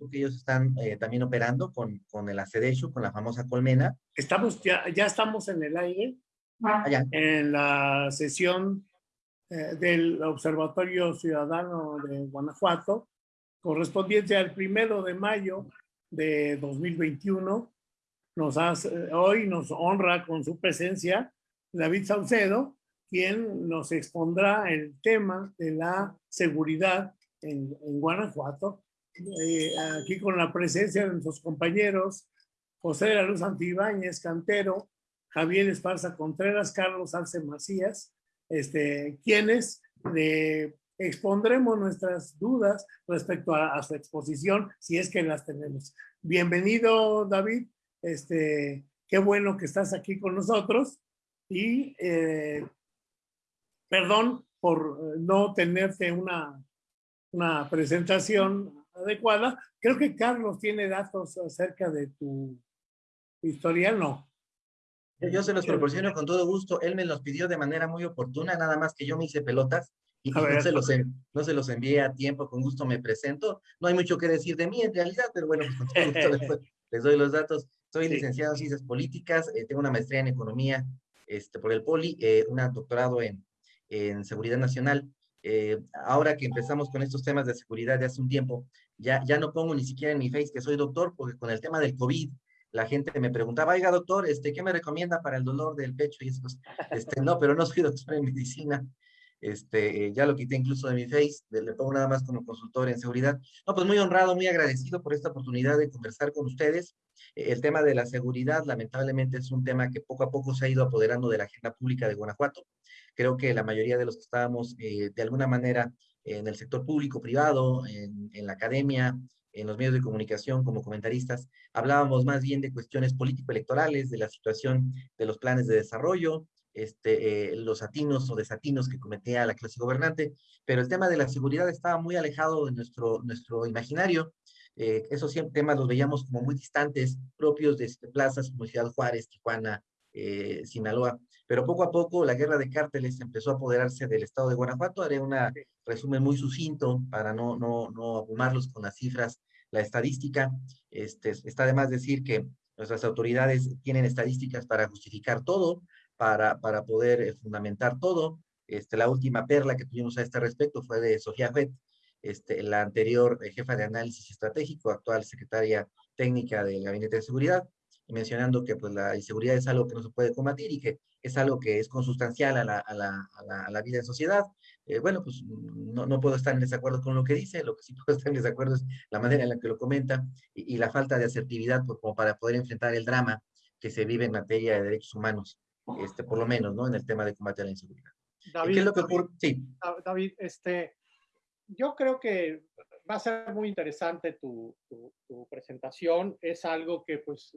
porque ellos están eh, también operando con, con el ACEDESHU, con la famosa colmena. Estamos, ya, ya estamos en el aire, Allá. en la sesión eh, del Observatorio Ciudadano de Guanajuato, correspondiente al primero de mayo de 2021. Nos hace, hoy nos honra con su presencia David Saucedo, quien nos expondrá el tema de la seguridad en, en Guanajuato. Eh, aquí con la presencia de nuestros compañeros José de la Luz Antibáñez, Cantero, Javier Esparza Contreras, Carlos Arce Macías, este, quienes le expondremos nuestras dudas respecto a, su exposición, si es que las tenemos. Bienvenido, David. Este, qué bueno que estás aquí con nosotros. Y eh, perdón por no tenerte una, una presentación adecuada. Creo que Carlos tiene datos acerca de tu historial, ¿no? Yo se los proporciono con todo gusto. Él me los pidió de manera muy oportuna, nada más que yo me hice pelotas y no se, los, no se los envié a tiempo, con gusto me presento. No hay mucho que decir de mí en realidad, pero bueno, pues con todo gusto les, les, doy los datos. Soy sí. licenciado en Ciencias Políticas, eh, tengo una maestría en Economía este, por el POLI, eh, un doctorado en, en Seguridad Nacional. Eh, ahora que empezamos con estos temas de seguridad de hace un tiempo, ya, ya no pongo ni siquiera en mi face que soy doctor, porque con el tema del COVID, la gente me preguntaba, oiga, doctor, este, ¿qué me recomienda para el dolor del pecho? Y eso, este, no, pero no soy doctor en medicina. Este, eh, ya lo quité incluso de mi face, le pongo nada más como consultor en seguridad. No, pues muy honrado, muy agradecido por esta oportunidad de conversar con ustedes. Eh, el tema de la seguridad, lamentablemente, es un tema que poco a poco se ha ido apoderando de la agenda pública de Guanajuato. Creo que la mayoría de los que estábamos, eh, de alguna manera, en el sector público, privado, en, la academia, en los medios de comunicación como comentaristas, hablábamos más bien de cuestiones político-electorales, de la situación de los planes de desarrollo, este, eh, los atinos o desatinos que cometía la clase gobernante, pero el tema de la seguridad estaba muy alejado de nuestro, nuestro imaginario. Eh, esos temas los veíamos como muy distantes, propios de este, plazas como Ciudad Juárez, Tijuana, Sinaloa, pero poco a poco la guerra de cárteles empezó a apoderarse del estado de Guanajuato. Haré un resumen muy sucinto para no, no, no abrumarlos con las cifras, la estadística. Este, está de más decir que nuestras autoridades tienen estadísticas para justificar todo, para, para poder eh, fundamentar todo. Este, la última perla que tuvimos a este respecto fue de Sofía Fett, este, la anterior eh, jefa de análisis estratégico, actual secretaria técnica del Gabinete de Seguridad, mencionando que pues, la inseguridad es algo que no se puede combatir y que es algo que es consustancial a la, a la, a la, a la vida en sociedad. Eh, bueno, pues no, no, puedo estar en desacuerdo con lo que dice, lo que sí puedo estar en desacuerdo es la manera en la que lo comenta y, y la falta de asertividad pues, como para poder enfrentar el drama que se vive en materia de derechos humanos, este, por lo menos, ¿no? En el tema de combate a la inseguridad. David, ¿Qué es lo que ocurre? Sí. David, este, yo creo que va a ser muy interesante tu, tu, tu presentación. Es algo que, pues,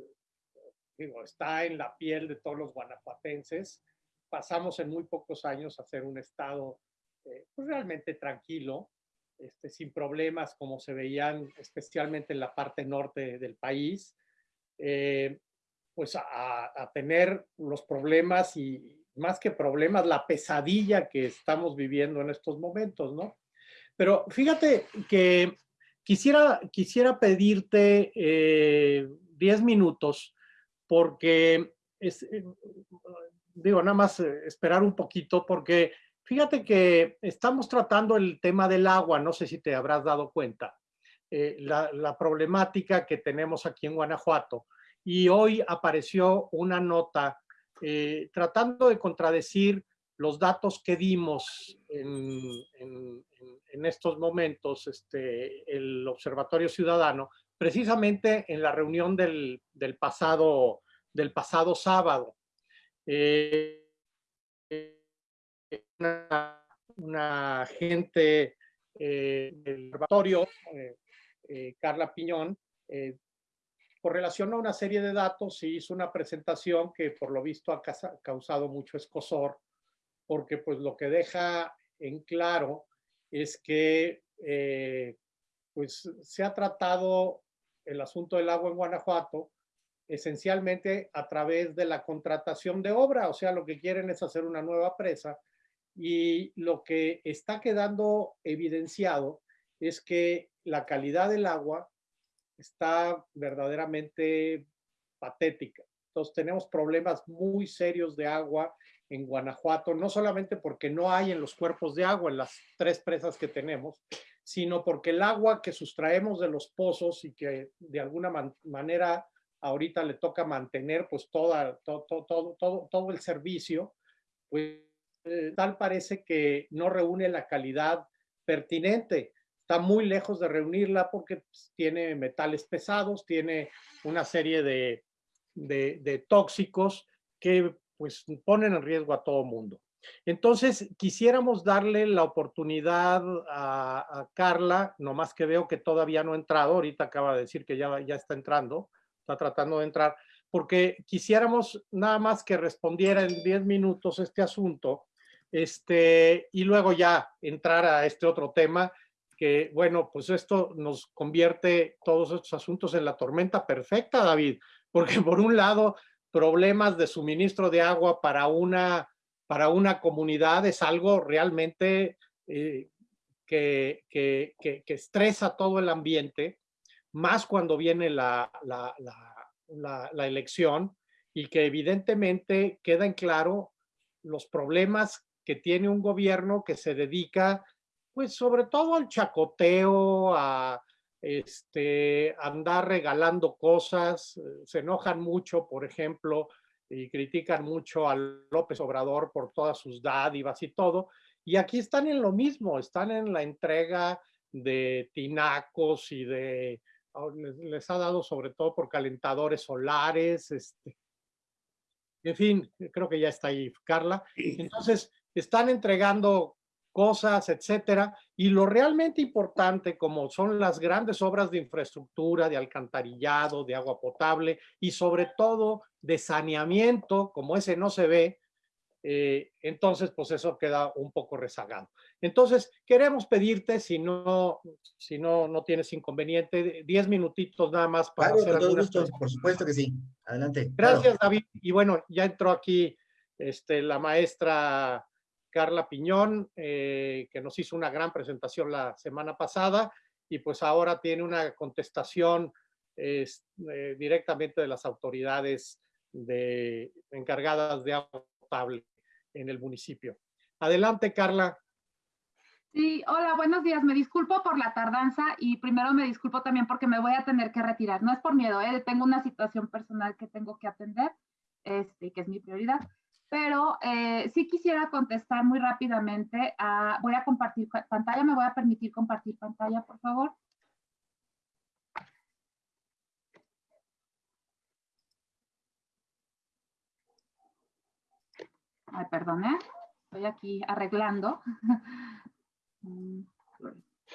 digo, está en la piel de todos los guanajuatenses. Pasamos en muy pocos años a ser un estado eh, pues realmente tranquilo, este, sin problemas como se veían especialmente en la parte norte del país, eh, pues a, a, tener los problemas y más que problemas, la pesadilla que estamos viviendo en estos momentos, ¿no? Pero fíjate que quisiera, quisiera pedirte 10 eh, minutos porque es, eh, digo, nada más eh, esperar un poquito porque fíjate que estamos tratando el tema del agua, no sé si te habrás dado cuenta, eh, la, la, problemática que tenemos aquí en Guanajuato. Y hoy apareció una nota eh, tratando de contradecir los datos que dimos en, en, en estos momentos, este, el Observatorio Ciudadano, precisamente en la reunión del, del pasado del pasado sábado. Eh, una, una agente eh, del observatorio, eh, eh Carla Piñón, eh, por relación a una serie de datos, hizo una presentación que por lo visto ha causado mucho escosor, porque pues lo que deja en claro es que eh, pues se ha tratado el asunto del agua en Guanajuato esencialmente a través de la contratación de obra, o sea, lo que quieren es hacer una nueva presa y lo que está quedando evidenciado es que la calidad del agua está verdaderamente patética. Entonces tenemos problemas muy serios de agua en Guanajuato, no solamente porque no hay en los cuerpos de agua, en las tres presas que tenemos, sino porque el agua que sustraemos de los pozos y que de alguna manera ahorita le toca mantener pues toda, todo, todo, todo, todo el servicio, pues eh, tal parece que no reúne la calidad pertinente. Está muy lejos de reunirla porque pues, tiene metales pesados, tiene una serie de, de, tóxicos que pues ponen en riesgo a todo mundo. Entonces, quisiéramos darle la oportunidad a, a, Carla, nomás que veo que todavía no ha entrado, ahorita acaba de decir que ya, ya está entrando, está tratando de entrar, porque quisiéramos nada más que respondiera en 10 minutos este asunto, este, y luego ya entrar a este otro tema, que bueno, pues esto nos convierte todos estos asuntos en la tormenta perfecta, David, porque por un lado, problemas de suministro de agua para una, para una comunidad es algo realmente eh, que, estresa todo el ambiente, más cuando viene la, elección y que evidentemente queda en claro los problemas que tiene un gobierno que se dedica, pues sobre todo al chacoteo, a este, andar regalando cosas, se enojan mucho, por ejemplo, y critican mucho a López Obrador por todas sus dádivas y todo. Y aquí están en lo mismo, están en la entrega de tinacos y de Oh, les, ha dado sobre todo por calentadores solares, este, en fin, creo que ya está ahí Carla. Entonces, están entregando cosas, etcétera, y lo realmente importante, como son las grandes obras de infraestructura, de alcantarillado, de agua potable y sobre todo de saneamiento, como ese no se ve, eh, entonces pues eso queda un poco rezagado. Entonces queremos pedirte, si no, si no, no tienes inconveniente, 10 minutitos nada más para hacer algunas Por supuesto que sí, adelante. Gracias David, y bueno, ya entró aquí este, la maestra Carla Piñón, eh, que nos hizo una gran presentación la semana pasada, y pues ahora tiene una contestación eh, directamente de las autoridades de, encargadas de agua potable en el municipio. Adelante, Carla. Sí, hola, buenos días. Me disculpo por la tardanza y primero me disculpo también porque me voy a tener que retirar. No es por miedo, ¿eh? tengo una situación personal que tengo que atender, este, que es mi prioridad. Pero eh, sí quisiera contestar muy rápidamente. Voy a compartir pantalla. ¿Me voy a permitir compartir pantalla, por favor? Ay, perdón, ¿eh? Estoy aquí arreglando. Mm,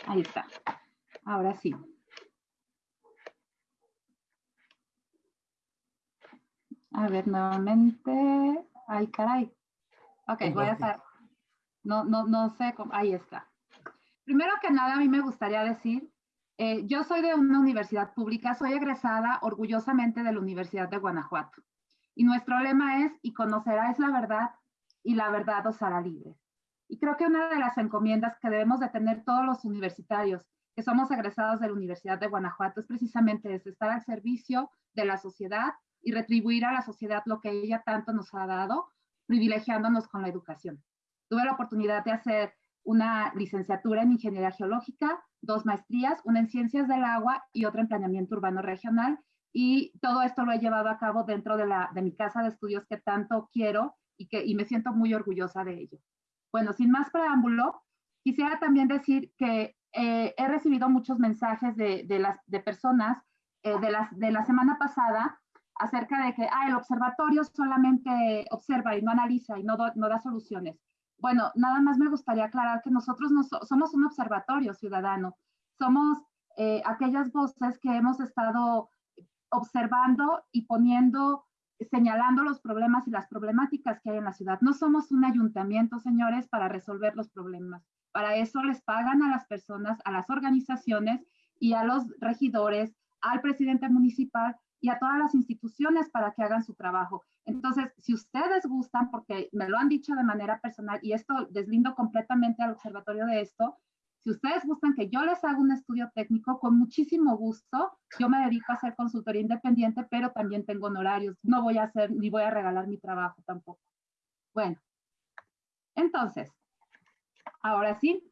ahí está. Ahora sí. A ver, nuevamente. Ay, caray. Ok, voy a hacer. No, no, no sé cómo. Ahí está. Primero que nada, a mí me gustaría decir, eh, yo soy de una universidad pública, soy egresada orgullosamente de la Universidad de Guanajuato. Y nuestro lema es, y conocerás la verdad, y la verdad os hará libres. Y creo que una de las encomiendas que debemos de tener todos los universitarios que somos egresados de la Universidad de Guanajuato es precisamente eso, estar al servicio de la sociedad y retribuir a la sociedad lo que ella tanto nos ha dado, privilegiándonos con la educación. Tuve la oportunidad de hacer una licenciatura en Ingeniería Geológica, dos maestrías, una en Ciencias del Agua y otra en Planeamiento Urbano Regional. Y todo esto lo he llevado a cabo dentro de, la, de mi casa de estudios que tanto quiero y, que, y me siento muy orgullosa de ello. Bueno, sin más preámbulo, quisiera también decir que eh, he recibido muchos mensajes de, de las, de personas eh, de, las, de la semana pasada acerca de que ah, el observatorio solamente observa y no analiza y no, no da soluciones. Bueno, nada más me gustaría aclarar que nosotros no somos un observatorio ciudadano, somos eh, aquellas voces que hemos estado observando y poniendo señalando los problemas y las problemáticas que hay en la ciudad. No somos un ayuntamiento, señores, para resolver los problemas. Para eso les pagan a las personas, a las organizaciones y a los regidores, al presidente municipal y a todas las instituciones para que hagan su trabajo. Entonces, si ustedes gustan, porque me lo han dicho de manera personal y esto deslindo completamente al observatorio de esto, Si ustedes gustan que yo les haga un estudio técnico, con muchísimo gusto, yo me dedico a hacer consultoría independiente, pero también tengo honorarios. No voy a hacer, ni voy a regalar mi trabajo tampoco. Bueno, entonces, ahora sí.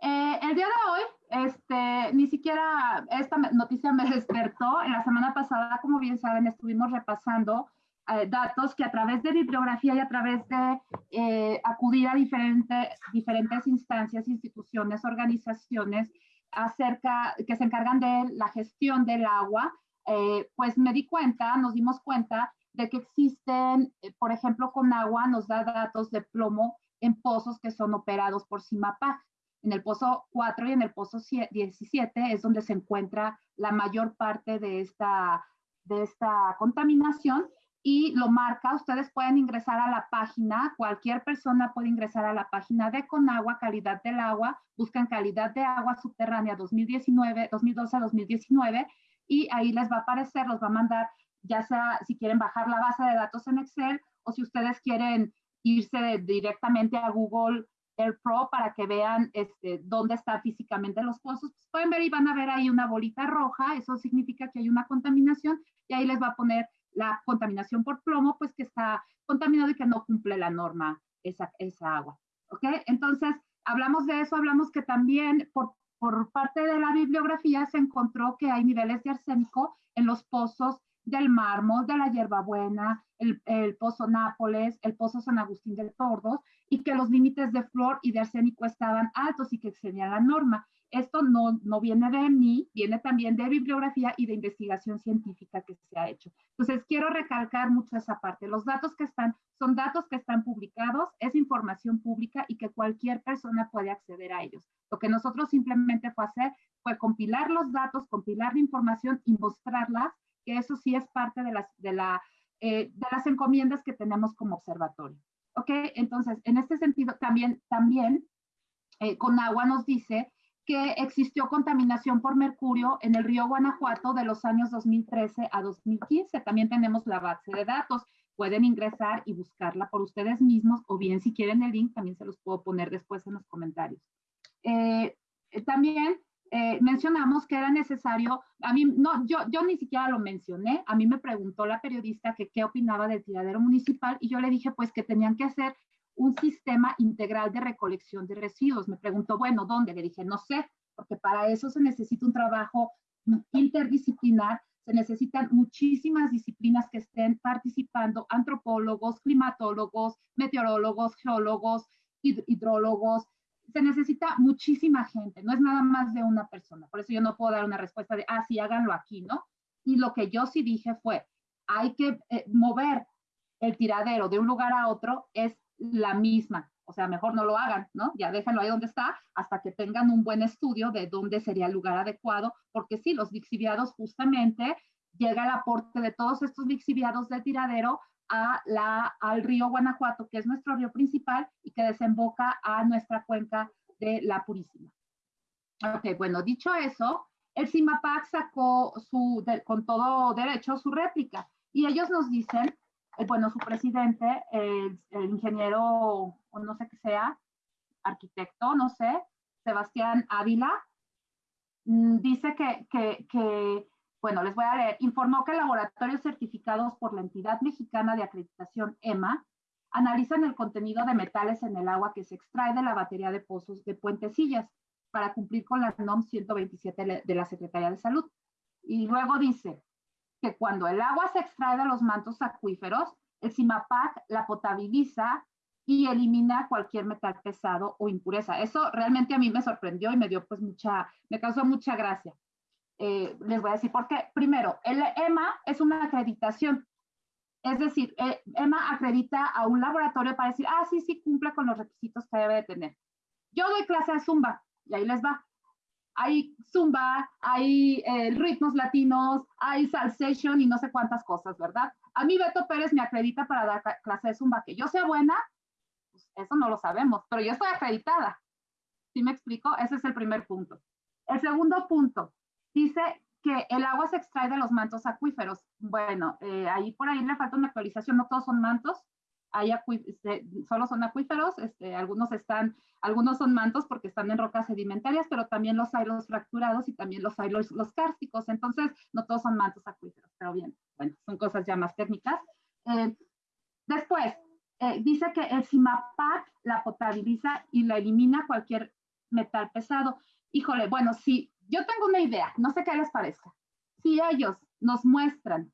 Eh, el día de hoy, este, ni siquiera esta noticia me despertó. En la semana pasada, como bien saben, estuvimos repasando eh, datos que a través de bibliografía y a través de eh, acudir a diferentes diferentes instancias, instituciones, organizaciones acerca, que se encargan de la gestión del agua, eh, pues me di cuenta, nos dimos cuenta de que existen, por ejemplo, con agua nos da datos de plomo en pozos que son operados por CIMAPAC. En el pozo 4 y en el pozo 17 es donde se encuentra la mayor parte de esta, de esta contaminación y lo marca. Ustedes pueden ingresar a la página, cualquier persona puede ingresar a la página de Conagua, calidad del agua, buscan calidad de agua subterránea 2019, 2012-2019 y ahí les va a aparecer, los va a mandar, ya sea si quieren bajar la base de datos en Excel o si ustedes quieren irse directamente a Google Air Pro para que vean este, dónde están físicamente los pozos. Pues pueden ver y van a ver ahí una bolita roja, eso significa que hay una contaminación y ahí les va a poner la contaminación por plomo, pues que está contaminado y que no cumple la norma esa, esa agua. ¿Ok? Entonces, hablamos de eso, hablamos que también por, por parte de la bibliografía se encontró que hay niveles de arsénico en los pozos del mármol, de la hierbabuena, el, el pozo Nápoles, el pozo San Agustín del Tordos, y que los límites de flor y de arsénico estaban altos y que excedían la norma. Esto no, no viene de mí, viene también de bibliografía y de investigación científica que se ha hecho. Entonces, quiero recalcar mucho esa parte. Los datos que están son datos que están publicados, es información pública y que cualquier persona puede acceder a ellos. Lo que nosotros simplemente fue hacer fue compilar los datos, compilar la información y mostrarlas, que eso sí es parte de las, de la, eh, de las encomiendas que tenemos como observatorio. ¿Ok? Entonces, en este sentido, también, también eh, con agua nos dice que existió contaminación por mercurio en el río Guanajuato de los años 2013 a 2015. También tenemos la base de datos. Pueden ingresar y buscarla por ustedes mismos o bien si quieren el link también se los puedo poner después en los comentarios. Eh, eh, también eh, mencionamos que era necesario, a mí no, yo, yo ni siquiera lo mencioné, a mí me preguntó la periodista que qué opinaba del tiradero municipal y yo le dije pues que tenían que hacer un sistema integral de recolección de residuos. Me preguntó, bueno, ¿dónde? Le dije, no sé, porque para eso se necesita un trabajo interdisciplinar, se necesitan muchísimas disciplinas que estén participando, antropólogos, climatólogos, meteorólogos, geólogos, hidrólogos, se necesita muchísima gente, no es nada más de una persona. Por eso yo no puedo dar una respuesta de, ah, sí, háganlo aquí, ¿no? Y lo que yo sí dije fue, hay que eh, mover el tiradero de un lugar a otro, es la misma. O sea, mejor no lo hagan, ¿no? Ya déjenlo ahí donde está hasta que tengan un buen estudio de dónde sería el lugar adecuado, porque sí, los lixiviados justamente llega el aporte de todos estos lixiviados de tiradero a la, al río Guanajuato, que es nuestro río principal y que desemboca a nuestra cuenca de la Purísima. Ok, bueno, dicho eso, el CIMAPAC sacó su, con todo derecho su réplica y ellos nos dicen eh, bueno, su presidente, el, ingeniero, o no sé qué sea, arquitecto, no sé, Sebastián Ávila, mm, dice que, que, que, bueno, les voy a leer, informó que laboratorios certificados por la entidad mexicana de acreditación EMA analizan el contenido de metales en el agua que se extrae de la batería de pozos de Puentecillas para cumplir con la NOM 127 de la Secretaría de Salud. Y luego dice, que cuando el agua se extrae de los mantos acuíferos, el CIMAPAC la potabiliza y elimina cualquier metal pesado o impureza. Eso realmente a mí me sorprendió y me dio pues mucha, me causó mucha gracia. Eh, les voy a decir por qué. Primero, el EMA es una acreditación. Es decir, eh, EMA acredita a un laboratorio para decir, ah, sí, sí, cumple con los requisitos que debe de tener. Yo doy clase de Zumba y ahí les va hay zumba, hay eh, ritmos latinos, hay salsation y no sé cuántas cosas, ¿verdad? A mí Beto Pérez me acredita para dar clase de zumba. Que yo sea buena, pues eso no lo sabemos, pero yo estoy acreditada. ¿Sí me explico? Ese es el primer punto. El segundo punto, dice que el agua se extrae de los mantos acuíferos. Bueno, eh, ahí por ahí le falta una actualización, no todos son mantos. hay este, solo son acuíferos, este, algunos están, algunos son mantos porque están en rocas sedimentarias, pero también los hay los fracturados y también los hay los, los kársticos, entonces no todos son mantos acuíferos, pero bien, bueno, son cosas ya más técnicas. Eh, después, eh, dice que el CIMAPAC la potabiliza y la elimina cualquier metal pesado. Híjole, bueno, si yo tengo una idea, no sé qué les parezca. Si ellos nos muestran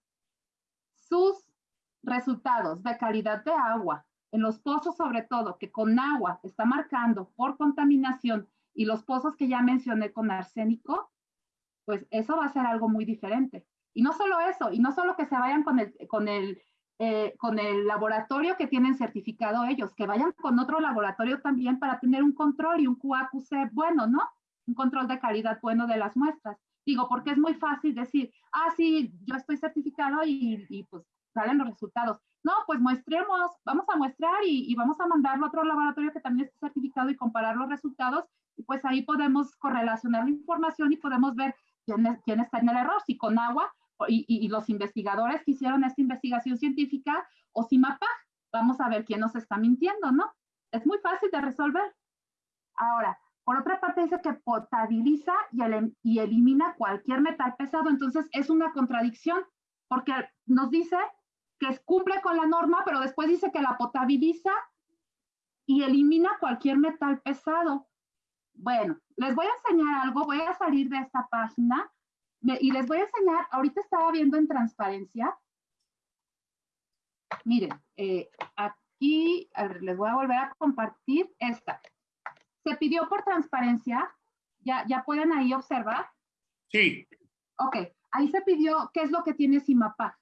sus resultados de calidad de agua en los pozos sobre todo, que con agua está marcando por contaminación y los pozos que ya mencioné con arsénico, pues eso va a ser algo muy diferente. Y no solo eso, y no solo que se vayan con el, con el, eh, con el laboratorio que tienen certificado ellos, que vayan con otro laboratorio también para tener un control y un QAQC bueno, ¿no? Un control de calidad bueno de las muestras. Digo, porque es muy fácil decir, ah, sí, yo estoy certificado y, pues salen los resultados. No, pues muestremos, vamos a muestrar y, vamos a mandarlo a otro laboratorio que también esté certificado y comparar los resultados. Y pues ahí podemos correlacionar la información y podemos ver quién, quién está en el error, si con agua y, y, los investigadores que hicieron esta investigación científica o si mapa, vamos a ver quién nos está mintiendo, ¿no? Es muy fácil de resolver. Ahora, por otra parte dice que potabiliza y, elimina cualquier metal pesado, entonces es una contradicción porque nos dice que cumple con la norma, pero después dice que la potabiliza y elimina cualquier metal pesado. Bueno, les voy a enseñar algo, voy a salir de esta página y les voy a enseñar, ahorita estaba viendo en transparencia, miren, eh, aquí les voy a volver a compartir esta. Se pidió por transparencia, ¿ya, ya pueden ahí observar? Sí. Ok, ahí se pidió qué es lo que tiene CIMAPAC.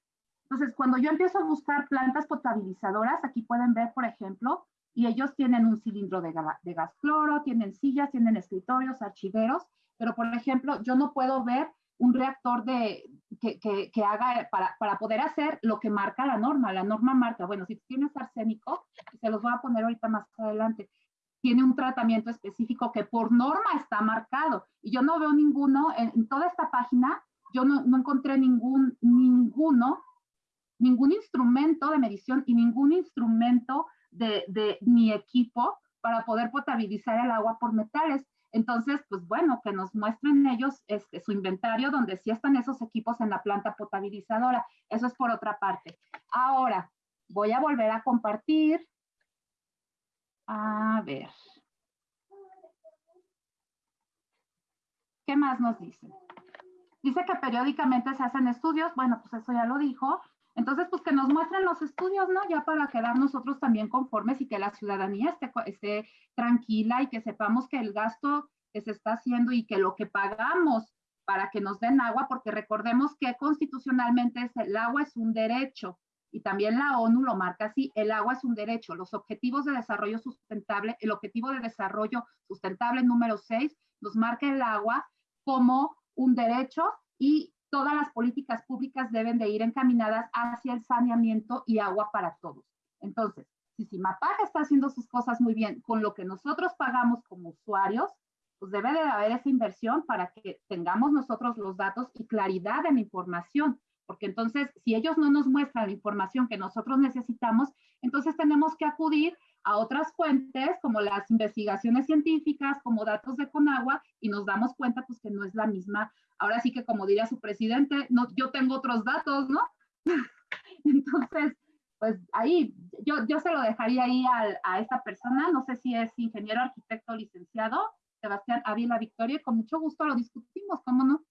Entonces, cuando yo empiezo a buscar plantas potabilizadoras, aquí pueden ver, por ejemplo, y ellos tienen un cilindro de, de gas cloro, tienen sillas, tienen escritorios, archiveros, pero por ejemplo, yo no puedo ver un reactor de, que, que, que haga para, para, poder hacer lo que marca la norma. La norma marca, bueno, si tienes arsénico, se los voy a poner ahorita más adelante, tiene un tratamiento específico que por norma está marcado. Y yo no veo ninguno, en, toda esta página, yo no, no encontré ningún, ninguno ningún instrumento de medición y ningún instrumento de, de mi equipo para poder potabilizar el agua por metales. Entonces, pues bueno, que nos muestren ellos este, su inventario donde sí están esos equipos en la planta potabilizadora. Eso es por otra parte. Ahora, voy a volver a compartir. A ver. ¿Qué más nos dice? Dice que periódicamente se hacen estudios. Bueno, pues eso ya lo dijo. Entonces, pues que nos muestren los estudios, ¿no? Ya para quedar nosotros también conformes y que la ciudadanía esté, tranquila y que sepamos que el gasto que se está haciendo y que lo que pagamos para que nos den agua, porque recordemos que constitucionalmente el agua es un derecho y también la ONU lo marca así, el agua es un derecho. Los objetivos de desarrollo sustentable, el objetivo de desarrollo sustentable número 6 nos marca el agua como un derecho y todas las políticas públicas deben de ir encaminadas hacia el saneamiento y agua para todos. Entonces, si CIMAPAG está haciendo sus cosas muy bien con lo que nosotros pagamos como usuarios, pues debe de haber esa inversión para que tengamos nosotros los datos y claridad en la información, porque entonces si ellos no nos muestran la información que nosotros necesitamos, entonces tenemos que acudir a otras fuentes como las investigaciones científicas, como datos de Conagua, y nos damos cuenta pues que no es la misma. Ahora sí que como diría su presidente, no, yo tengo otros datos, ¿no? Entonces, pues ahí, yo, yo se lo dejaría ahí a, a esta persona, no sé si es ingeniero, arquitecto, licenciado, Sebastián Ávila Victoria, y con mucho gusto lo discutimos, ¿cómo no?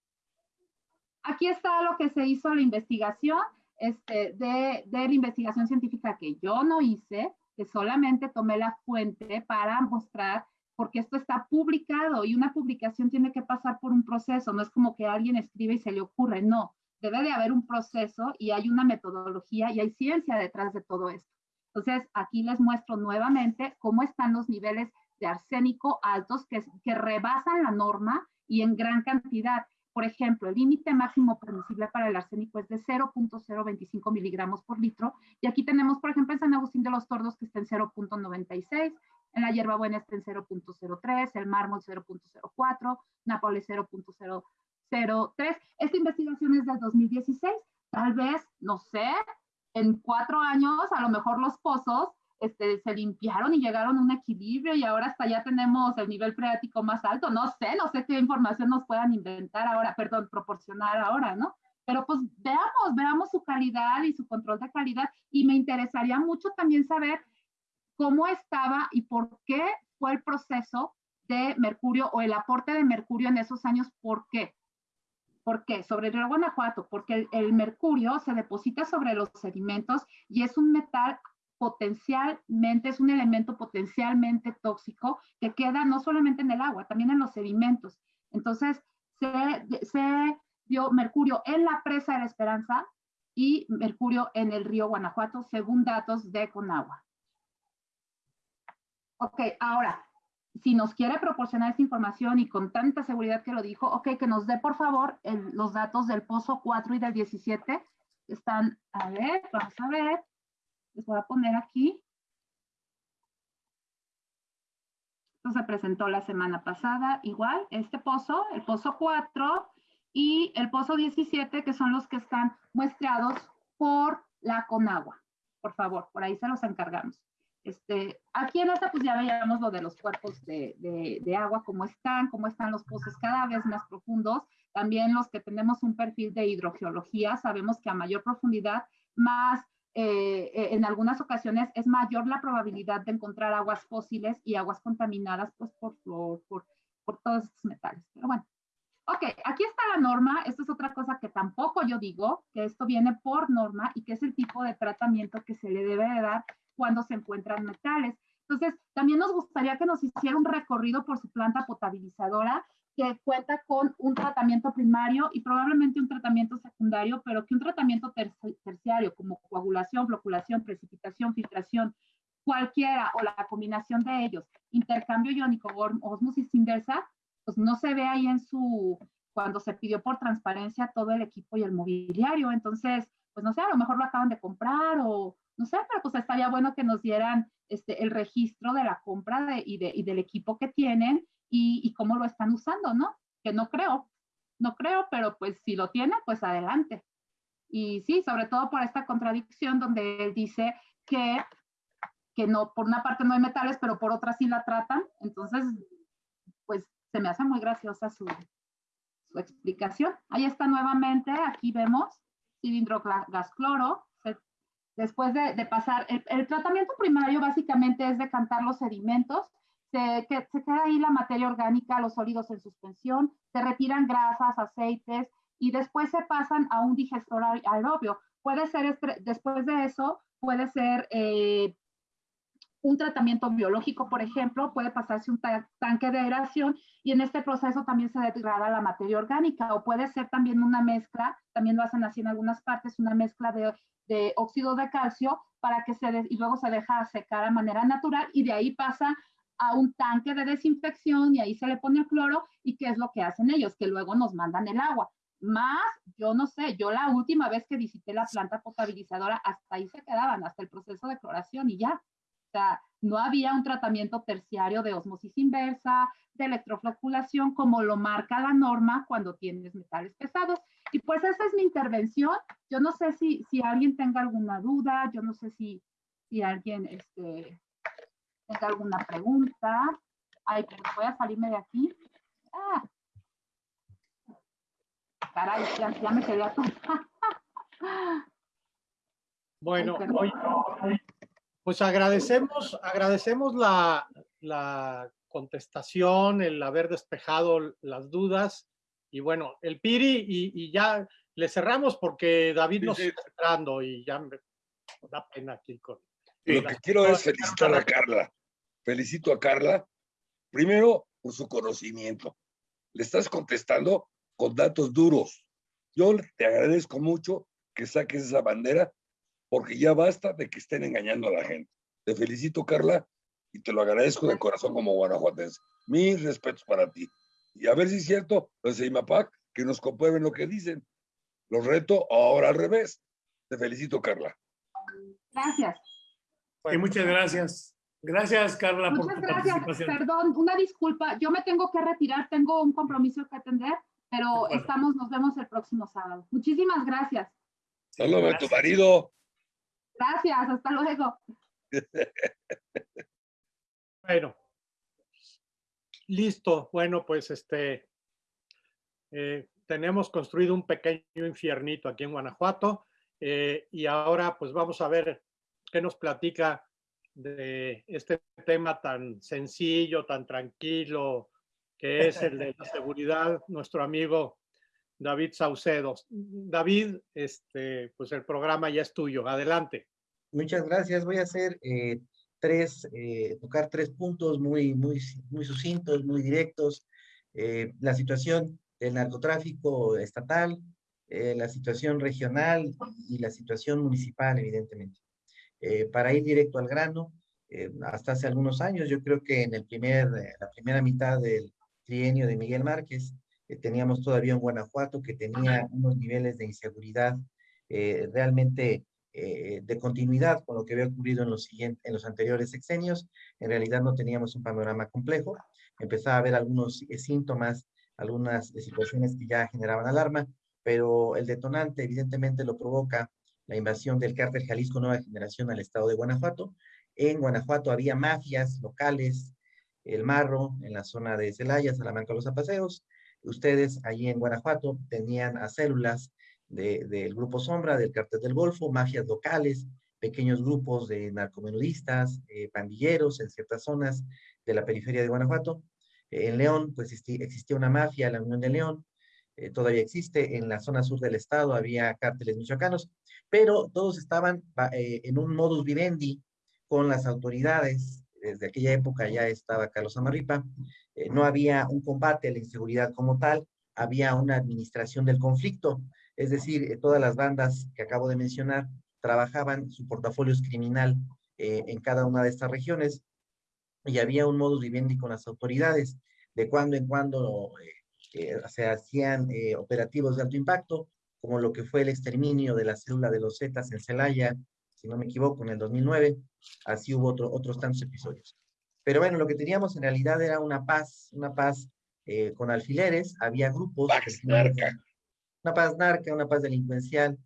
Aquí está lo que se hizo la investigación, este, de, de la investigación científica que yo no hice, que solamente tomé la fuente para mostrar, porque esto está publicado y una publicación tiene que pasar por un proceso, no es como que alguien escribe y se le ocurre, no, debe de haber un proceso y hay una metodología y hay ciencia detrás de todo esto. Entonces, aquí les muestro nuevamente cómo están los niveles de arsénico altos que, que rebasan la norma y en gran cantidad. Por ejemplo, el límite máximo permisible para el arsénico es de 0.025 miligramos por litro. Y aquí tenemos, por ejemplo, en San Agustín de los Tordos que está en 0.96, en la hierbabuena está en 0.03, el mármol 0.04, Nápoles 0.003. Esta investigación es del 2016. Tal vez, no sé, en cuatro años a lo mejor los pozos este, se limpiaron y llegaron a un equilibrio y ahora hasta ya tenemos el nivel freático más alto. No sé, no sé qué información nos puedan inventar ahora, perdón, proporcionar ahora, ¿no? Pero pues veamos, veamos su calidad y su control de calidad y me interesaría mucho también saber cómo estaba y por qué fue el proceso de mercurio o el aporte de mercurio en esos años, ¿por qué? ¿Por qué? Sobre el río Guanajuato, porque el, el, mercurio se deposita sobre los sedimentos y es un metal potencialmente, es un elemento potencialmente tóxico que queda no solamente en el agua, también en los sedimentos. Entonces, se, se dio mercurio en la presa de la Esperanza y mercurio en el río Guanajuato, según datos de Conagua. Ok, ahora, si nos quiere proporcionar esta información y con tanta seguridad que lo dijo, ok, que nos dé por favor el, los datos del pozo 4 y del 17. Están, a ver, vamos a ver. Les voy a poner aquí. Esto se presentó la semana pasada, igual, este pozo, el pozo 4 y el pozo 17, que son los que están muestreados por la Conagua. Por favor, por ahí se los encargamos. Este, aquí en esta pues ya veíamos lo de los cuerpos de, de, de, agua, cómo están, cómo están los pozos cada vez más profundos. También los que tenemos un perfil de hidrogeología, sabemos que a mayor profundidad, más eh, eh, en algunas ocasiones es mayor la probabilidad de encontrar aguas fósiles y aguas contaminadas pues, por, por, por, por todos estos metales. Pero bueno, ok, aquí está la norma. Esto es otra cosa que tampoco yo digo, que esto viene por norma y que es el tipo de tratamiento que se le debe de dar cuando se encuentran metales. Entonces, también nos gustaría que nos hiciera un recorrido por su planta potabilizadora que cuenta con un tratamiento primario y probablemente un tratamiento secundario, pero que un tratamiento terciario como coagulación, floculación, precipitación, filtración, cualquiera o la combinación de ellos, intercambio iónico o osmosis inversa, pues no se ve ahí en su, cuando se pidió por transparencia todo el equipo y el mobiliario. Entonces, pues no sé, a lo mejor lo acaban de comprar o no sé, pero pues estaría bueno que nos dieran este, el registro de la compra de, y, de, y del equipo que tienen y, cómo lo están usando, ¿no? Que no creo, no creo, pero pues si lo tiene, pues adelante. Y sí, sobre todo por esta contradicción donde él dice que, que no, por una parte no hay metales, pero por otra sí la tratan. Entonces, pues se me hace muy graciosa su, su explicación. Ahí está nuevamente, aquí vemos cilindro gas cloro. Después de, de pasar, el, el, tratamiento primario básicamente es decantar los sedimentos se, que, se queda ahí la materia orgánica, los sólidos en suspensión, se retiran grasas, aceites y después se pasan a un digestor aerobio. Puede ser, después de eso, puede ser eh, un tratamiento biológico, por ejemplo, puede pasarse un ta tanque de aeración y en este proceso también se degrada la materia orgánica o puede ser también una mezcla, también lo hacen así en algunas partes, una mezcla de, de óxido de calcio para que se, y luego se deja secar de manera natural y de ahí pasa a un tanque de desinfección y ahí se le pone el cloro y qué es lo que hacen ellos, que luego nos mandan el agua. Más, yo no sé, yo la última vez que visité la planta potabilizadora, hasta ahí se quedaban, hasta el proceso de cloración y ya. O sea, no había un tratamiento terciario de osmosis inversa, de electrofloculación, como lo marca la norma cuando tienes metales pesados. Y pues esa es mi intervención. Yo no sé si, si alguien tenga alguna duda, yo no sé si, si alguien este, tenga alguna pregunta. Ay, pero voy a salirme de aquí. Ah. Caray, ya, ya me quedé atrás. bueno, hoy, pues agradecemos, agradecemos la, la contestación, el haber despejado las dudas. Y bueno, el Piri, y, y ya le cerramos porque David nos está entrando y ya me da pena aquí con. Lo que quiero es felicitar a Carla felicito a Carla, primero por su conocimiento. Le estás contestando con datos duros. Yo te agradezco mucho que saques esa bandera porque ya basta de que estén engañando a la gente. Te felicito, Carla, y te lo agradezco de corazón como guanajuatense. Mis respetos para ti. Y a ver si es cierto, los de IMAPAC, que nos comprueben lo que dicen. Los reto ahora al revés. Te felicito, Carla. Gracias. Y muchas gracias. Gracias, Carla, Muchas por tu gracias. participación. Perdón, una disculpa. Yo me tengo que retirar, tengo un compromiso que atender, pero estamos, nos vemos el próximo sábado. Muchísimas gracias. Saludos a tu marido. Gracias, hasta luego. Bueno, listo. Bueno, pues este, eh, tenemos construido un pequeño infiernito aquí en Guanajuato eh, y ahora pues vamos a ver qué nos platica de este tema tan sencillo, tan tranquilo, que es el de la seguridad, nuestro amigo David Saucedo. David, este, pues el programa ya es tuyo. Adelante. Muchas gracias. Voy a hacer eh, tres, eh, tocar tres puntos muy, muy, muy sucintos, muy directos. la situación del narcotráfico estatal, eh, la situación regional y la situación municipal, evidentemente. Eh, para ir directo al grano, eh, hasta hace algunos años, yo creo que en el primer, la primera mitad del trienio de Miguel Márquez, teníamos todavía un Guanajuato que tenía unos niveles de inseguridad realmente de continuidad con lo que había ocurrido en los, siguientes, en los anteriores sexenios. En realidad no teníamos un panorama complejo. Empezaba a haber algunos síntomas algunas situaciones que ya generaban alarma, pero el detonante evidentemente lo provoca la invasión del cártel Jalisco Nueva Generación al estado de Guanajuato. En Guanajuato había mafias locales, el Marro, en la zona de Celaya, Salamanca, Los Apaseos. Ustedes allí en Guanajuato tenían a células del Grupo Sombra, del Cártel del Golfo, mafias locales, pequeños grupos de narcomenudistas, eh, pandilleros en ciertas zonas de la periferia de Guanajuato, en León, pues existía una mafia, la Unión de León, eh, todavía existe. En la zona sur del estado había cárteles michoacanos, pero todos estaban eh, en un modus vivendi con las autoridades. Desde aquella época ya estaba Carlos Amarripa. Eh, no había un combate a la inseguridad como tal, había una administración del conflicto. Es decir, todas las bandas que acabo de mencionar trabajaban su portafolio criminal en cada una de estas regiones y había un modus vivendi con las autoridades. De cuando en cuando eh, eh, se hacían eh, operativos de alto impacto, como lo que fue el exterminio de la célula de los Zetas en Celaya, si no me equivoco, en el 2009. Así hubo otros tantos episodios. Pero bueno, lo que teníamos en realidad era una paz, una paz con alfileres, había grupos. Paz narca. Una paz narca, una paz delincuencial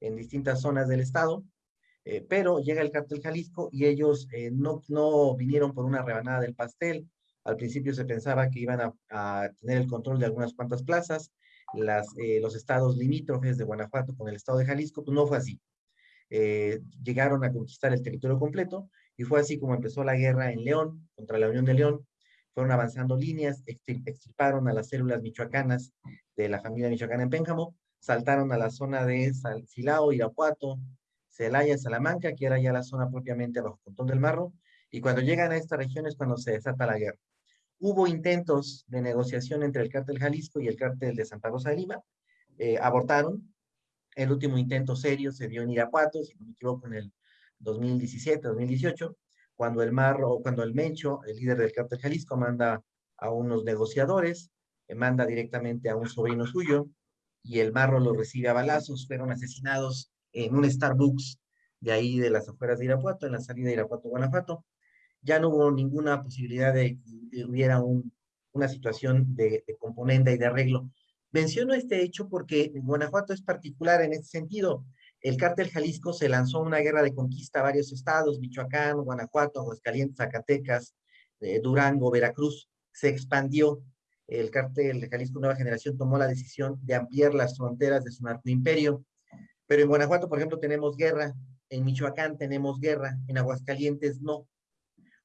en distintas zonas del estado, eh, pero llega el cártel Jalisco y ellos eh, no, no vinieron por una rebanada del pastel. Al principio se pensaba que iban a, tener el control de algunas cuantas plazas. Eh, los estados limítrofes de Guanajuato con el estado de Jalisco, pues no fue así. llegaron a conquistar el territorio completo y fue así como empezó la guerra en León contra la Unión de León. Fueron avanzando líneas, extirparon a las células michoacanas de la familia michoacana en Pénjamo, saltaron a la zona de Silao, Irapuato, Celaya, Salamanca, que era ya la zona propiamente bajo Pontón del Marro, y cuando llegan a esta región es cuando se desata la guerra. Hubo intentos de negociación entre el cártel Jalisco y el cártel de Santa Rosa de Lima, eh, abortaron. El último intento serio se dio en Irapuato, si no me equivoco, en el 2017, 2018, cuando el Marro, cuando el Mencho, el líder del cártel Jalisco, manda a unos negociadores, eh, manda directamente a un sobrino suyo, y el Marro lo recibe a balazos, fueron asesinados en un Starbucks de ahí de las afueras de Irapuato, en la salida de Irapuato, Guanajuato. Ya no hubo ninguna posibilidad de que hubiera una situación de, componente y de arreglo. Menciono este hecho porque Guanajuato es particular en este sentido. El cártel Jalisco se lanzó una guerra de conquista a varios estados, Michoacán, Guanajuato, Aguascalientes, Zacatecas, eh, Durango, Veracruz. Se expandió. El cártel de Jalisco Nueva Generación tomó la decisión de ampliar las fronteras de su narcoimperio pero en Guanajuato, por ejemplo, tenemos guerra, en Michoacán tenemos guerra, en Aguascalientes no.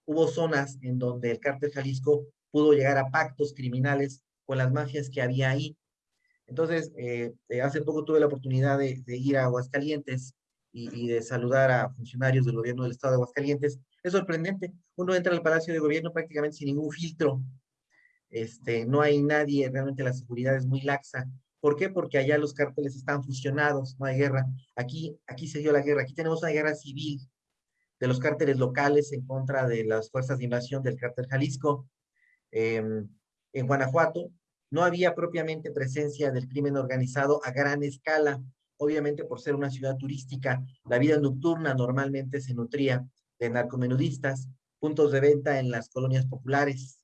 Hubo zonas en donde el cártel Jalisco pudo llegar a pactos criminales con las mafias que había ahí. Entonces, eh, eh, hace poco tuve la oportunidad de, ir a Aguascalientes y, de saludar a funcionarios del gobierno del estado de Aguascalientes. Es sorprendente. Uno entra al Palacio de Gobierno prácticamente sin ningún filtro. Este, no hay nadie, realmente la seguridad es muy laxa. ¿Por qué? Porque allá los cárteles están fusionados, no hay guerra. Aquí, aquí se dio la guerra, aquí tenemos una guerra civil de los cárteles locales en contra de las fuerzas de invasión del cártel Jalisco. Em, en Guanajuato no había propiamente presencia del crimen organizado a gran escala, obviamente por ser una ciudad turística, la vida nocturna normalmente se nutría de narcomenudistas, puntos de venta en las colonias populares,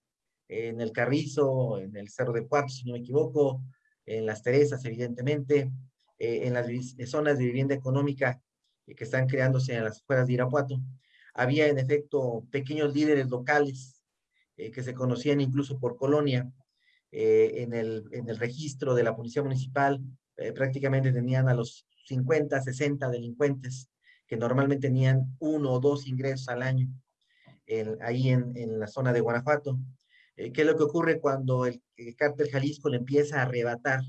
en el Carrizo, en el Cerro de Cuartos, si no me equivoco, en las Teresas, evidentemente, eh, en las zonas de vivienda económica que están creándose en las afueras de Irapuato. Había en efecto pequeños líderes locales que se conocían incluso por colonia en, el, en el registro de la policía municipal. prácticamente tenían a los 50, 60 delincuentes que normalmente tenían uno o dos ingresos al año ahí en, en, la zona de Guanajuato. Eh, ¿Qué es lo que ocurre cuando el, cártel Jalisco le empieza a arrebatar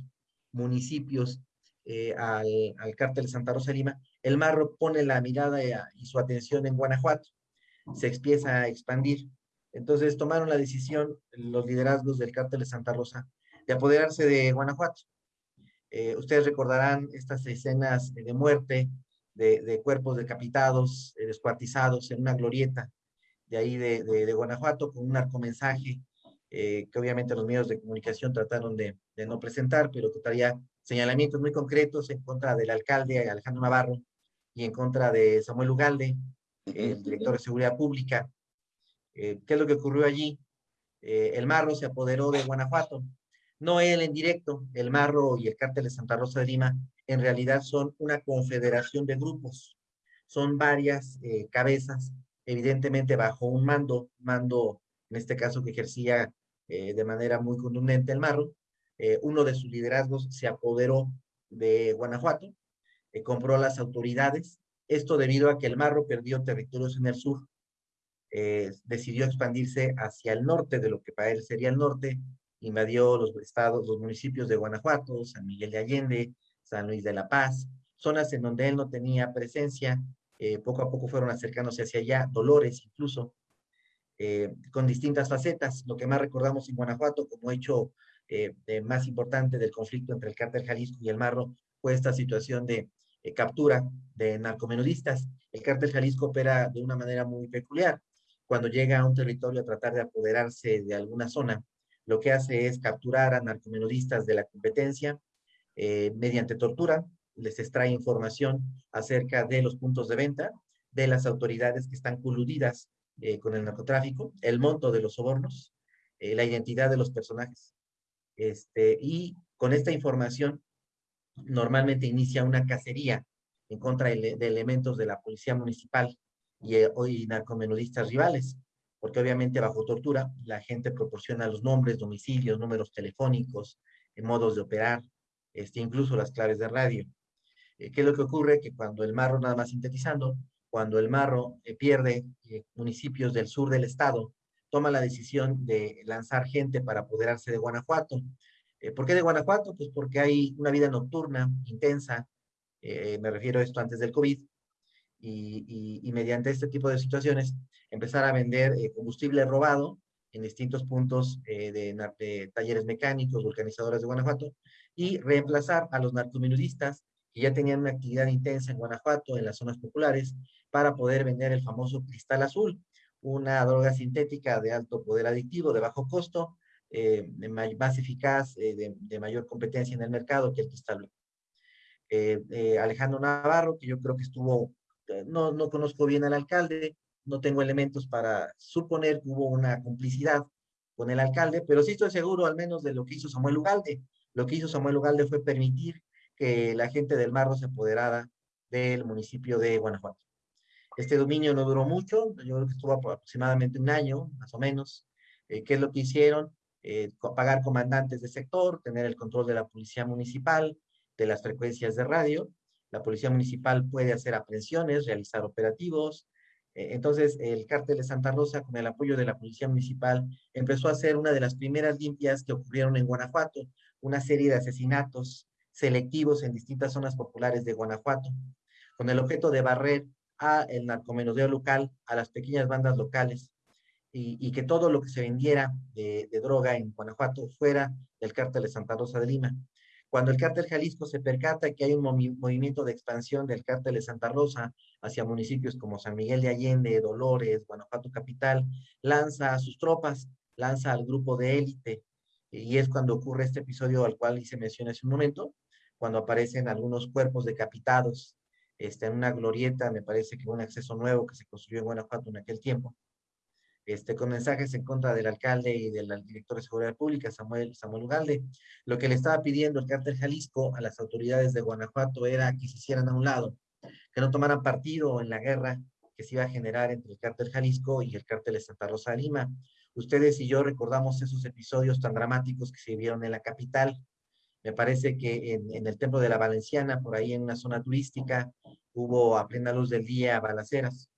municipios eh, al, al, cártel Santa Rosa Lima? El Marro pone la mirada y su atención en Guanajuato. Se empieza a expandir. Entonces tomaron la decisión los liderazgos del cártel de Santa Rosa de apoderarse de Guanajuato. Eh, ustedes recordarán estas escenas de muerte de, cuerpos decapitados, descuartizados en una glorieta de ahí de, Guanajuato con un narcomensaje eh, que obviamente los medios de comunicación trataron de, de, no presentar, pero que traía señalamientos muy concretos en contra del alcalde Alejandro Navarro y en contra de Samuel Ugalde, el director de Seguridad Pública. Eh, ¿Qué es lo que ocurrió allí? Eh, el Marro se apoderó de Guanajuato. No él en directo, el Marro y el cártel de Santa Rosa de Lima en realidad son una confederación de grupos. Son varias cabezas evidentemente bajo un mando, mando en este caso que ejercía eh, de manera muy contundente el Marro, eh, uno de sus liderazgos se apoderó de Guanajuato, eh, compró las autoridades, esto debido a que el Marro perdió territorios en el sur, decidió expandirse hacia el norte de lo que para él sería el norte, invadió los estados, los municipios de Guanajuato, San Miguel de Allende, San Luis de la Paz, zonas en donde él no tenía presencia, eh, poco a poco fueron acercándose hacia allá, Dolores incluso, eh, con distintas facetas. Lo que más recordamos en Guanajuato como hecho eh, más importante del conflicto entre el cártel Jalisco y el Marro fue esta situación de captura de narcomenudistas. El cártel Jalisco opera de una manera muy peculiar. Cuando llega a un territorio a tratar de apoderarse de alguna zona, lo que hace es capturar a narcomenudistas de la competencia mediante tortura, les extrae información acerca de los puntos de venta, de las autoridades que están coludidas eh, con el narcotráfico, el monto de los sobornos, eh, la identidad de los personajes. Este, y con esta información normalmente inicia una cacería en contra de, elementos de la policía municipal y, eh, y narcomenudistas rivales, porque obviamente bajo tortura la gente proporciona los nombres, domicilios, números telefónicos, modos de operar, este, incluso las claves de radio. Eh, ¿Qué es lo que ocurre? Que cuando el marro, nada más sintetizando, cuando el marro eh, pierde eh, municipios del sur del estado, toma la decisión de lanzar gente para apoderarse de Guanajuato. ¿Por qué de Guanajuato? Pues porque hay una vida nocturna intensa, me refiero a esto antes del COVID, y, mediante este tipo de situaciones empezar a vender combustible robado en distintos puntos de, de, talleres mecánicos, vulcanizadoras de Guanajuato, y reemplazar a los narcomenudistas que ya tenían una actividad intensa en Guanajuato, en las zonas populares, para poder vender el famoso cristal azul, una droga sintética de alto poder adictivo, de bajo costo, eh, más eficaz, eh, de, mayor competencia en el mercado que el cristal eh, Alejandro Navarro, que yo creo que estuvo, no, no conozco bien al alcalde, no tengo elementos para suponer que hubo una complicidad con el alcalde, pero sí estoy seguro al menos de lo que hizo Samuel Ugalde. Lo que hizo Samuel Ugalde fue permitir que la gente del Marro se apoderara del municipio de Guanajuato. Este dominio no duró mucho, yo creo que estuvo aproximadamente un año, más o menos. Eh, ¿Qué es lo que hicieron? Eh, pagar comandantes de sector, tener el control de la policía municipal, de las frecuencias de radio. La policía municipal puede hacer aprehensiones, realizar operativos. Eh, entonces, el cártel de Santa Rosa, con el apoyo de la policía municipal, empezó a hacer una de las primeras limpias que ocurrieron en Guanajuato, una serie de asesinatos selectivos en distintas zonas populares de Guanajuato, con el objeto de barrer a el narcomenudeo local, a las pequeñas bandas locales, y, que todo lo que se vendiera de, droga en Guanajuato fuera del cártel de Santa Rosa de Lima. Cuando el cártel Jalisco se percata que hay un movimiento de expansión del cártel de Santa Rosa hacia municipios como San Miguel de Allende, Dolores, Guanajuato Capital, lanza a sus tropas, lanza al grupo de élite, y es cuando ocurre este episodio al cual hice mención hace un momento, cuando aparecen algunos cuerpos decapitados este, en una glorieta, me parece que un acceso nuevo que se construyó en Guanajuato en aquel tiempo, este, con mensajes en contra del alcalde y del director de Seguridad Pública, Samuel, Samuel Ugalde. Lo que le estaba pidiendo el cártel Jalisco a las autoridades de Guanajuato era que se hicieran a un lado, que no tomaran partido en la guerra que se iba a generar entre el cártel Jalisco y el cártel de Santa Rosa de Lima. Ustedes y yo recordamos esos episodios tan dramáticos que se vieron en la capital. Me parece que en, el Templo de la Valenciana, por ahí en una zona turística, hubo a plena luz del día balaceras.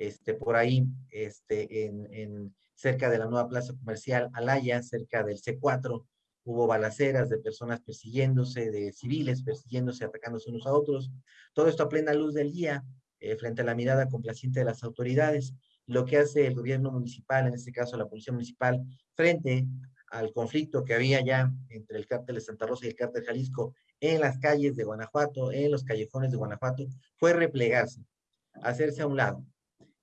Este, por ahí, este, en, cerca de la nueva plaza comercial Alaya, cerca del C4, hubo balaceras de personas persiguiéndose, de civiles persiguiéndose, atacándose unos a otros. Todo esto a plena luz del día, eh, frente a la mirada complaciente de las autoridades. Lo que hace el gobierno municipal, en este caso la policía municipal, frente al conflicto que había ya entre el cártel de Santa Rosa y el cártel Jalisco en las calles de Guanajuato, en los callejones de Guanajuato, fue replegarse, hacerse a un lado.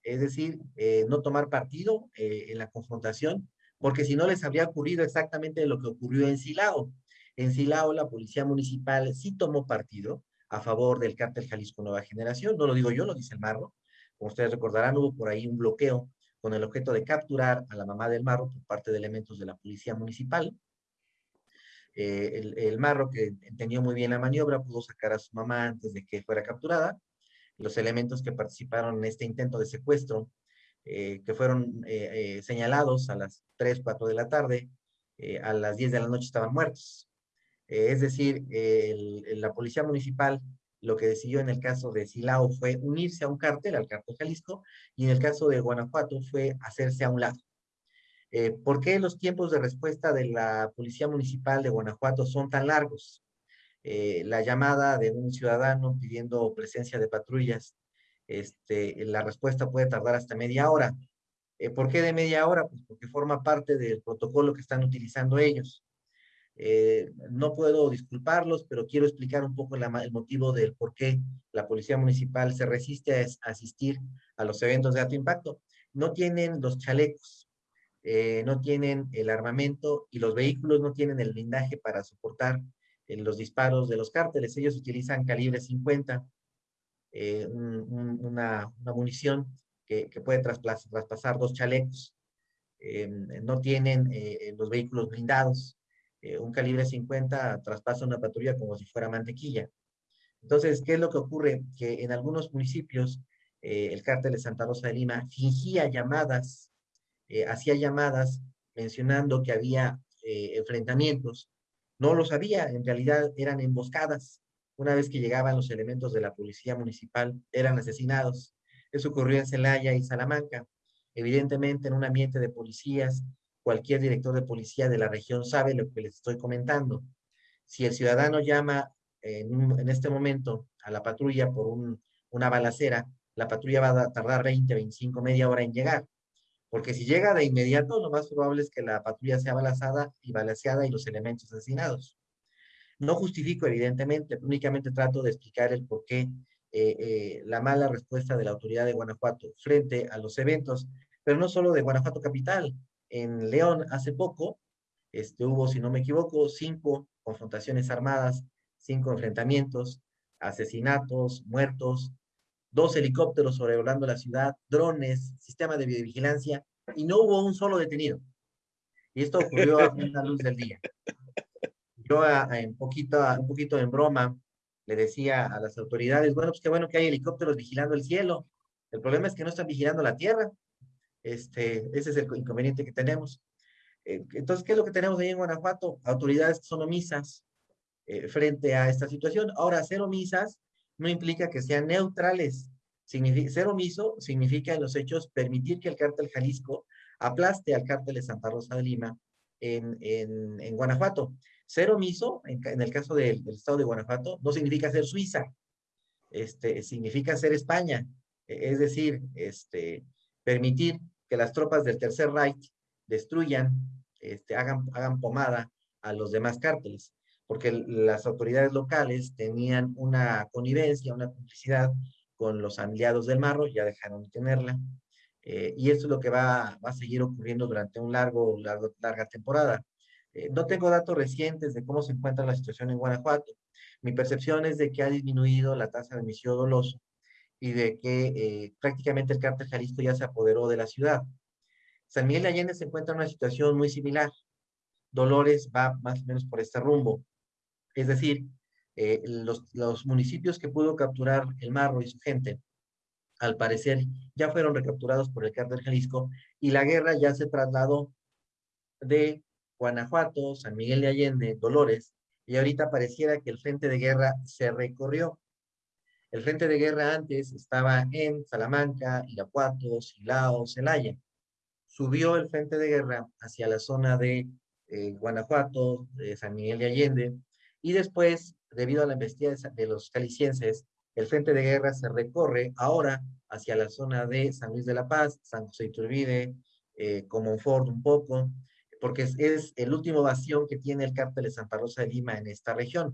Es decir, eh, no tomar partido eh, en la confrontación, porque si no les habría ocurrido exactamente lo que ocurrió en Silao. En Silao la policía municipal sí tomó partido a favor del cártel Jalisco Nueva Generación, no lo digo yo, lo dice el Marro. Como ustedes recordarán, hubo por ahí un bloqueo con el objeto de capturar a la mamá del Marro por parte de elementos de la policía municipal. Eh, el, Marro, que entendió muy bien la maniobra, pudo sacar a su mamá antes de que fuera capturada. Los elementos que participaron en este intento de secuestro, eh, que fueron eh, señalados a las 3, 4 de la tarde, a las 10 de la noche estaban muertos. es decir, la policía municipal lo que decidió en el caso de Silao fue unirse a un cártel, al cártel Jalisco, y en el caso de Guanajuato fue hacerse a un lado. Eh, ¿Por qué los tiempos de respuesta de la Policía Municipal de Guanajuato son tan largos? Eh, la llamada de un ciudadano pidiendo presencia de patrullas, este, la respuesta puede tardar hasta media hora. Eh, ¿Por qué de media hora? Pues porque forma parte del protocolo que están utilizando ellos. Eh, no puedo disculparlos, pero quiero explicar un poco el motivo del por qué la Policía Municipal se resiste a, asistir a los eventos de alto impacto. No tienen los chalecos, eh, no tienen el armamento y los vehículos no tienen el blindaje para soportar eh, los disparos de los cárteles. Ellos utilizan calibre 50, una, munición que, puede traspasar dos chalecos. no tienen los vehículos blindados eh, un calibre 50 traspasa una patrulla como si fuera mantequilla. Entonces, ¿qué es lo que ocurre? Que en algunos municipios eh, el cártel de Santa Rosa de Lima fingía llamadas, eh, hacía llamadas mencionando que había enfrentamientos. No los había, en realidad eran emboscadas. Una vez que llegaban los elementos de la policía municipal, eran asesinados. Eso ocurrió en Celaya y Salamanca. Evidentemente, en un ambiente de policías cualquier director de policía de la región sabe lo que les estoy comentando. Si el ciudadano llama en, este momento a la patrulla por una balacera, la patrulla va a tardar 20, 25, media hora en llegar. Porque si llega de inmediato, lo más probable es que la patrulla sea balazada y balaseada y los elementos asesinados. No justifico, evidentemente, únicamente trato de explicar el por qué eh, eh, la mala respuesta de la autoridad de Guanajuato frente a los eventos, pero no solo de Guanajuato Capital, en León hace poco, este, hubo, si no me equivoco, cinco confrontaciones armadas, cinco enfrentamientos, asesinatos, muertos, dos helicópteros sobrevolando la ciudad, drones, sistema de videovigilancia, y no hubo un solo detenido. Y esto ocurrió a la luz del día. Yo en poquito, un poquito en broma le decía a las autoridades, bueno, pues qué bueno que hay helicópteros vigilando el cielo. El problema es que no están vigilando la tierra. Este, ese es el inconveniente que tenemos. Eh, entonces, ¿qué es lo que tenemos ahí en Guanajuato? Autoridades que son omisas eh, frente a esta situación. Ahora, ser omisas no implica que sean neutrales. Significa, ser omiso significa en los hechos permitir que el cártel Jalisco aplaste al cártel de Santa Rosa de Lima en, en, en Guanajuato. Ser omiso, en, el caso del, estado de Guanajuato, no significa ser Suiza, este, significa ser España. E, es decir, este, permitir que las tropas del Tercer Reich destruyan, este, hagan, hagan pomada a los demás cárteles, porque las autoridades locales tenían una connivencia, una complicidad con los aliados del Marro, ya dejaron de tenerla, eh, y esto es lo que va, va, a seguir ocurriendo durante un largo, largo larga temporada. Eh, no tengo datos recientes de cómo se encuentra la situación en Guanajuato. Mi percepción es de que ha disminuido la tasa de homicidio doloso, y de que eh, prácticamente el cártel Jalisco ya se apoderó de la ciudad. San Miguel de Allende se encuentra en una situación muy similar. Dolores va más o menos por este rumbo. Es decir, Eh, los, municipios que pudo capturar el Marro y su gente, al parecer, ya fueron recapturados por el cártel Jalisco y la guerra ya se trasladó de Guanajuato, San Miguel de Allende, Dolores, y ahorita pareciera que el frente de guerra se recorrió. El frente de guerra antes estaba en Salamanca, Irapuato, Silao, Celaya. Subió el frente de guerra hacia la zona de eh, Guanajuato, San Miguel de Allende, y después, debido a la embestida de los calicienses, el frente de guerra se recorre ahora hacia la zona de San Luis de la Paz, San José Iturbide, eh, Comonfort un poco, porque es, el último bastión que tiene el cártel de Santa Rosa de Lima en esta región.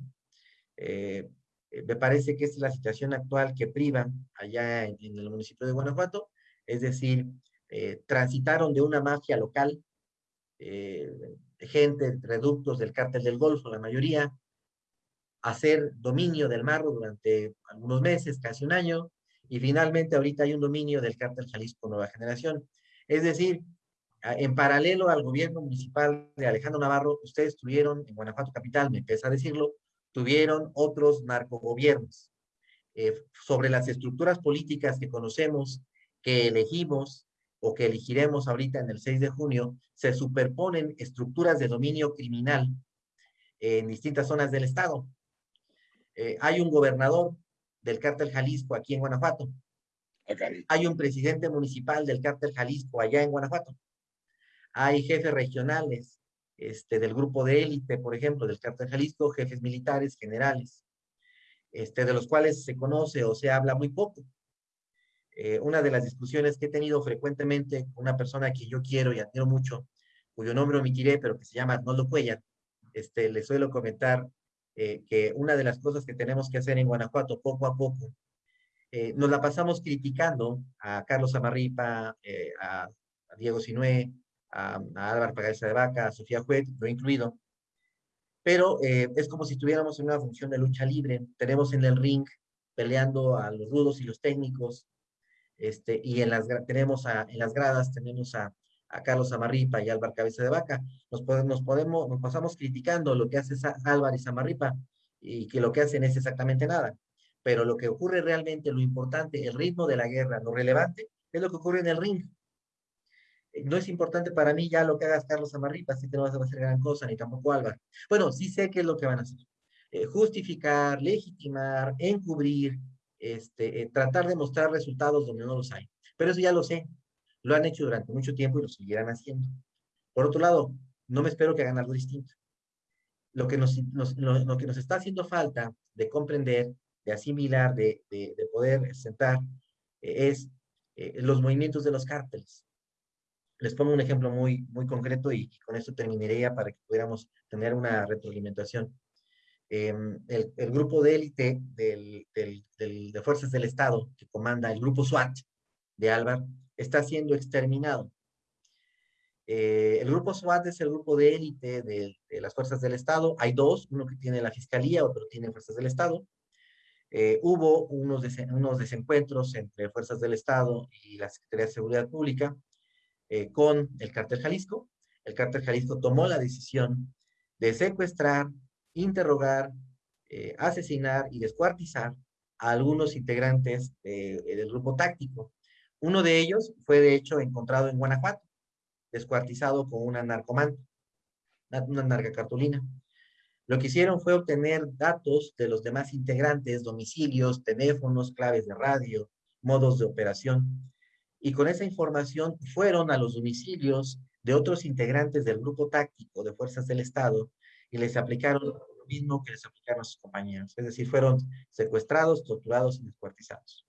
Eh, eh, me parece que es la situación actual que priva allá en, el municipio de Guanajuato, es decir, eh, transitaron de una mafia local, gente, reductos del cártel del Golfo, la mayoría, hacer dominio del Marro durante algunos meses, casi un año, y finalmente ahorita hay un dominio del cártel Jalisco Nueva Generación. Es decir, en paralelo al gobierno municipal de Alejandro Navarro, ustedes tuvieron en Guanajuato Capital, me pesa decirlo, tuvieron otros narcogobiernos. Eh, sobre las estructuras políticas que conocemos, que elegimos o que elegiremos ahorita en el 6 de junio, se superponen estructuras de dominio criminal en distintas zonas del estado. Eh, hay un gobernador del cártel Jalisco aquí en Guanajuato. Hay un presidente municipal del cártel Jalisco allá en Guanajuato hay jefes regionales este, del grupo de élite, por ejemplo, del cártel Jalisco, jefes militares, generales, este, de los cuales se conoce o se habla muy poco. Eh, una de las discusiones que he tenido frecuentemente con una persona que yo quiero y admiro mucho, cuyo nombre omitiré, pero que se llama Arnoldo Cuellar, este, le suelo comentar eh, que una de las cosas que tenemos que hacer en Guanajuato poco a poco, eh, nos la pasamos criticando a Carlos Amarripa, a, a Diego Sinué, a, Álvaro Pagaza de Vaca, a Sofía Juez, yo incluido. Pero eh, es como si estuviéramos en una función de lucha libre. Tenemos en el ring peleando a los rudos y los técnicos, este, y en las, tenemos a, en las gradas tenemos a, a Carlos Amarripa y Álvaro Cabeza de Vaca. Nos podemos, podemos, nos pasamos criticando lo que hace Álvaro y Samarripa y que lo que hacen es exactamente nada. Pero lo que ocurre realmente, lo importante, el ritmo de la guerra, lo relevante, es lo que ocurre en el ring no es importante para mí ya lo que hagas Carlos Amarripa, así que no vas a hacer gran cosa, ni tampoco Álvaro. Bueno, sí sé qué es lo que van a hacer. Eh, justificar, legitimar, encubrir, este, eh, tratar de mostrar resultados donde no los hay. Pero eso ya lo sé. Lo han hecho durante mucho tiempo y lo seguirán haciendo. Por otro lado, no me espero que hagan algo distinto. Lo que nos, lo, que nos está haciendo falta de comprender, de asimilar, de, de, poder sentar, eh, es los movimientos de los cárteles les pongo un ejemplo muy, muy concreto y, con esto terminaría para que pudiéramos tener una retroalimentación. Em, el, grupo de élite de fuerzas del Estado que comanda el grupo SWAT de Álvaro está siendo exterminado. Eh, el grupo SWAT es el grupo de élite de, las fuerzas del Estado. Hay dos, uno que tiene la Fiscalía, otro tiene fuerzas del Estado. Eh, hubo unos, unos desencuentros entre fuerzas del Estado y la Secretaría de Seguridad Pública eh, con el cártel Jalisco. El cártel Jalisco tomó la decisión de secuestrar, interrogar, asesinar y descuartizar a algunos integrantes del grupo táctico. Uno de ellos fue de hecho encontrado en Guanajuato, descuartizado con una narcomanta, una narca cartulina. Lo que hicieron fue obtener datos de los demás integrantes, domicilios, teléfonos, claves de radio, modos de operación y con esa información fueron a los domicilios de otros integrantes del grupo táctico de fuerzas del Estado y les aplicaron lo mismo que les aplicaron a sus compañeros, es decir, fueron secuestrados, torturados y descuartizados.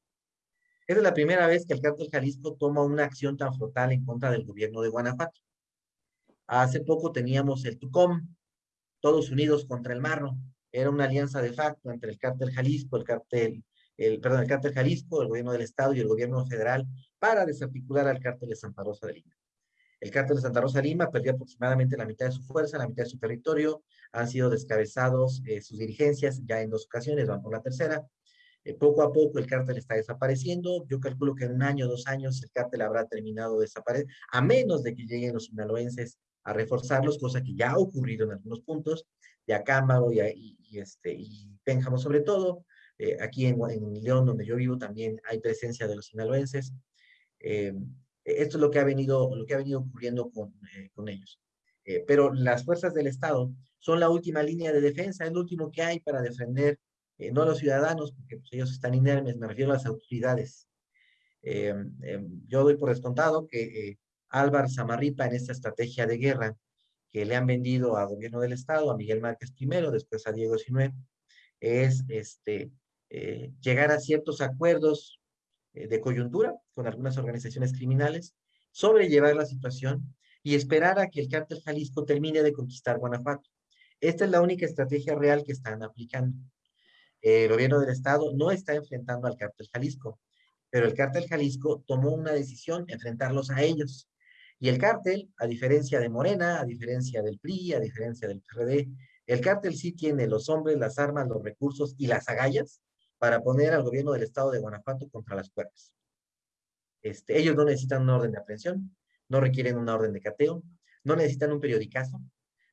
Es la primera vez que el cártel Jalisco toma una acción tan frontal en contra del gobierno de Guanajuato. Hace poco teníamos el TUCOM, todos unidos contra el Marro. Era una alianza de facto entre el cártel Jalisco, el cártel el, perdón, el cártel Jalisco, el gobierno del Estado y el gobierno federal para desarticular al cártel de Santa Rosa de Lima. El cártel de Santa Rosa de Lima perdió aproximadamente la mitad de su fuerza, la mitad de su territorio, han sido descabezados eh, sus dirigencias ya en dos ocasiones, van por la tercera. Eh, poco a poco el cártel está desapareciendo. Yo calculo que en un año, dos años, el cártel habrá terminado de desaparecer, a menos de que lleguen los sinaloenses a reforzarlos, cosa que ya ha ocurrido en algunos puntos. de Acámbaro y, y, este, y Pénjamo sobre todo. Eh, aquí en, en, León, donde yo vivo, también hay presencia de los sinaloenses. Eh, esto es lo que ha venido, lo que ha venido ocurriendo con, eh, con ellos. pero las fuerzas del Estado son la última línea de defensa, es lo último que hay para defender, no a los ciudadanos, porque pues, ellos están inermes, me refiero a las autoridades. yo doy por descontado que Álvaro Samarripa en esta estrategia de guerra que le han vendido al gobierno del Estado, a Miguel Márquez primero, después a Diego Sinué, es este, eh, llegar a ciertos acuerdos eh, de coyuntura con algunas organizaciones criminales, sobrellevar la situación y esperar a que el cártel Jalisco termine de conquistar Guanajuato. Esta es la única estrategia real que están aplicando. El gobierno del Estado no está enfrentando al cártel Jalisco, pero el cártel Jalisco tomó una decisión, enfrentarlos a ellos. Y el cártel, a diferencia de Morena, a diferencia del PRI, a diferencia del PRD, el cártel sí tiene los hombres, las armas, los recursos y las agallas para poner al gobierno del estado de Guanajuato contra las cuerdas. Este, ellos no necesitan una orden de aprehensión, no requieren una orden de cateo, no necesitan un periodicazo,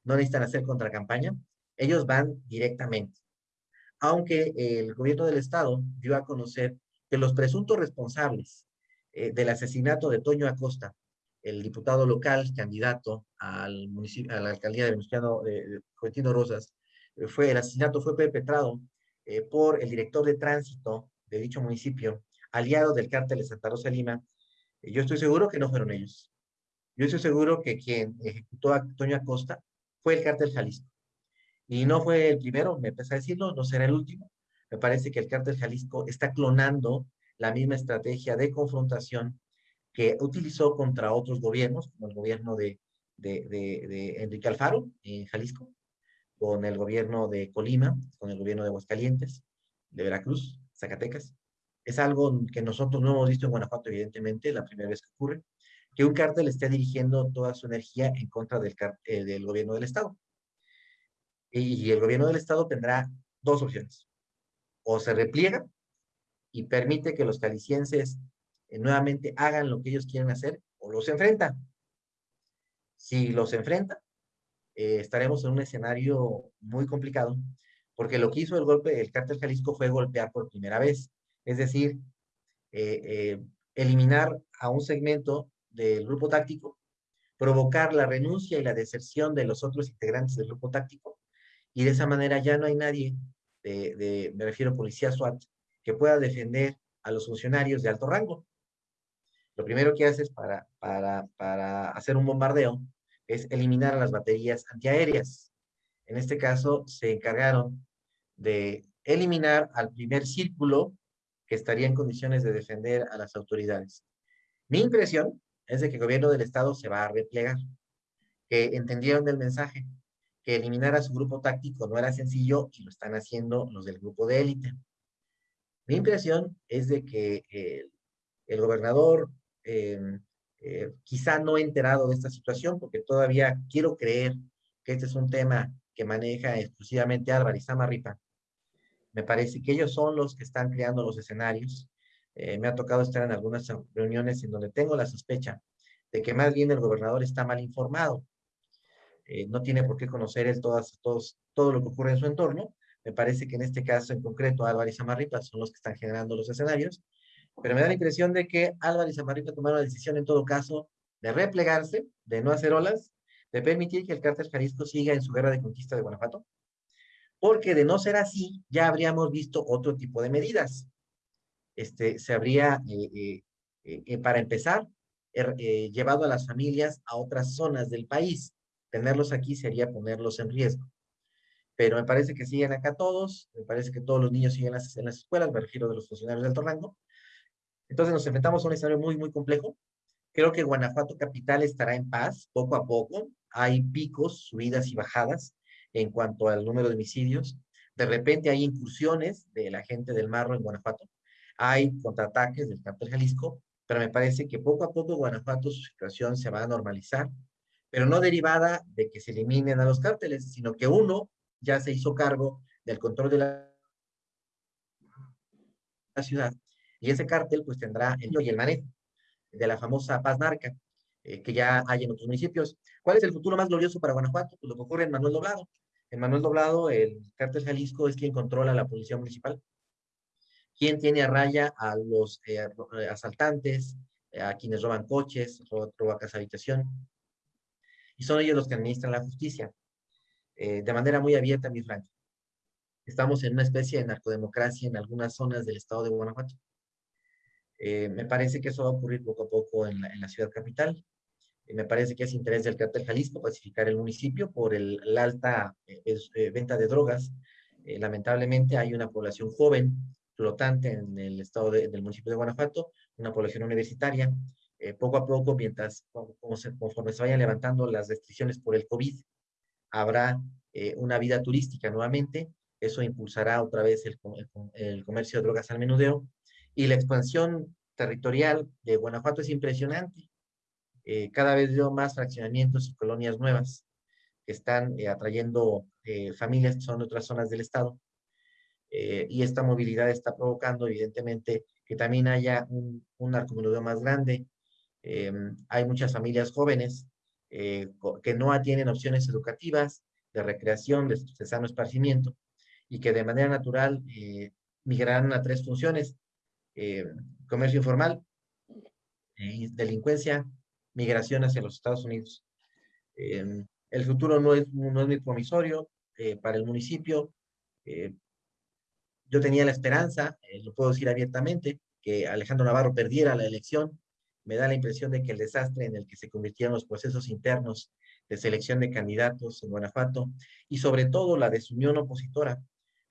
no necesitan hacer contracampaña, ellos van directamente. Aunque el gobierno del estado dio a conocer que los presuntos responsables eh, del asesinato de Toño Acosta el diputado local, candidato al municipio, a la alcaldía de Venustiano, de, Rosas, eh, fue, el asesinato fue perpetrado eh, por el director de tránsito de dicho municipio, aliado del cártel de Santa Rosa Lima. Eh, yo estoy seguro que no fueron ellos. Yo estoy seguro que quien ejecutó a Toño Acosta fue el cártel Jalisco. Y no fue el primero, me pesa decirlo, no será el último. Me parece que el cártel Jalisco está clonando la misma estrategia de confrontación que utilizó contra otros gobiernos, como el gobierno de, Enrique Alfaro en Jalisco, con el gobierno de Colima, con el gobierno de Aguascalientes, de Veracruz, Zacatecas. Es algo que nosotros no hemos visto en Guanajuato, evidentemente, la primera vez que ocurre, que un cártel esté dirigiendo toda su energía en contra del, eh, del gobierno del Estado. Y, el gobierno del Estado tendrá dos opciones. O se repliega y permite que los calicienses eh, nuevamente hagan lo que ellos quieren hacer o los enfrentan. Si los enfrentan, eh, estaremos en un escenario muy complicado, porque lo que hizo el golpe, el cártel Jalisco fue golpear por primera vez, es decir, eh, eliminar a un segmento del grupo táctico, provocar la renuncia y la deserción de los otros integrantes del grupo táctico, y de esa manera ya no hay nadie, de, me refiero a policía SWAT, que pueda defender a los funcionarios de alto rango. Lo primero que haces para, para, para hacer un bombardeo es eliminar las baterías antiaéreas. En este caso, se encargaron de eliminar al primer círculo que estaría en condiciones de defender a las autoridades. Mi impresión es de que el gobierno del Estado se va a replegar, que entendieron el mensaje, que eliminar su grupo táctico no era sencillo y lo están haciendo los del grupo de élite. Mi impresión es de que el, el gobernador Em, eh, quizá no he enterado de esta situación porque todavía quiero creer que este es un tema que maneja exclusivamente Álvarez Samarripa. Me parece que ellos son los que están creando los escenarios. Eh, me ha tocado estar en algunas reuniones en donde tengo la sospecha de que más bien el gobernador está mal informado. Eh, no tiene por qué conocer él todas, todos, todo lo que ocurre en su entorno. Me parece que en este caso en concreto Álvarez Samarripa son los que están generando los escenarios pero me da la impresión de que Álvarez y Samarripa tomaron la decisión en todo caso de replegarse, de no hacer olas, de permitir que el cártel Jalisco siga en su guerra de conquista de Guanajuato, porque de no ser así, ya habríamos visto otro tipo de medidas. Este, se habría, eh, eh, para empezar, er, llevado a las familias a otras zonas del país. Tenerlos aquí sería ponerlos en riesgo. Pero me parece que siguen acá todos, me parece que todos los niños siguen en las, en las escuelas, me refiero de los funcionarios de alto rango, entonces nos enfrentamos a un escenario muy, muy complejo. Creo que Guanajuato capital estará en paz poco a poco. Hay picos, subidas y bajadas en cuanto al número de homicidios. De repente hay incursiones de la gente del Marro en Guanajuato. Hay contraataques del cártel Jalisco, pero me parece que poco a poco Guanajuato su situación se va a normalizar, pero no derivada de que se eliminen a los cárteles, sino que uno ya se hizo cargo del control de la ciudad y ese cártel pues tendrá el y el manejo de la famosa paz narca eh, que ya hay en otros municipios. ¿Cuál es el futuro más glorioso para Guanajuato? Pues lo que ocurre en Manuel Doblado. En Manuel Doblado, el cártel Jalisco es quien controla la policía municipal, quien tiene a raya a los eh, asaltantes, a quienes roban coches, roban, casa habitación, y son ellos los que administran la justicia, eh, de manera muy abierta, mi Frank. Estamos en una especie de narcodemocracia en algunas zonas del estado de Guanajuato. Eh, me parece que eso va a ocurrir poco a poco en la, ciudad capital. Eh, me parece que es interés del cártel Jalisco pacificar el municipio por el, la alta venta de drogas. lamentablemente hay una población joven flotante en el estado del municipio de Guanajuato, una población universitaria. Poco a poco, mientras conforme se vayan levantando las restricciones por el COVID, habrá eh, una vida turística nuevamente, eso impulsará otra vez el, el, comercio de drogas al menudeo, y la expansión territorial de Guanajuato es impresionante. Eh, cada vez veo más fraccionamientos y colonias nuevas que están eh, atrayendo familias que son de otras zonas del estado. y esta movilidad está provocando, evidentemente, que también haya un, un narcomenudeo más grande. Hay muchas familias jóvenes eh, que no tienen opciones educativas, de recreación, de, sano esparcimiento, y que de manera natural eh, migrarán a tres funciones, eh, comercio informal, delincuencia, migración hacia los Estados Unidos. el futuro no es, no es muy promisorio para el municipio. yo tenía la esperanza, lo puedo decir abiertamente, que Alejandro Navarro perdiera la elección me da la impresión de que el desastre en el que se convirtieron los procesos internos de selección de candidatos en Guanajuato y sobre todo la desunión opositora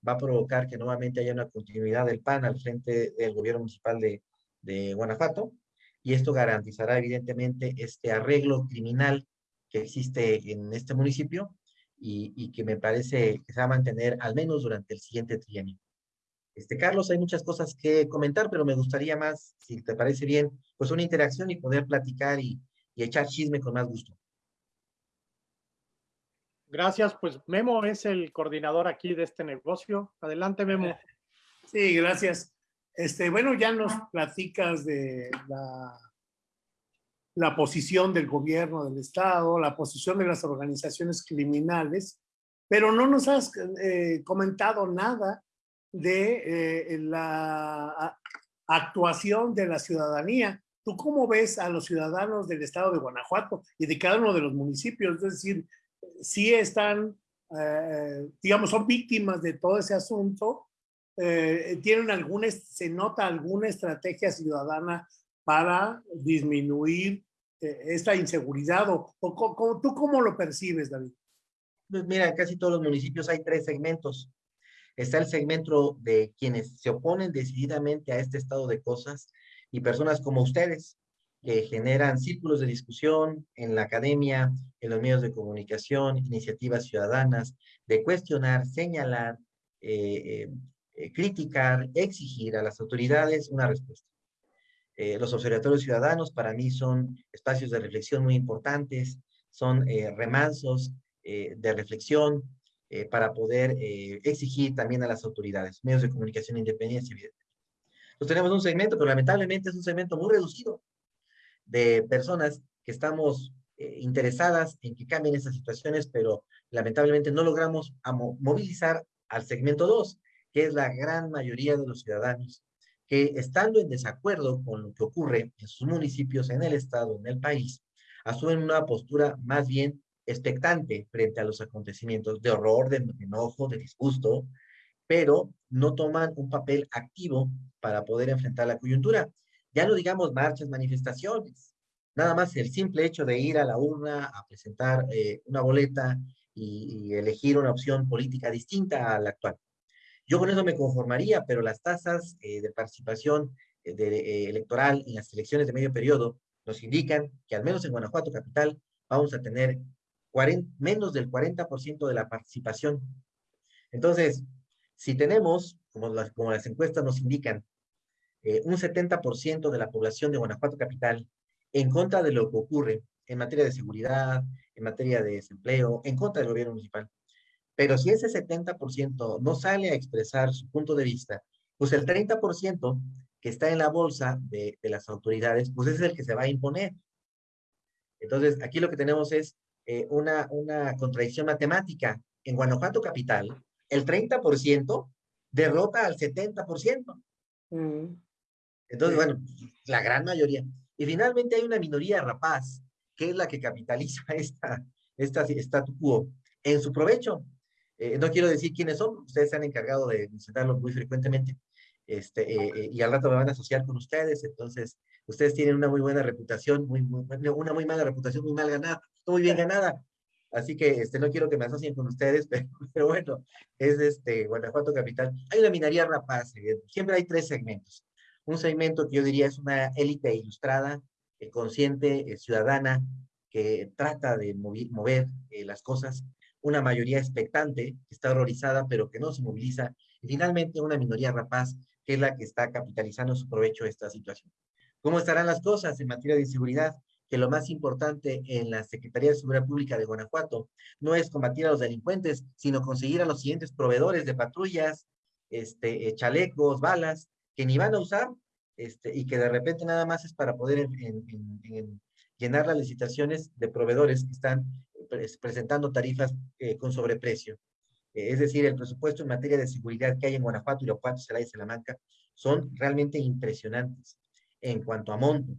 va a provocar que nuevamente haya una continuidad del PAN al frente del gobierno municipal de, de Guanajuato y esto garantizará evidentemente este arreglo criminal que existe en este municipio y, y que me parece que se va a mantener al menos durante el siguiente trienio. Este, Carlos, hay muchas cosas que comentar, pero me gustaría más, si te parece bien, pues una interacción y poder platicar y, echar chisme con más gusto. Gracias, pues Memo es el coordinador aquí de este negocio. Adelante, Memo. Sí, gracias. Este, bueno, ya nos platicas de la, la posición del gobierno del Estado, la posición de las organizaciones criminales, pero no nos has eh, comentado nada de eh, la actuación de la ciudadanía. ¿Tú cómo ves a los ciudadanos del estado de Guanajuato y de cada uno de los municipios? Es decir, si están, eh, digamos, son víctimas de todo ese asunto, eh, tienen alguna, se nota alguna estrategia ciudadana para disminuir esta inseguridad o, tú cómo lo percibes, David? Pues mira, en casi todos los municipios hay tres segmentos. Está el segmento de quienes se oponen decididamente a este estado de cosas y personas como ustedes, que generan círculos de discusión en la academia, en los medios de comunicación, iniciativas ciudadanas, de cuestionar, señalar, eh, eh, criticar, exigir a las autoridades una respuesta. Eh, los observatorios ciudadanos para mí son espacios de reflexión muy importantes, son remansos de reflexión, eh, para poder eh, exigir también a las autoridades, medios de comunicación independientes, evidentemente. Entonces tenemos un segmento, pero lamentablemente es un segmento muy reducido de personas que estamos eh, interesadas en que cambien esas situaciones, pero lamentablemente no logramos movilizar al segmento 2, que es la gran mayoría de los ciudadanos que estando en desacuerdo con lo que ocurre en sus municipios, en el estado, en el país, asumen una postura más bien expectante frente a los acontecimientos de horror, de enojo, de disgusto, pero no toman un papel activo para poder enfrentar la coyuntura. Ya no digamos marchas, manifestaciones, nada más el simple hecho de ir a la urna a presentar eh, una boleta y, elegir una opción política distinta a la actual. Yo con eso me conformaría, pero las tasas eh, de participación eh, de, electoral en las elecciones de medio periodo nos indican que al menos en Guanajuato capital vamos a tener menos del 40% de la participación. Entonces, si tenemos, como las, como las encuestas nos indican, eh, un 70% de la población de Guanajuato Capital en contra de lo que ocurre en materia de seguridad, en materia de desempleo, en contra del gobierno municipal. Pero si ese 70% no sale a expresar su punto de vista, pues el 30% que está en la bolsa de, de las autoridades, pues es el que se va a imponer. Entonces, aquí lo que tenemos es eh, una, una contradicción matemática. en Guanajuato Capital, el 30% derrota al 70%. Mm. Entonces, bueno, la gran mayoría. Y finalmente hay una minoría rapaz, que es la que capitaliza esta, esta statu quo en su provecho. Eh, no quiero decir quiénes son, ustedes se han encargado de mencionarlo muy frecuentemente, este, eh, eh, y al rato me van a asociar con ustedes, entonces ustedes tienen una muy buena reputación, muy, muy, una muy mala reputación, muy mal ganada, muy bien ganada, así que este, no quiero que me asocien con ustedes, pero, bueno, es este, Guanajuato Capital. Hay una minaría rapaz, siempre hay tres segmentos. Un segmento que yo diría es una élite ilustrada, consciente, ciudadana, que trata de mover, mover las cosas una mayoría expectante, que está horrorizada, pero que no se moviliza, y finalmente una minoría rapaz, que es la que está capitalizando su provecho esta situación. ¿Cómo estarán las cosas en materia de seguridad? Que lo más importante en la Secretaría de Seguridad Pública de Guanajuato no es combatir a los delincuentes, sino conseguir a los siguientes proveedores de patrullas, este, eh, chalecos, balas, que ni van a usar, este, y que de repente nada más es para poder llenar las licitaciones de proveedores que están presentando tarifas eh, con sobreprecio. Eh, es decir, el presupuesto en materia de seguridad que hay en Guanajuato, Irapuato, Celaya y Salamanca son realmente impresionantes en cuanto a monto,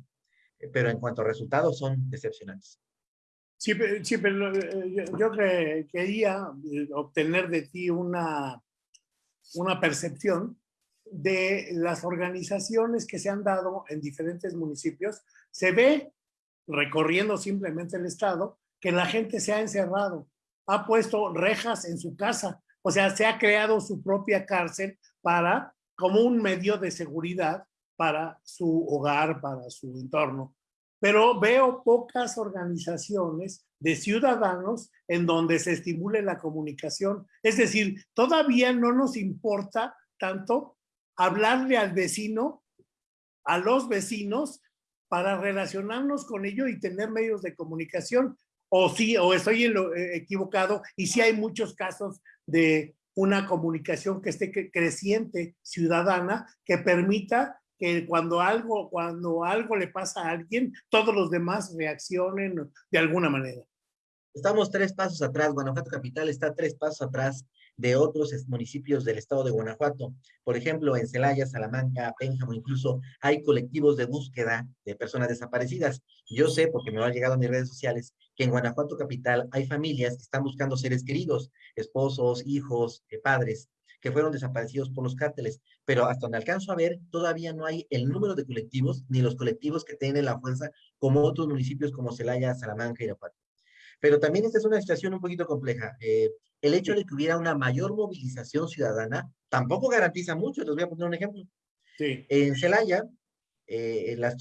eh, pero en cuanto a resultados son decepcionantes. Sí, pero yo, quería obtener de ti una, una percepción de las organizaciones que se han dado en diferentes municipios. Se ve recorriendo simplemente el estado que la gente se ha encerrado, ha puesto rejas en su casa, o sea, se ha creado su propia cárcel para, como un medio de seguridad para su hogar, para su entorno. Pero veo pocas organizaciones de ciudadanos en donde se estimule la comunicación. Es decir, todavía no nos importa tanto hablarle al vecino, a los vecinos, para relacionarnos con ellos y tener medios de comunicación o sí, o estoy en lo, eh, equivocado, y sí hay muchos casos de una comunicación que esté creciente ciudadana que permita que cuando algo, cuando algo le pasa a alguien, todos los demás reaccionen de alguna manera. Estamos tres pasos atrás, Guanajuato Capital está tres pasos atrás de otros municipios del estado de Guanajuato. Por ejemplo, en Celaya, Salamanca, Pénjamo, incluso hay colectivos de búsqueda de personas desaparecidas. Yo sé, porque me lo han llegado a mis redes sociales, que en Guanajuato Capital hay familias que están buscando seres queridos, esposos, hijos, eh, padres, que fueron desaparecidos por los cárteles. Pero hasta donde alcanzo a ver, todavía no hay el número de colectivos, ni los colectivos que tienen la fuerza como otros municipios como Celaya, Salamanca y Irapuato. Pero también esta es una situación un poquito compleja. Eh, el hecho de que hubiera una mayor movilización ciudadana tampoco garantiza mucho. Les voy a poner un ejemplo. Sí. En Celaya, eh, las,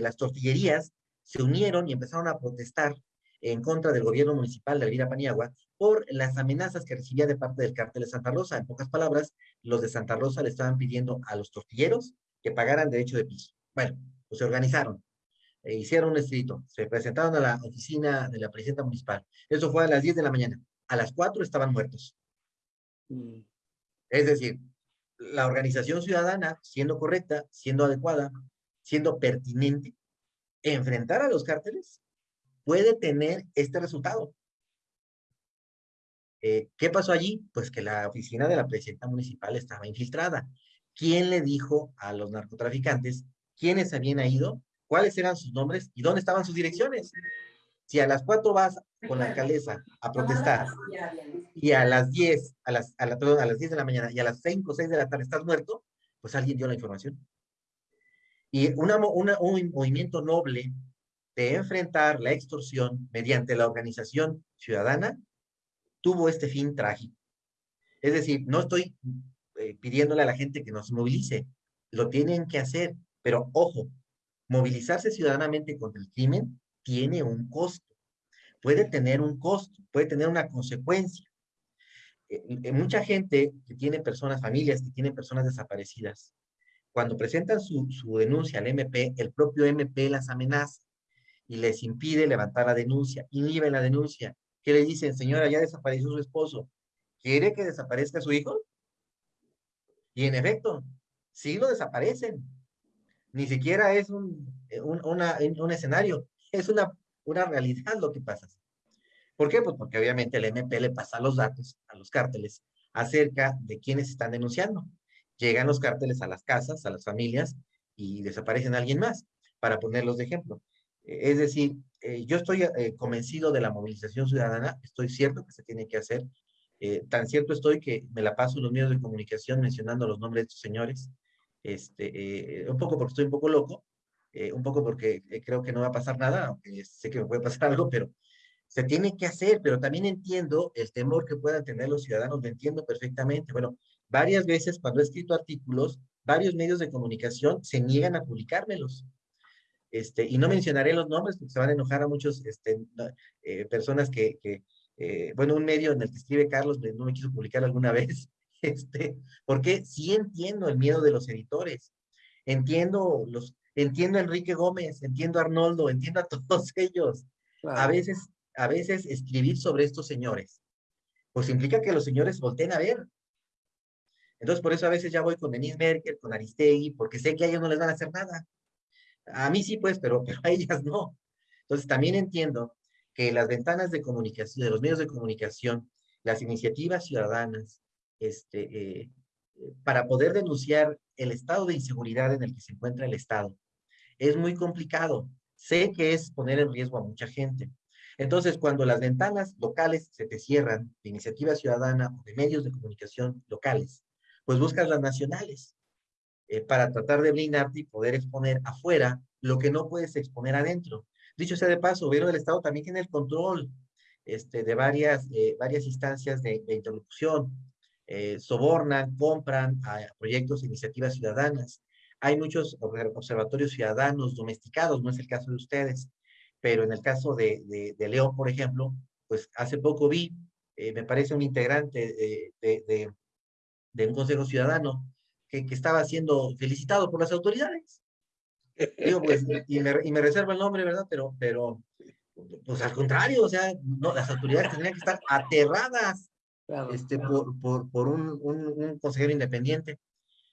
las tortillerías se unieron y empezaron a protestar en contra del gobierno municipal de Elvira Paniagua por las amenazas que recibía de parte del cártel de Santa Rosa. En pocas palabras, los de Santa Rosa le estaban pidiendo a los tortilleros que pagaran derecho de piso. Bueno, pues se organizaron, e hicieron un escrito, se presentaron a la oficina de la presidenta municipal. Eso fue a las 10 de la mañana. A las 4 estaban muertos. Mm. Es decir, la organización ciudadana, siendo correcta, siendo adecuada, siendo pertinente, enfrentar a los cárteles puede tener este resultado. Eh, ¿Qué pasó allí? Pues que la oficina de la presidenta municipal estaba infiltrada. ¿Quién le dijo a los narcotraficantes quiénes habían ido, cuáles eran sus nombres y dónde estaban sus direcciones? Si a las cuatro vas con la alcaldesa a protestar y a las 10, a las, a, la, a las 10 de la mañana y a las 5 o 6 de la tarde estás muerto, pues alguien dio la información. Y una, un movimiento noble de enfrentar la extorsión mediante la organización ciudadana, tuvo este fin trágico. Es decir, no estoy eh, pidiéndole a la gente que nos movilice, lo tienen que hacer, pero ojo, movilizarse ciudadanamente contra el crimen tiene un costo, puede tener un costo, puede tener una consecuencia. Eh, eh, mucha gente que tiene personas, familias que tienen personas desaparecidas, cuando presentan su, su denuncia al MP, el propio MP las amenaza y les impide levantar la denuncia, inhibe la denuncia. ¿Qué le dicen? Señora, ya desapareció su esposo. ¿Quiere que desaparezca su hijo? Y en efecto, sí lo desaparecen. Ni siquiera es un, un, una, un escenario, es una, una realidad lo que pasa. ¿Por qué? Pues porque obviamente el MP le pasa los datos a los cárteles acerca de quiénes están denunciando. Llegan los cárteles a las casas, a las familias y desaparecen alguien más, para ponerlos de ejemplo. Eh, es decir, eh, yo estoy eh, convencido de la movilización ciudadana, estoy cierto que se tiene que hacer. tan cierto estoy que me la paso en los medios de comunicación mencionando los nombres de estos señores, este, un poco porque estoy un poco loco, un poco porque creo que no va a pasar nada, aunque sé que me puede pasar algo, pero se tiene que hacer, pero también entiendo el temor que puedan tener los ciudadanos, lo entiendo perfectamente. Bueno, varias veces cuando he escrito artículos, varios medios de comunicación se niegan a publicármelos. Este, y no mencionaré los nombres porque se van a enojar a muchos este, eh, personas que, que eh, bueno, un medio en el que escribe Carlos no me quiso publicar alguna vez, este, porque sí entiendo el miedo de los editores, entiendo los, entiendo a Enrique Gómez, entiendo a Arnoldo, entiendo a todos ellos. A veces a veces escribir sobre estos señores, pues implica que los señores volteen a ver. Entonces, por eso a veces ya voy con Denise Merkel, con Aristegui, porque sé que a ellos no les van a hacer nada. A mí sí, pues, pero, pero a ellas no. Entonces, también entiendo que las ventanas de comunicación, de los medios de comunicación, las iniciativas ciudadanas, este, eh, para poder denunciar el estado de inseguridad en el que se encuentra el Estado, es muy complicado. Sé que es poner en riesgo a mucha gente, entonces, cuando las ventanas locales se te cierran de iniciativa ciudadana o de medios de comunicación locales, pues buscas las nacionales eh, para tratar de blindarte y poder exponer afuera lo que no puedes exponer adentro. Dicho sea de paso, gobierno del Estado también tiene el control este, de varias, eh, varias instancias de, interlocución. Eh, sobornan, compran a proyectos e iniciativas ciudadanas. Hay muchos observatorios ciudadanos domesticados, no es el caso de ustedes, pero en el caso de, de, León, por ejemplo, pues hace poco vi, eh, me parece un integrante de, de, un consejo ciudadano que, que, estaba siendo felicitado por las autoridades. Digo, pues, y me, y me reservo el nombre, ¿verdad? Pero, pero, pues al contrario, o sea, no, las autoridades tendrían que estar aterradas este, por, por, por un, un, un, consejero independiente.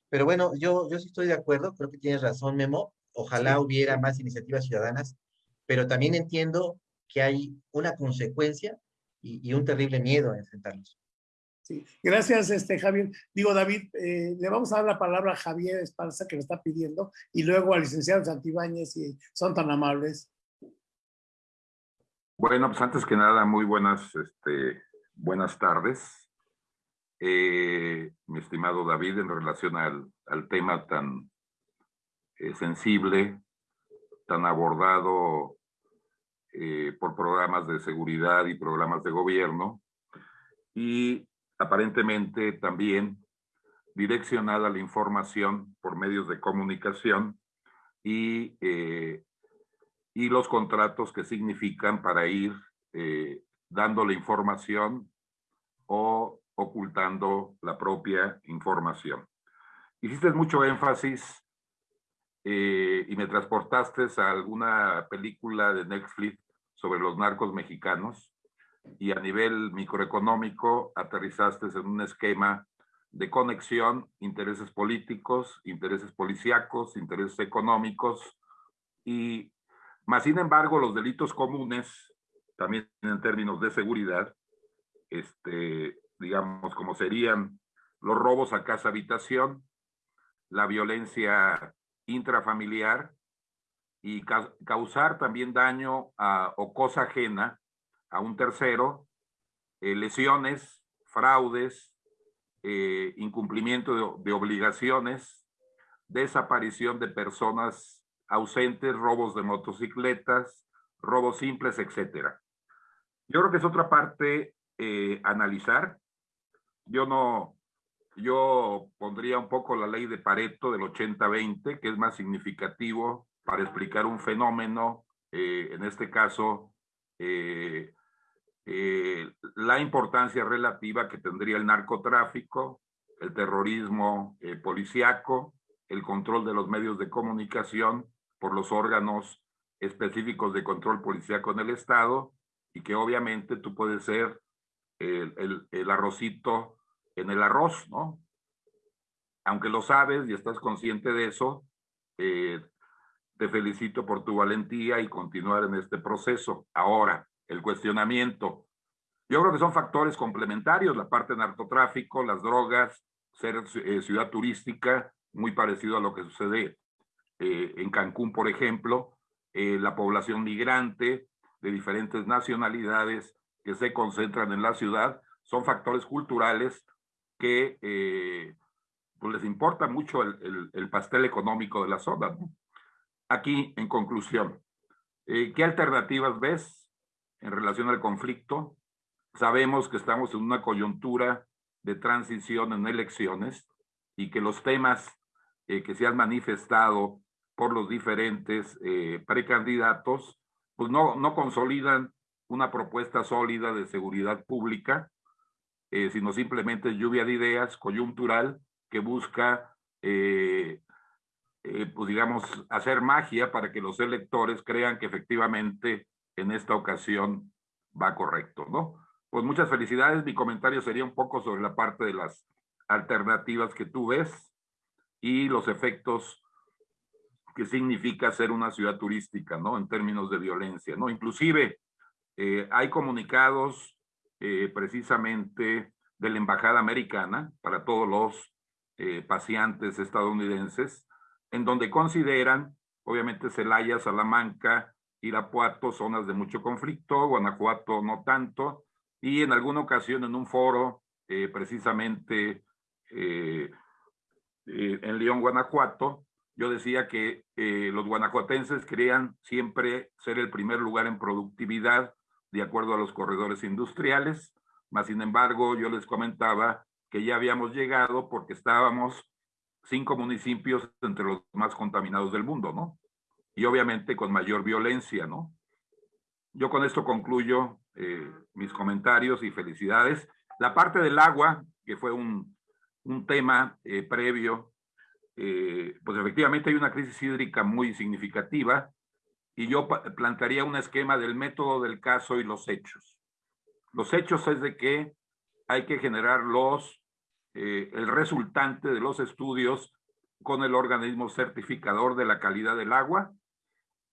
Pero bueno, yo, yo sí estoy de acuerdo, creo que tienes razón, Memo. Ojalá hubiera más iniciativas ciudadanas pero también entiendo que hay una consecuencia y, un terrible miedo a enfrentarlos. Gracias, este, Javier. Digo, David, eh, le vamos a dar la palabra a Javier Esparza, que me está pidiendo, y luego al licenciado Santibáñez, si son tan amables. Bueno, pues antes que nada, muy buenas, este, buenas tardes. Eh, mi estimado David, en relación al, tema tan eh, sensible tan abordado por programas de seguridad y programas de gobierno y aparentemente también direccionada la información por medios de comunicación y, eh, y los contratos que significan para ir eh, dando la información o ocultando la propia información. Hiciste mucho énfasis eh, y me transportaste a alguna película de Netflix sobre los narcos mexicanos y a nivel microeconómico aterrizaste en un esquema de conexión, intereses políticos, intereses policíacos, intereses económicos y más sin embargo los delitos comunes, también en términos de seguridad, este, digamos como serían los robos a casa habitación, la violencia intrafamiliar y causar también daño a, o cosa ajena a un tercero, eh, lesiones, fraudes, eh, incumplimiento de, obligaciones, desaparición de personas ausentes, robos de motocicletas, robos simples, etcétera. Yo creo que es otra parte eh, analizar. Yo no, yo pondría un poco la ley de Pareto del 80-20, que es más significativo para explicar un fenómeno, en este caso, eh, eh, la importancia relativa que tendría el narcotráfico, el terrorismo policiaco, el control de los medios de comunicación por los órganos específicos de control policiaco en el Estado, y que obviamente tú puedes ser el arrocito en el arroz, ¿no? Aunque lo sabes y estás consciente de eso, eh, te felicito por tu valentía y continuar en este proceso. Ahora, el cuestionamiento, Yo creo que son factores complementarios, la parte de narcotráfico, las drogas, ser eh, ciudad turística, muy parecido a lo que sucede eh, en Cancún, por ejemplo, eh, la población migrante de diferentes nacionalidades que se concentran en la ciudad, son factores culturales que pues les importa mucho el, el, pastel económico de la zona. Aquí, en conclusión, ¿qué alternativas ves en relación al conflicto? Sabemos que estamos en una coyuntura de transición en elecciones y que los temas eh, que se han manifestado por los diferentes eh, precandidatos, pues no, no consolidan una propuesta sólida de seguridad pública, eh, sino simplemente lluvia de ideas coyuntural que busca, pues digamos, hacer magia para que los electores crean que efectivamente en esta ocasión va correcto, ¿no? Pues muchas felicidades. Mi comentario sería un poco sobre la parte de las alternativas que tú ves y los efectos que significa ser una ciudad turística, ¿no? En términos de violencia, ¿no? Inclusive eh, hay comunicados eh, precisamente de la Embajada Americana para todos los eh, pacientes estadounidenses, en donde consideran, obviamente, Celaya, Salamanca, Irapuato, zonas de mucho conflicto, Guanajuato no tanto, y en alguna ocasión en un foro, eh, precisamente eh, eh, en León, Guanajuato, yo decía que los guanajuatenses querían siempre ser el primer lugar en productividad de acuerdo a los corredores industriales, mas sin embargo yo les comentaba que ya habíamos llegado porque estábamos cinco municipios entre los más contaminados del mundo, ¿no? Y obviamente con mayor violencia, ¿no? Yo con esto concluyo eh, mis comentarios y felicidades. La parte del agua, que fue un, un tema eh, previo, eh, pues efectivamente hay una crisis hídrica muy significativa y yo plantearía un esquema del método del caso y los hechos. Los hechos es de que hay que generar los, el resultante de los estudios con el organismo certificador de la calidad del agua,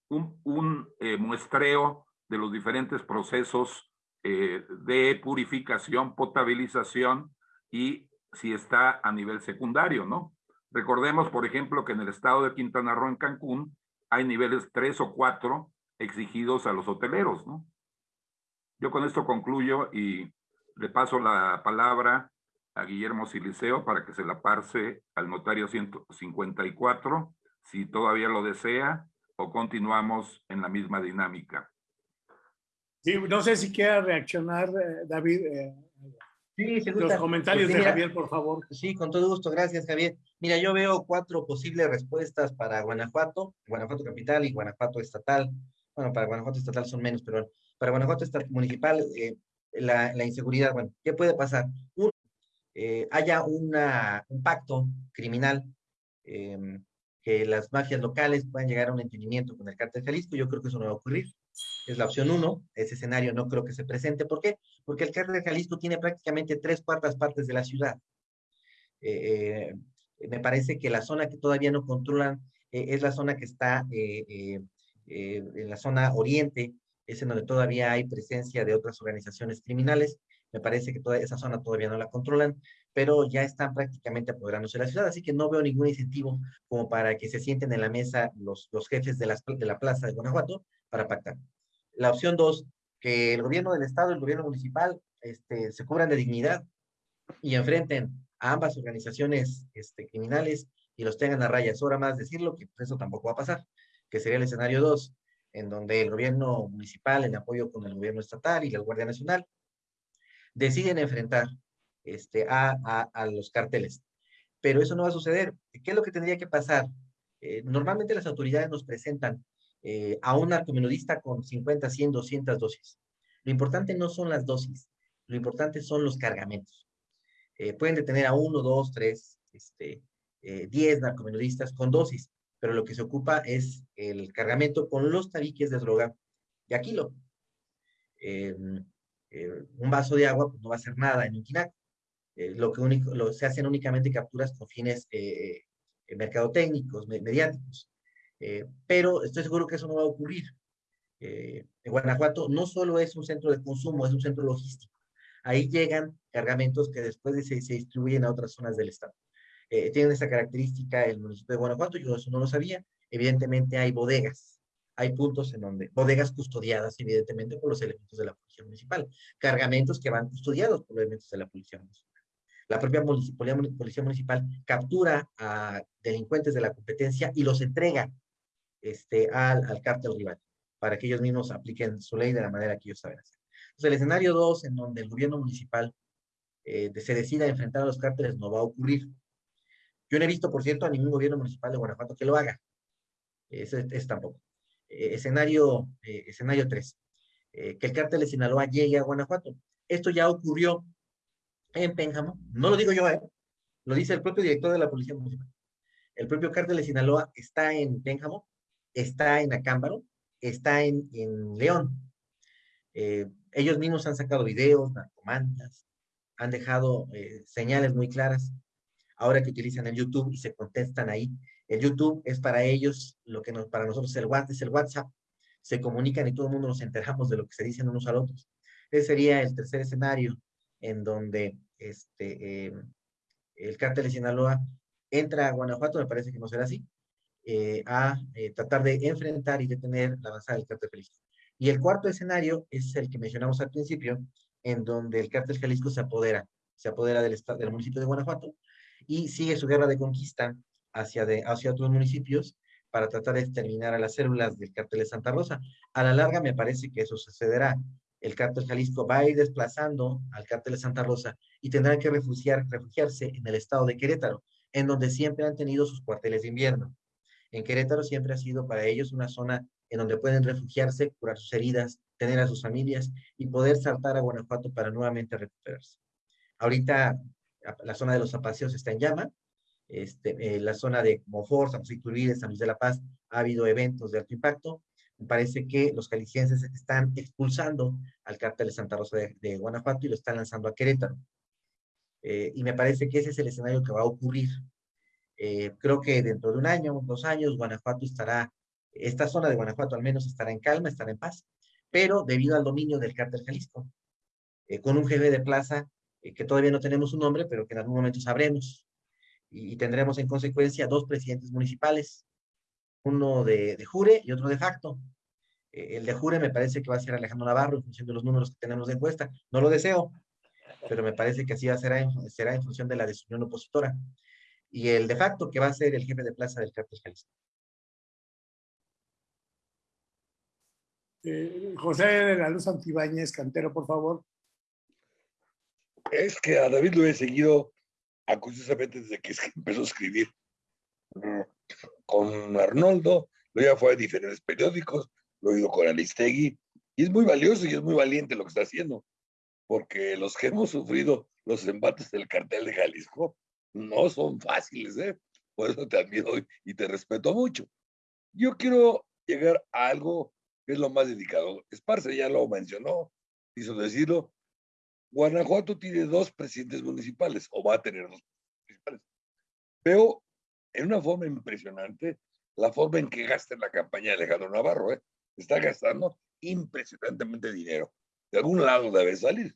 un, un muestreo de los diferentes procesos eh, de purificación, potabilización y si está a nivel secundario, ¿no? Recordemos, por ejemplo, que en el estado de Quintana Roo, en Cancún, hay niveles tres o cuatro exigidos a los hoteleros, ¿no? Yo con esto concluyo y le paso la palabra a Guillermo Siliceo para que se la parse al notario 154, si todavía lo desea, o continuamos en la misma dinámica. Sí, no sé si quiera reaccionar, eh, David. Eh, sí, Los comentarios pues de Javier, por favor. Sí, con todo gusto. Gracias, Javier. Mira, yo veo cuatro posibles respuestas para Guanajuato, Guanajuato capital y Guanajuato estatal. Bueno, para Guanajuato estatal son menos, pero para Guanajuato municipal, eh, la, la, inseguridad, bueno, ¿qué puede pasar? Uno, haya una, un pacto criminal, em, que las mafias locales puedan llegar a un entendimiento con el cártel Jalisco. Yo creo que eso no va a ocurrir es la opción uno. Ese escenario no creo que se presente. ¿Por qué? Porque el cártel Jalisco tiene prácticamente tres cuartas partes de la ciudad. Eh, eh, me parece que la zona que todavía no controlan eh, es la zona que está en la zona oriente, es en donde todavía hay presencia de otras organizaciones criminales. Me parece que toda esa zona todavía no la controlan, pero ya están prácticamente apoderándose de la ciudad, así que no veo ningún incentivo como para que se sienten en la mesa los, los jefes de, las, de la plaza de Guanajuato para pactar. La opción dos, que el gobierno del estado y el gobierno municipal este, se cubran de dignidad y enfrenten a ambas organizaciones este, criminales y los tengan a raya. Es hora más decirlo que eso tampoco va a pasar, que sería el escenario dos, en donde el gobierno municipal, en apoyo con el gobierno estatal y la Guardia Nacional, deciden enfrentar este, a, a, los carteles. Pero eso no va a suceder. ¿Qué es lo que tendría que pasar? Eh, normalmente las autoridades nos presentan eh, a un narcomenudista con 50, 100, 200 dosis. Lo importante no son las dosis, lo importante son los cargamentos. Eh, pueden detener a uno, dos, tres, este, diez narcomenudistas con dosis, pero lo que se ocupa es el cargamento con los tabiques de droga de aquilo. un vaso de agua pues, no va a hacer nada en un quinac. lo que único, se hacen únicamente capturas con fines mercadotécnicos, mediáticos. Eh, pero estoy seguro que eso no va a ocurrir. Eh, Guanajuato no solo es un centro de consumo, es un centro logístico. Ahí llegan cargamentos que después se, se distribuyen a otras zonas del estado. Eh, tienen esa característica el municipio de Guanajuato, yo eso no lo sabía. Evidentemente hay bodegas, hay puntos en donde, bodegas custodiadas evidentemente por los elementos de la policía municipal, cargamentos que van custodiados por los elementos de la policía municipal. La propia policía municipal captura a delincuentes de la competencia y los entrega este, al, al cártel rival para que ellos mismos apliquen su ley de la manera que ellos saben hacer. Entonces, el escenario 2, en donde el gobierno municipal eh, se decida enfrentar a los cárteles, no va a ocurrir. Yo no he visto, por cierto, a ningún gobierno municipal de Guanajuato que lo haga. Ese es tampoco. Eh, escenario, eh, escenario 3. que el cártel de Sinaloa llegue a Guanajuato. Esto ya ocurrió en Pénjamo. No lo digo yo, ¿eh? lo dice el propio director de la Policía Municipal. El propio cártel de Sinaloa está en Pénjamo, está en Acámbaro, está en, en León. ellos mismos han sacado videos, narcomantas, han dejado señales muy claras ahora que utilizan el YouTube y se contestan ahí. El YouTube es para ellos lo que para nosotros es el WhatsApp, es el WhatsApp. Se comunican y todo el mundo nos enteramos de lo que se dicen unos a otros. Ese sería el tercer escenario en donde este, em, el cártel de Sinaloa entra a Guanajuato, me parece que no será así, eh, a eh, tratar de enfrentar y detener la avanzada del cártel Jalisco. Y el cuarto escenario es el que mencionamos al principio, en donde el cártel Jalisco se apodera, se apodera del, del municipio de Guanajuato, y sigue su guerra de conquista hacia, de, hacia otros municipios para tratar de exterminar a las células del cártel de Santa Rosa. A la larga me parece que eso sucederá. El cártel Jalisco va a ir desplazando al cártel de Santa Rosa y tendrán que refugiar, refugiarse en el estado de Querétaro, en donde siempre han tenido sus cuarteles de invierno. En Querétaro siempre ha sido para ellos una zona en donde pueden refugiarse, curar sus heridas, tener a sus familias y poder saltar a Guanajuato para nuevamente recuperarse. Ahorita la zona de los apacios está en llama, este, eh, la zona de Mofor, San José Iturbide, San Luis de la Paz, ha habido eventos de alto impacto. Me parece que los calicienses están expulsando al cártel de Santa Rosa de, Guanajuato y lo están lanzando a Querétaro. Eh, y me parece que ese es el escenario que va a ocurrir. Eh, creo que dentro de un año, dos años, Guanajuato estará, esta zona de Guanajuato al menos estará en calma, estará en paz, pero debido al dominio del cártel Jalisco, con un jefe de plaza eh, que todavía no tenemos un nombre, pero que en algún momento sabremos. Y, tendremos en consecuencia dos presidentes municipales, uno de, de jure y otro de facto. Eh, el de jure me parece que va a ser Alejandro Navarro en función de los números que tenemos de encuesta. No lo deseo, pero me parece que así va a ser en, será en función de la decisión opositora. Y el de facto que va a ser el jefe de plaza del cártel Jalisco. Eh, José de la Luz Antibáñez, cantero, por favor es que a David lo he seguido acusosamente desde que empezó a escribir con Arnoldo, lo ya fue a diferentes periódicos, lo he oído con Aristegui, y es muy valioso y es muy valiente lo que está haciendo, porque los que hemos sufrido los embates del cartel de Jalisco no son fáciles, ¿eh? Por eso te admiro y te respeto mucho. Yo quiero llegar a algo que es lo más dedicado. Esparce ya lo mencionó, hizo decirlo, Guanajuato tiene dos presidentes municipales, o va a tener dos municipales. Veo en una forma impresionante la forma en que gasta la campaña de Alejandro Navarro. ¿eh? Está gastando impresionantemente dinero. De algún lado debe salir.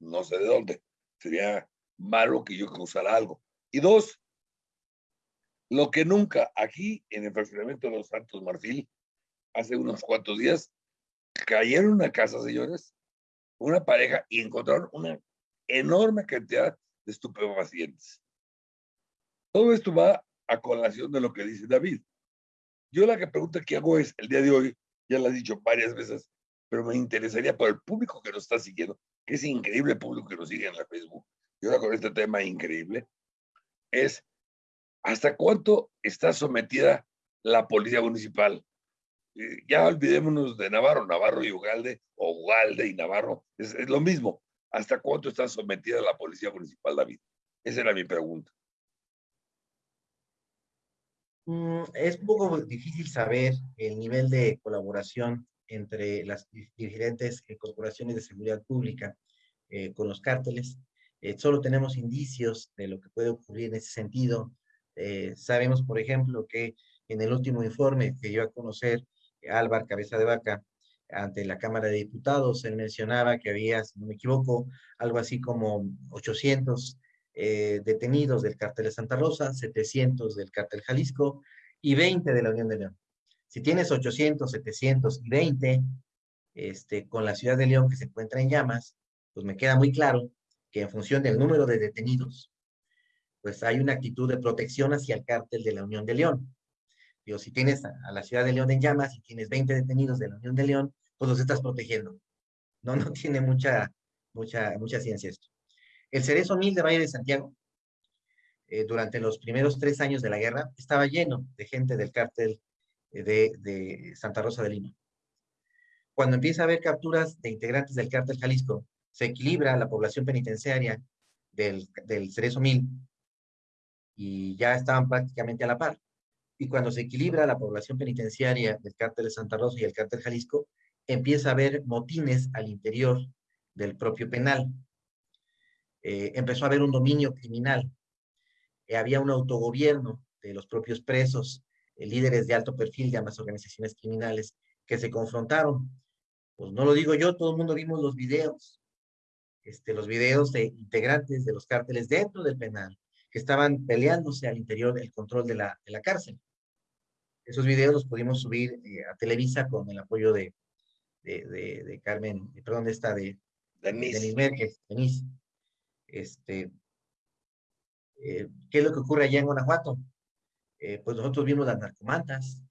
No sé de dónde. Sería malo que yo causara algo. Y dos, lo que nunca aquí en el fraccionamiento de los Santos Marfil, hace unos cuantos días, cayeron una casa, señores, una pareja y encontraron una enorme cantidad de estupefacientes. Todo esto va a colación de lo que dice David. Yo la que pregunta que hago es, el día de hoy, ya lo he dicho varias veces, pero me interesaría por el público que nos está siguiendo, que es increíble el público que nos sigue en la Facebook, y ahora con este tema increíble, es hasta cuánto está sometida la policía municipal eh, ya olvidémonos de Navarro, Navarro y Ugalde, o Ugalde y Navarro, es, lo mismo. ¿Hasta cuánto está sometida la policía municipal, David? Esa era mi pregunta. Mm, es un poco difícil saber el nivel de colaboración entre las diferentes eh, corporaciones de seguridad pública eh, con los cárteles. solo tenemos indicios de lo que puede ocurrir en ese sentido. sabemos, por ejemplo, que en el último informe que dio a conocer Álvar Cabeza de Vaca, ante la Cámara de Diputados. Él mencionaba que había, si no me equivoco, algo así como 800 eh, detenidos del cártel de Santa Rosa, 700 del cártel Jalisco y 20 de la Unión de León. Si tienes 800, 700 y 20, este, con la ciudad de León que se encuentra en llamas, pues me queda muy claro que en función del número de detenidos, pues hay una actitud de protección hacia el cártel de la Unión de León. Si tienes a, la ciudad de León en llamas y tienes 20 detenidos de la Unión de León, pues los estás protegiendo. No, no tiene mucha, mucha, mucha ciencia esto. El Cerezo Mil de Valle de Santiago, eh, durante los primeros tres años de la guerra, estaba lleno de gente del cártel eh, de, de Santa Rosa de Lima. Cuando empieza a haber capturas de integrantes del cártel Jalisco, se equilibra la población penitenciaria del, del Cerezo Mil y ya estaban prácticamente a la par. Y cuando se equilibra la población penitenciaria del cártel de Santa Rosa y el cártel Jalisco, empieza a haber motines al interior del propio penal. Eh, empezó a haber un dominio criminal. Eh, había un autogobierno de los propios presos, eh, líderes de alto perfil de ambas organizaciones criminales que se confrontaron. Pues no lo digo yo, todo el mundo vimos los videos, este, los videos de integrantes de los cárteles dentro del penal, que estaban peleándose al interior del control de la, de la cárcel. Esos videos los pudimos subir eh, a Televisa con el apoyo de, de, de, Carmen, perdón, de esta de Denise, Denise Mérquez, Denise. Este, eh, ¿Qué es lo que ocurre allá en Guanajuato? Eh, pues nosotros vimos las narcomantas,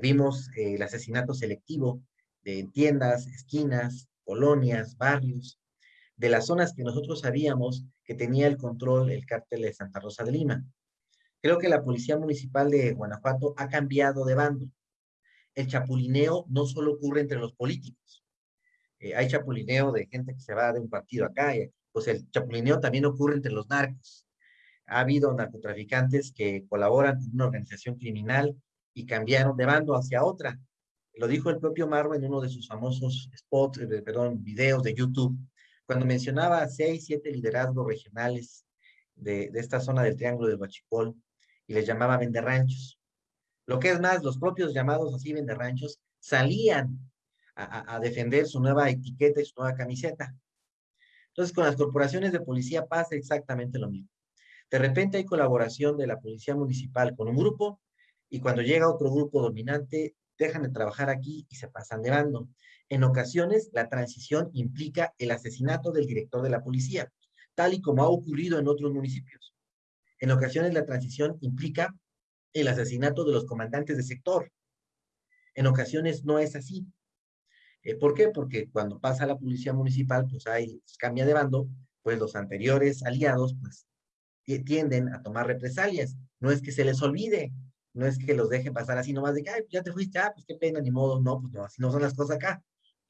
vimos el asesinato selectivo de tiendas, esquinas, colonias, barrios, de las zonas que nosotros sabíamos tenía el control el cártel de Santa Rosa de Lima. Creo que la Policía Municipal de Guanajuato ha cambiado de bando. El chapulineo no solo ocurre entre los políticos. Eh, hay chapulineo de gente que se va de un partido acá, pues el chapulineo también ocurre entre los narcos. Ha habido narcotraficantes que colaboran con una organización criminal y cambiaron de bando hacia otra. Lo dijo el propio Marro en uno de sus famosos spots, eh, perdón, videos de YouTube cuando mencionaba seis, siete liderazgos regionales de, esta zona del Triángulo del Huachipol y les llamaba venderranchos. Lo que es más, los propios llamados así venderranchos salían a, a, defender su nueva etiqueta y su nueva camiseta. Entonces, con las corporaciones de policía pasa exactamente lo mismo. De repente hay colaboración de la policía municipal con un grupo y cuando llega otro grupo dominante, dejan de trabajar aquí y se pasan de bando. En ocasiones, la transición implica el asesinato del director de la policía, tal y como ha ocurrido en otros municipios. En ocasiones, la transición implica el asesinato de los comandantes de sector. En ocasiones no es así. Eh, ¿Por qué? Porque cuando pasa la policía municipal, pues hay, cambia de bando, pues los anteriores aliados, pues tienden a tomar represalias. No es que se les olvide, no es que los dejen pasar así nomás de que, ya te fuiste, ah, pues qué pena, ni modo, no, pues no, así no son las cosas acá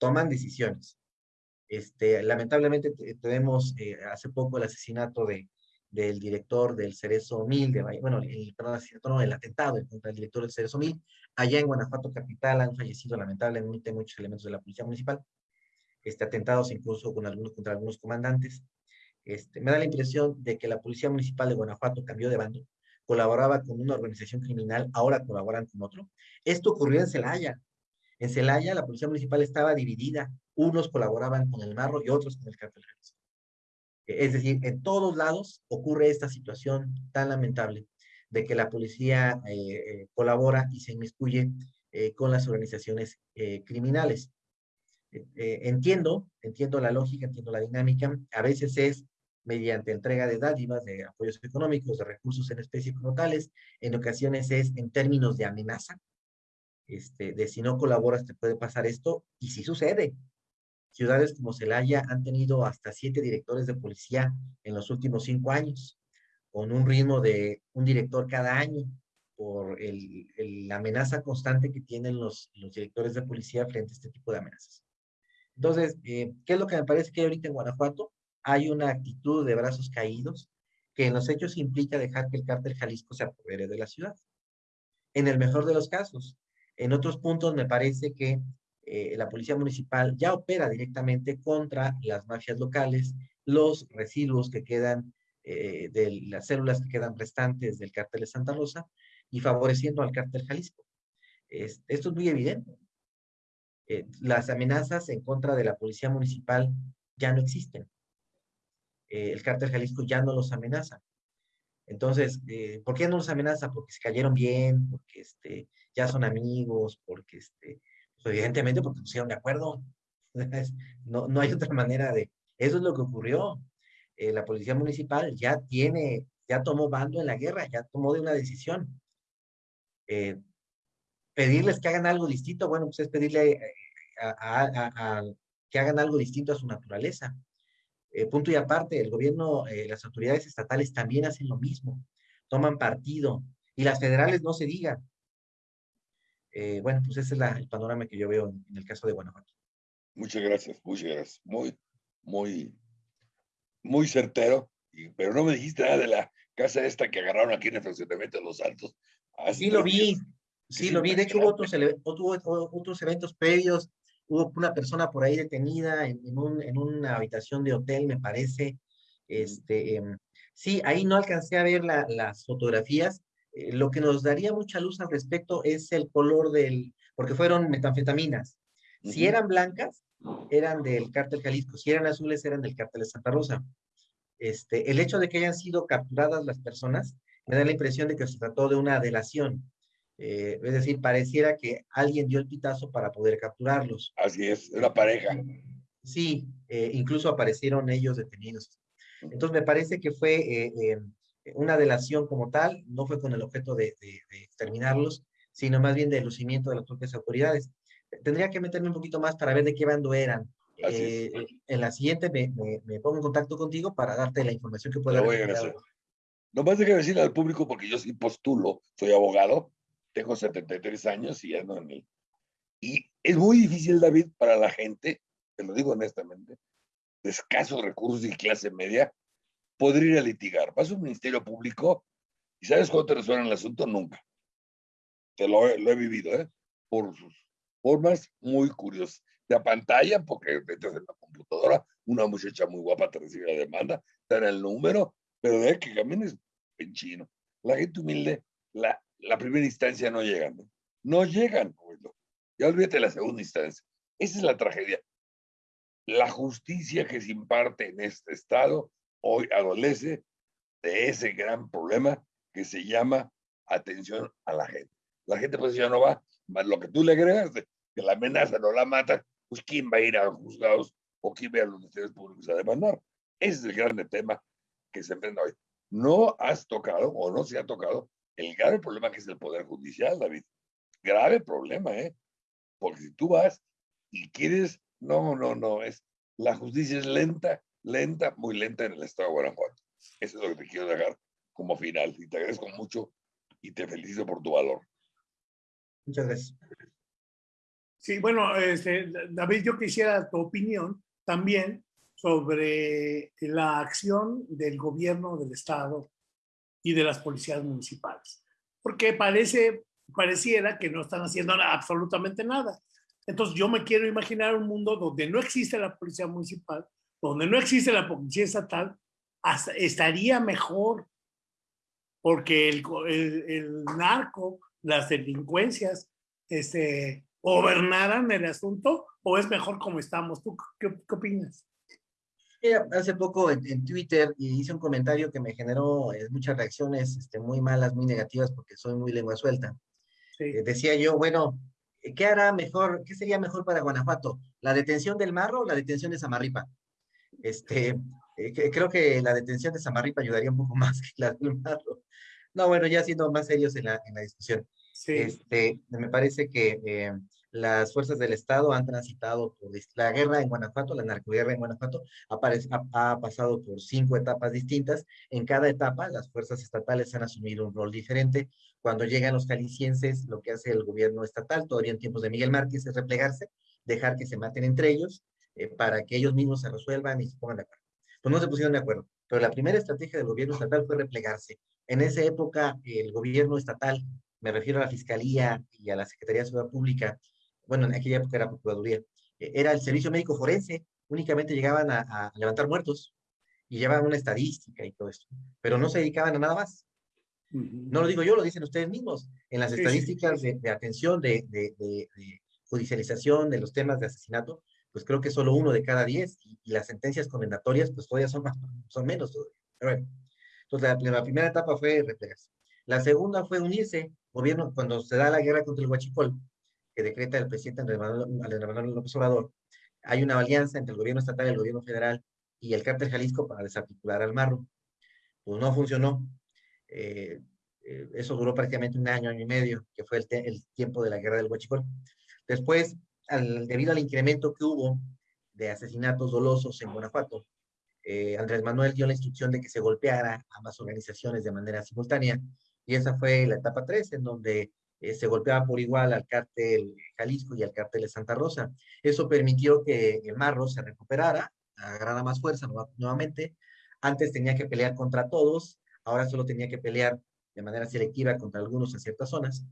toman decisiones. Este, lamentablemente tenemos eh, hace poco el asesinato de, del director del Cerezo Mil, de, bueno, el, perdón, no, el atentado contra el director del Cerezo Mil, allá en Guanajuato Capital han fallecido lamentablemente muchos elementos de la policía municipal, este, atentados incluso con algunos, contra algunos comandantes. Este, me da la impresión de que la policía municipal de Guanajuato cambió de bando, colaboraba con una organización criminal, ahora colaboran con otro. Esto ocurrió en Celaya, en Celaya, la policía municipal estaba dividida. Unos colaboraban con el Marro y otros con el Cártel Es decir, en todos lados ocurre esta situación tan lamentable de que la policía eh, eh, colabora y se inmiscuye eh, con las organizaciones criminales. entiendo, entiendo la lógica, entiendo la dinámica. A veces es mediante entrega de dádivas, de apoyos económicos, de recursos en especie como tales. En ocasiones es en términos de amenaza, este, de si no colaboras te puede pasar esto, y sí sucede. Ciudades como Celaya han tenido hasta siete directores de policía en los últimos cinco años, con un ritmo de un director cada año, por la amenaza constante que tienen los, los directores de policía frente a este tipo de amenazas. Entonces, eh, ¿qué es lo que me parece que ahorita en Guanajuato? Hay una actitud de brazos caídos que en los hechos implica dejar que el cártel Jalisco se apodere de la ciudad. En el mejor de los casos, en otros puntos me parece que eh, la policía municipal ya opera directamente contra las mafias locales, los residuos que quedan eh, de las células que quedan restantes del cártel de Santa Rosa y favoreciendo al cártel Jalisco. esto es muy evidente. Eh, las amenazas en contra de la policía municipal ya no existen. El cártel Jalisco ya no los amenaza. Entonces, eh, ¿por qué no los amenaza? Porque se cayeron bien, porque este, ya son amigos, porque este, pues, evidentemente porque pusieron de acuerdo. no, no hay otra manera de... Eso es lo que ocurrió. la policía municipal ya tiene, ya tomó bando en la guerra, ya tomó de una decisión. pedirles que hagan algo distinto, bueno, pues es pedirle que hagan algo distinto a su naturaleza. Eh, punto y aparte, el gobierno, eh, las autoridades estatales también hacen lo mismo, toman partido, y las federales no se digan. Eh, bueno, pues ese es el panorama que yo veo en, el caso de Guanajuato. Muchas gracias, muchas gracias. Muy, muy, muy certero, pero no me dijiste nada de la casa esta que agarraron aquí en el fraccionamiento de Los Santos. Sí lo vi, sí lo vi. De hecho, hubo otros, otros eventos previos hubo una persona por ahí detenida en, en, una habitación de hotel, me parece. Este, em, sí, ahí no alcancé a ver las fotografías. Eh, lo que nos daría mucha luz al respecto es el color del, porque fueron metanfetaminas. Si eran blancas, eran del cártel Jalisco. Si eran azules, eran del cártel de Santa Rosa. Este, el hecho de que hayan sido capturadas las personas me da la impresión de que se trató de una delación. Eh, es decir, pareciera que alguien dio el pitazo para poder capturarlos. Así es, una pareja. Sí, eh, incluso aparecieron ellos detenidos. Entonces me parece que fue eh, una delación como tal, no fue con el objeto de, exterminarlos, sino más bien de lucimiento de las propias autoridades. Tendría que meterme un poquito más para ver de qué bando eran. en la siguiente me, pongo en contacto contigo para darte la información que pueda. Lo voy a hacer. Nomás de que decirle al público, porque yo sí postulo, soy abogado, tengo 73 años y ando en el... Y es muy difícil, David, para la gente, te lo digo honestamente, de escasos recursos y clase media, poder ir a litigar. Vas a un ministerio público y ¿sabes cuándo te resuelven el asunto? Nunca. Te lo, he vivido, ¿eh? Por sus formas muy curiosas. Te pantalla porque entras en la computadora, una muchacha muy guapa te recibe la demanda, te dan el número, pero de que camines en chino. La gente humilde, la la primera instancia no llegan. No, llegan. Ya olvídate la segunda instancia. Esa es la tragedia. La justicia que se imparte en este estado hoy adolece de ese gran problema que se llama atención a la gente. La gente pues ya no va, más lo que tú le agregas de que la amenaza no la mata, pues quién va a ir a los juzgados o quién va a los ministerios públicos a demandar. Ese es el grande tema que se enfrenta hoy. No has tocado o no se ha tocado el grave problema que es el Poder Judicial, David. Grave problema, ¿eh? Porque si tú vas y quieres, no, no, no, es, la justicia es lenta, lenta, muy lenta en el estado de Guanajuato. Eso es lo que te quiero dejar como final. Y te agradezco mucho y te felicito por tu valor. Muchas gracias. Sí, bueno, este, David, yo quisiera tu opinión también sobre la acción del gobierno del Estado y de las policías municipales, porque parece, pareciera que no están haciendo absolutamente nada. Entonces yo me quiero imaginar un mundo donde no existe la policía municipal, donde no existe la policía estatal, estaría mejor, porque el, el, narco, las delincuencias, este, gobernaran el asunto, o es mejor como estamos. ¿Tú qué opinas? Hace poco en, Twitter hice un comentario que me generó eh, muchas reacciones este, muy malas, muy negativas, porque soy muy lengua suelta. Eh, decía yo, bueno, ¿qué hará mejor, qué sería mejor para Guanajuato? ¿La detención del Marro o la detención de Samarripa? Este, eh, creo que la detención de Samarripa ayudaría un poco más que la del Marro. No, bueno, ya siendo más serios en la, en la discusión. Este, me parece que las fuerzas del Estado han transitado por la guerra en Guanajuato, la narcoguerra en Guanajuato, ha, pasado por cinco etapas distintas. En cada etapa, las fuerzas estatales han asumido un rol diferente. Cuando llegan los calicienses, lo que hace el gobierno estatal, todavía en tiempos de Miguel Márquez, es replegarse, dejar que se maten entre ellos, eh, para que ellos mismos se resuelvan y se pongan de acuerdo. Pues no se pusieron de acuerdo, pero la primera estrategia del gobierno estatal fue replegarse. En esa época, el gobierno estatal, me refiero a la Fiscalía y a la Secretaría de Seguridad Pública, bueno, en aquella época era Procuraduría, e, era el servicio médico forense, únicamente llegaban a, levantar muertos y llevaban una estadística y todo esto, pero no se dedicaban a nada más. No lo digo yo, lo dicen ustedes mismos. En las estadísticas De, atención de, judicialización de los temas de asesinato, pues creo que solo uno de cada diez, y, las sentencias condenatorias, pues todavía son, más, son menos. Pero entonces la, primera etapa fue replegarse. La segunda fue unirse, gobierno, cuando se da la guerra contra el Huachicol, que decreta el presidente Andrés Manuel López Obrador, hay una alianza entre el gobierno estatal el gobierno federal y el cártel Jalisco para desarticular al marro. Pues no funcionó. Eh, eh, eso duró prácticamente un año, año y medio, que fue el, tiempo de la guerra del Huachicol. Después, debido al incremento que hubo de asesinatos dolosos en Guanajuato, eh, Andrés Manuel dio la instrucción de que se golpeara ambas organizaciones de manera simultánea, y esa fue la etapa 3, en donde eh, se golpeaba por igual al cártel Jalisco y al cártel de Santa Rosa. Eso permitió que el Marro se recuperara, agarrara más fuerza nuevamente. Antes tenía que pelear contra todos, ahora solo tenía que pelear de manera selectiva contra algunos en ciertas zonas.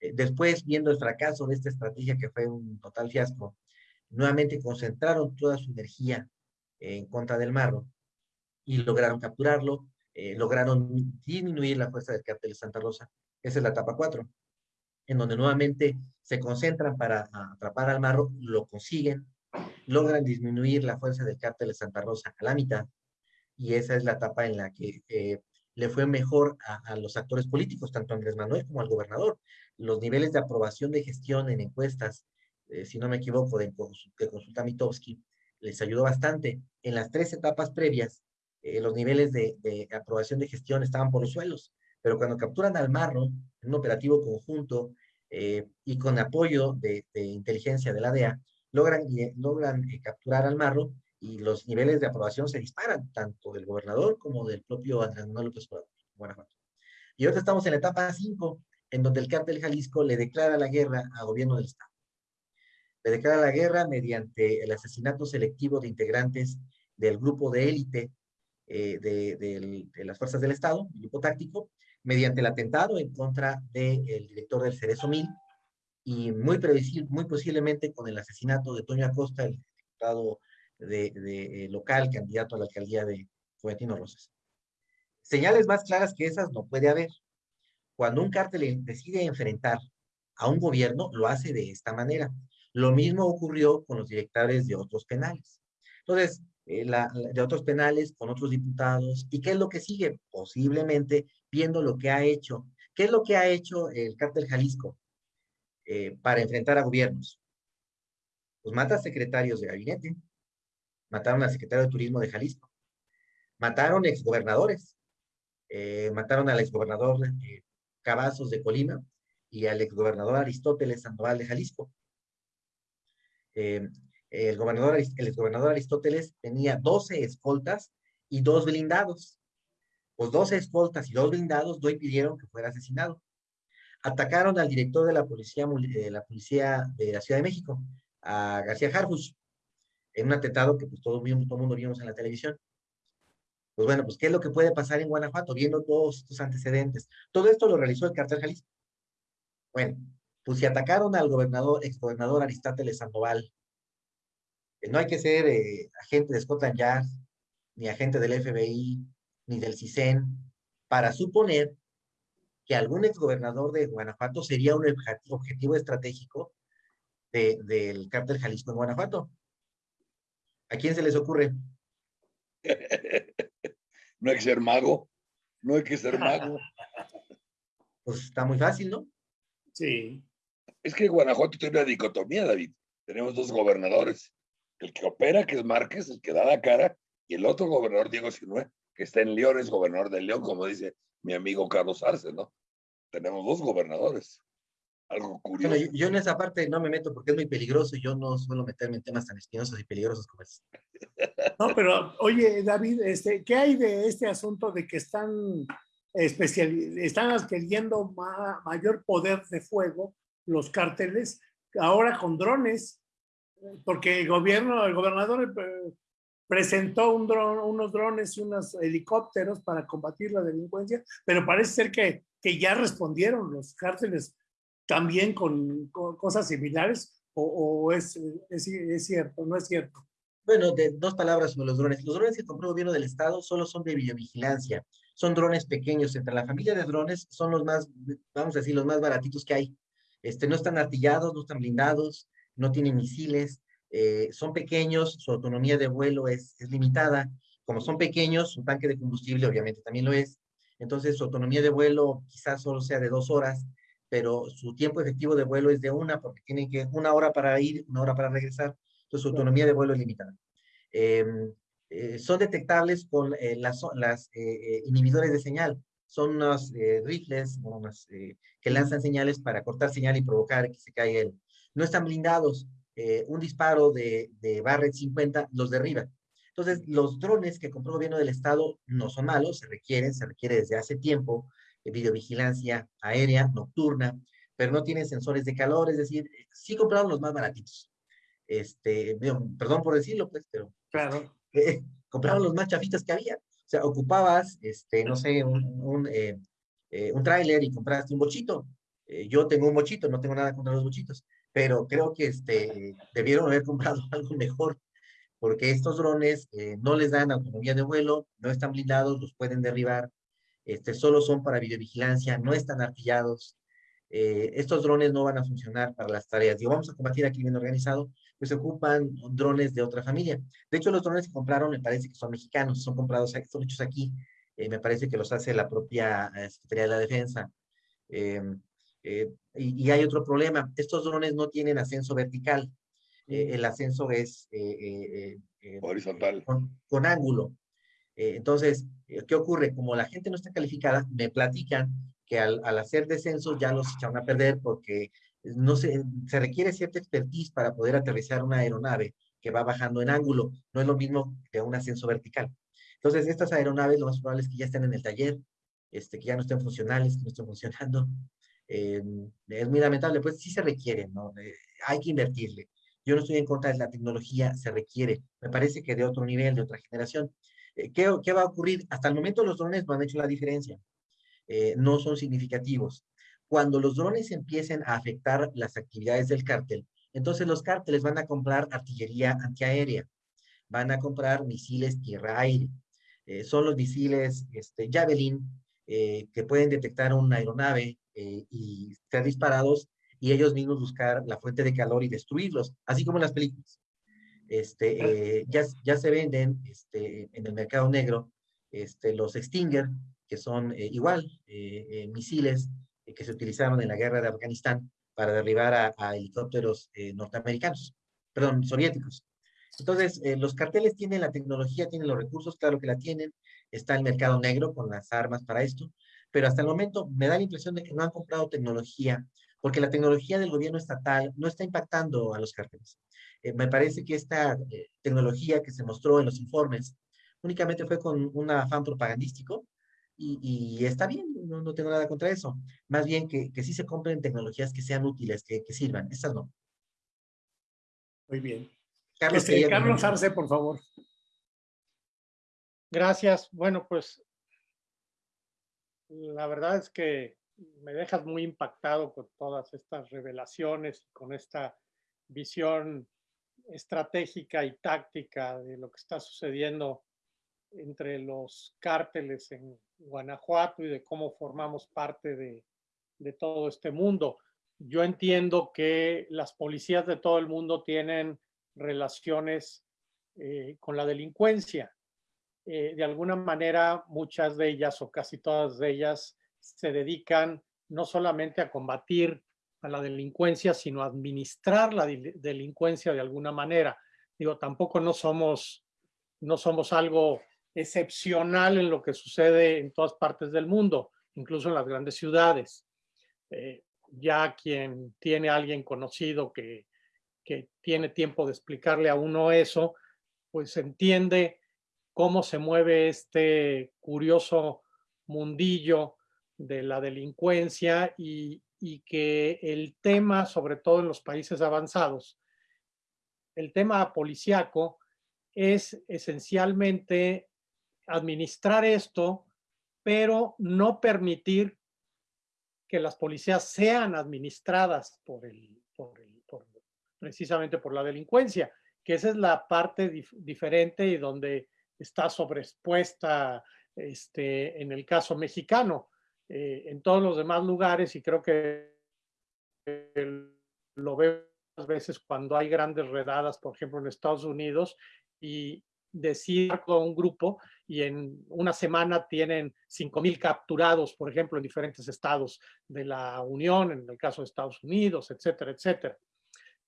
Eh, después, viendo el fracaso de esta estrategia que fue un total fiasco, nuevamente concentraron toda su energía en contra del Marro y lograron capturarlo, eh, lograron disminuir la fuerza del cártel de Santa Rosa. Esa es la etapa 4, en donde nuevamente se concentran para atrapar al Marro, lo consiguen, logran disminuir la fuerza del cártel de Santa Rosa a la mitad, y esa es la etapa en la que eh, le fue mejor a, los actores políticos, tanto Andrés Manuel como al gobernador. Los niveles de aprobación de gestión en encuestas, eh, si no me equivoco, de, de consulta Mitowski, les ayudó bastante. En las tres etapas previas, eh, los niveles de, aprobación de gestión estaban por los suelos, pero cuando capturan al Marro, en un operativo conjunto eh, y con apoyo de, inteligencia de la DEA, logran, logran capturar al Marro y los niveles de aprobación se disparan, tanto del gobernador como del propio Andrés Manuel López Obrador, Guanajuato. Y ahora estamos en la etapa 5, en donde el cártel Jalisco le declara la guerra al gobierno del Estado. Le declara la guerra mediante el asesinato selectivo de integrantes del grupo de élite eh, de, las fuerzas del Estado, el grupo táctico, mediante el atentado en contra del director del Cerezo Mil y muy, muy posiblemente con el asesinato de Toño Acosta, el diputado de, eh, local, candidato a la alcaldía de Juventino Rosas. Señales más claras que esas no puede haber. Cuando un cártel decide enfrentar a un gobierno, lo hace de esta manera. Lo mismo ocurrió con los directores de otros penales. Entonces, eh, de otros penales, con otros diputados. ¿Y qué es lo que sigue? Posiblemente viendo lo que ha hecho. ¿Qué es lo que ha hecho el cártel Jalisco eh, para enfrentar a gobiernos? Pues mata secretarios de gabinete, mataron al secretario de Turismo de Jalisco, mataron exgobernadores, eh, mataron al exgobernador eh, Cavazos de Colima y al exgobernador Aristóteles Sandoval de Jalisco. Eh, el, gobernador, el exgobernador Aristóteles tenía 12 escoltas y dos blindados. Pues 12 escoltas y dos blindados no impidieron que fuera asesinado. Atacaron al director de la policía, de la policía de la Ciudad de México, a García Harfuch, en un atentado que pues todo el mundo vimos en la televisión. Pues bueno, pues ¿qué es lo que puede pasar en Guanajuato viendo todos estos antecedentes? Todo esto lo realizó el cartel Jalisco. Bueno, pues si atacaron al gobernador, exgobernador Aristóteles Sandoval, no hay que ser eh, agente de Scotland Yard, ni agente del FBI, ni del CISEN, para suponer que algún exgobernador de Guanajuato sería un objetivo estratégico del cártel Jalisco en Guanajuato. ¿A quién se les ocurre? no hay que ser mago. No hay que ser mago. Pues está muy fácil, ¿no? Sí. Es que Guanajuato tiene una dicotomía, David. Tenemos dos gobernadores. El que opera, que es Márquez, el que da la cara, y el otro gobernador, Diego Sinue, que está en León, es gobernador de León, como dice mi amigo Carlos Arce, ¿no? Tenemos dos gobernadores algo curioso. yo, en esa parte no me meto porque es muy peligroso y yo no suelo meterme en temas tan espinosos y peligrosos como ese. No, pero oye, David, este, ¿qué hay de este asunto de que están, especial, están adquiriendo mayor poder de fuego los cárteles ahora con drones? Porque el gobierno, el gobernador eh, presentó un dron, unos drones y unos helicópteros para combatir la delincuencia, pero parece ser que, que ya respondieron los cárteles también con, cosas similares o, es, es, cierto, no es cierto? Bueno, de dos palabras sobre los drones. Los drones que compró el gobierno del estado solo son de videovigilancia. Son drones pequeños. Entre la familia de drones son los más, vamos a decir, los más baratitos que hay. Este, no están artillados, no están blindados, no tienen misiles, eh, son pequeños, su autonomía de vuelo es, es limitada. Como son pequeños, su tanque de combustible obviamente también lo es. Entonces su autonomía de vuelo quizás solo sea de dos horas, pero su tiempo efectivo de vuelo es de una, porque tienen que una hora para ir, una hora para regresar. Entonces su autonomía de vuelo es limitada. Em, eh, son detectables con eh, las, las inhibidores de señal. Son unos rifles que lanzan señales para cortar señal y provocar que se caiga el... No están blindados, eh, un disparo de, de Barrett 50 los derriba. Entonces, los drones que compró el gobierno del estado no son malos, se requieren, se requiere desde hace tiempo de videovigilancia aérea, nocturna, pero no tienen sensores de calor, es decir, sí compraron los más baratitos. Este, perdón por decirlo, pues, pero claro. Eh, compraron los más chafitas que había. O sea, ocupabas, este, no sé, un, un, eh, un tráiler y compraste un bochito. yo tengo un bochito, no tengo nada contra los bochitos, pero creo que este, debieron haber comprado algo mejor, porque estos drones eh, no les dan autonomía de vuelo, no están blindados, los pueden derribar, este, solo son para videovigilancia, no están artillados. Eh, estos drones no van a funcionar para las tareas. Digo, vamos a combatir aquí bien organizado, pues se ocupan drones de otra familia. De hecho, los drones que compraron me parece que son mexicanos, son comprados, hechos aquí, eh, me parece que los hace la propia Secretaría de la Defensa. Eh, y, hay otro problema, estos drones no tienen ascenso vertical, eh, el ascenso es eh, horizontal. Con, ángulo. entonces, ¿qué ocurre? Como la gente no está calificada, me platican que al, al hacer descensos ya los echan a perder porque no se, se requiere cierta expertise para poder aterrizar una aeronave que va bajando en ángulo. No es lo mismo que un ascenso vertical. Entonces, estas aeronaves lo más probable es que ya estén en el taller, este, que ya no estén funcionales, que no estén funcionando. Eh, es muy lamentable, pues sí se requiere, ¿no? Eh, hay que invertirle. Yo no estoy en contra de la tecnología, se requiere. Me parece que de otro nivel, de otra generación. Eh, ¿qué, ¿qué, va a ocurrir? Hasta el momento los drones no han hecho la diferencia. no son significativos. Cuando los drones empiecen a afectar las actividades del cártel, entonces los cárteles van a comprar artillería antiaérea, van a comprar misiles tierra-aire. son los misiles este, Javelin que pueden detectar una aeronave eh, y ser disparados y ellos mismos buscar la fuente de calor y destruirlos, así como en las películas. Este, eh, ya, ya se venden este, en el mercado negro este, los Stinger, que son eh, igual misiles que se utilizaron en la guerra de Afganistán para derribar a, a helicópteros norteamericanos, perdón, soviéticos. Entonces, los carteles tienen la tecnología, tienen los recursos, claro que la tienen, está el mercado negro con las armas para esto, pero hasta el momento me da la impresión de que no han comprado tecnología, porque la tecnología del gobierno estatal no está impactando a los cárteles. Eh, me parece que esta eh, tecnología que se mostró en los informes únicamente fue con un afán propagandístico y, está bien, no, tengo nada contra eso. Más bien que, que sí se compren tecnologías que sean útiles, que, que sirvan. Estas no. Muy bien. Carlos, este, Carlos Arce, por favor. Gracias. Bueno, pues la verdad es que me dejas muy impactado con todas estas revelaciones, con esta visión estratégica y táctica de lo que está sucediendo entre los cárteles en Guanajuato y de cómo formamos parte de, todo este mundo. Yo entiendo que las policías de todo el mundo tienen relaciones eh, con la delincuencia eh, de alguna manera muchas de ellas o casi todas de ellas se dedican no solamente a combatir a la delincuencia, sino a administrar la delincuencia de alguna manera. Digo, tampoco no somos, no somos algo excepcional en lo que sucede en todas partes del mundo, incluso en las grandes ciudades. Eh, ya quien tiene alguien conocido que, que tiene tiempo de explicarle a uno eso, pues entiende cómo se mueve este curioso mundillo de la delincuencia y, que el tema, sobre todo en los países avanzados, el tema policiaco es esencialmente administrar esto, pero no permitir que las policías sean administradas por el, precisamente por la delincuencia, que esa es la parte diferente y donde está sobreexpuesta este, en el caso mexicano. Eh, en todos los demás lugares, y creo que lo vemos veces cuando hay grandes redadas, por ejemplo, en Estados Unidos, y decir con un grupo y en una semana tienen 5.000 capturados, por ejemplo, en diferentes estados de la Unión, en el caso de Estados Unidos, etcétera, etcétera.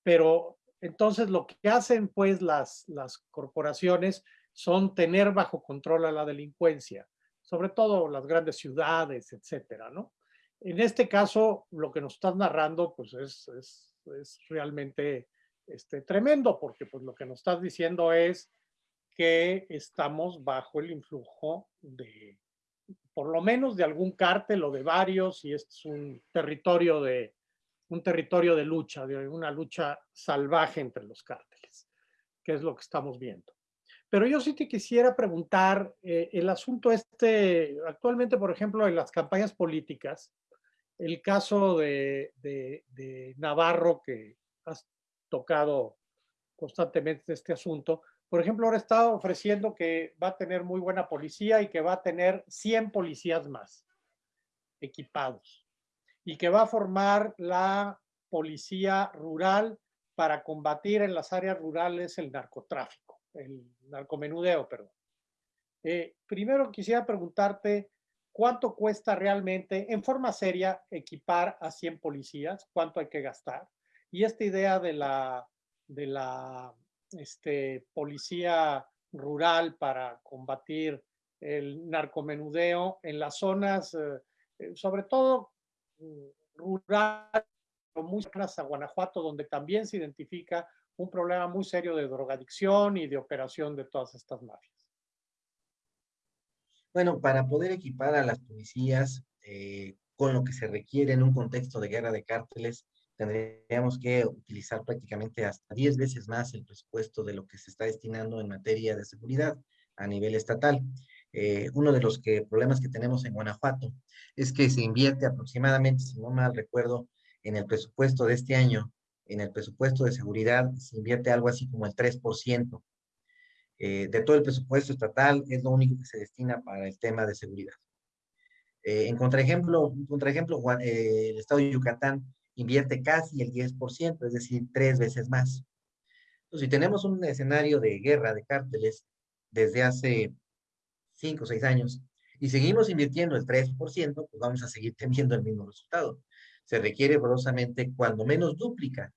Pero entonces lo que hacen pues las, las corporaciones son tener bajo control a la delincuencia, sobre todo las grandes ciudades, etcétera, ¿no? En este caso, lo que nos estás narrando, pues es, es, es realmente este, tremendo, porque pues lo que nos estás diciendo es que estamos bajo el influjo de, por lo menos de algún cártel o de varios, y este es un territorio de, un territorio de lucha, de una lucha salvaje entre los cárteles, que es lo que estamos viendo. Pero yo sí te quisiera preguntar, eh, el asunto este, actualmente, por ejemplo, en las campañas políticas, el caso de, de Navarro, que has tocado constantemente este asunto, por ejemplo, ahora está ofreciendo que va a tener muy buena policía y que va a tener 100 policías más equipados y que va a formar la policía rural para combatir en las áreas rurales el narcotráfico, el narcomenudeo, perdón. Eh, primero quisiera preguntarte cuánto cuesta realmente, en forma seria, equipar a 100 policías, cuánto hay que gastar. Y esta idea de la, de la este, policía rural para combatir el narcomenudeo en las zonas, eh, eh, sobre todo mm, rural, muy cercanas a Guanajuato, donde también se identifica un problema muy serio de drogadicción y de operación de todas estas mafias. Bueno, para poder equipar a las policías eh, con lo que se requiere en un contexto de guerra de cárteles, tendríamos que utilizar prácticamente hasta 10 veces más el presupuesto de lo que se está destinando en materia de seguridad a nivel estatal. Eh, uno de los problemas que tenemos en Guanajuato es que se invierte aproximadamente, si no mal recuerdo, en el presupuesto de este año, en el presupuesto de seguridad, se invierte algo así como el 3%. Eh, de todo el presupuesto estatal es lo único que se destina para el tema de seguridad. Eh, en contraejemplo, contraejemplo el estado de Yucatán invierte casi el 10%, es decir, tres veces más. Entonces, si tenemos un escenario de guerra de cárteles desde hace cinco o seis años y seguimos invirtiendo el 3%, pues vamos a seguir teniendo el mismo resultado. Se requiere borosamente cuando menos duplica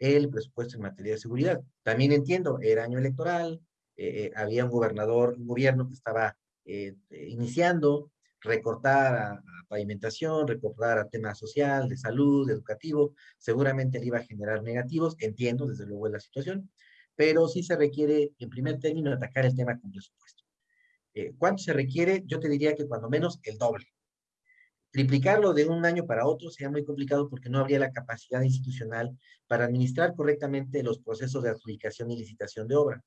el presupuesto en materia de seguridad. También entiendo, era año electoral, eh, eh, había un gobernador, un gobierno que estaba eh, iniciando, recortar a, pavimentación, recortar a temas social, de salud, educativo, seguramente le iba a generar negativos, entiendo desde luego la situación, pero sí se requiere en primer término atacar el tema con presupuesto. ¿Cuánto se requiere? Yo te diría que cuando menos el doble. Triplicarlo de un año para otro sería muy complicado porque no habría la capacidad institucional para administrar correctamente los procesos de adjudicación y licitación de obra,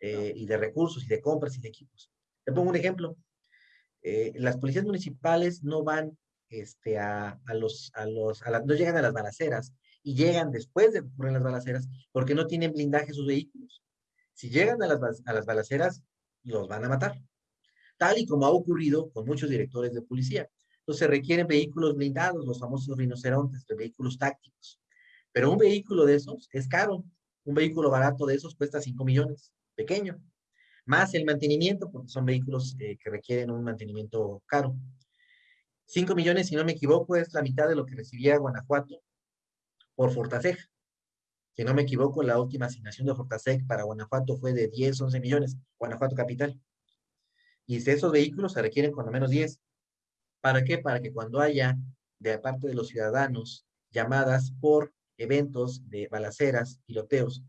eh, y de recursos, y de compras, y de equipos. Te pongo un ejemplo. Eh, las policías municipales no van este, a, los, a los, no llegan a las balaceras y llegan después de ocurrir las balaceras porque no tienen blindaje sus vehículos. Si llegan a las, a las balaceras, los van a matar. Tal y como ha ocurrido con muchos directores de policía. Entonces requieren vehículos blindados, los famosos rinocerontes, de vehículos tácticos. Pero un vehículo de esos es caro. Un vehículo barato de esos cuesta 5 millones, pequeño más el mantenimiento, porque son vehículos eh, que requieren un mantenimiento caro. 5 millones, si no me equivoco, es la mitad de lo que recibía Guanajuato por Fortaseg. Si no me equivoco, la última asignación de Fortaseg para Guanajuato fue de 10, 11 millones, Guanajuato Capital. Y esos vehículos se requieren cuando menos 10. ¿Para qué? Para que cuando haya, de parte de los ciudadanos, llamadas por eventos de balaceras, tiroteos,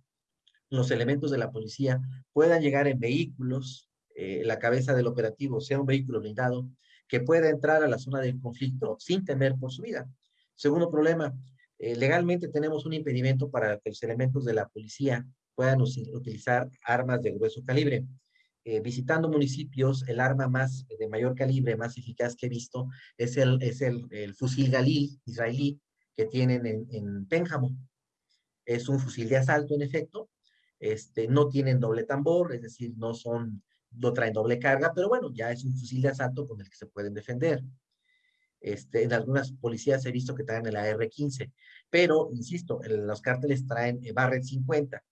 los elementos de la policía puedan llegar en vehículos, eh, la cabeza del operativo sea un vehículo blindado, que pueda entrar a la zona del conflicto sin temer por su vida. Segundo problema, eh, legalmente tenemos un impedimento para que los elementos de la policía puedan utilizar armas de grueso calibre. Eh, visitando municipios, el arma más de mayor calibre, más eficaz que he visto, es el, es el, fusil Galil israelí que tienen en, en Pénjamo. Es un fusil de asalto, en efecto, este, no tienen doble tambor, es decir, no son, no traen doble carga, pero bueno, ya es un fusil de asalto con el que se pueden defender. Este, en algunas policías he visto que traen el AR-15, pero, insisto, los cárteles traen Barret 50.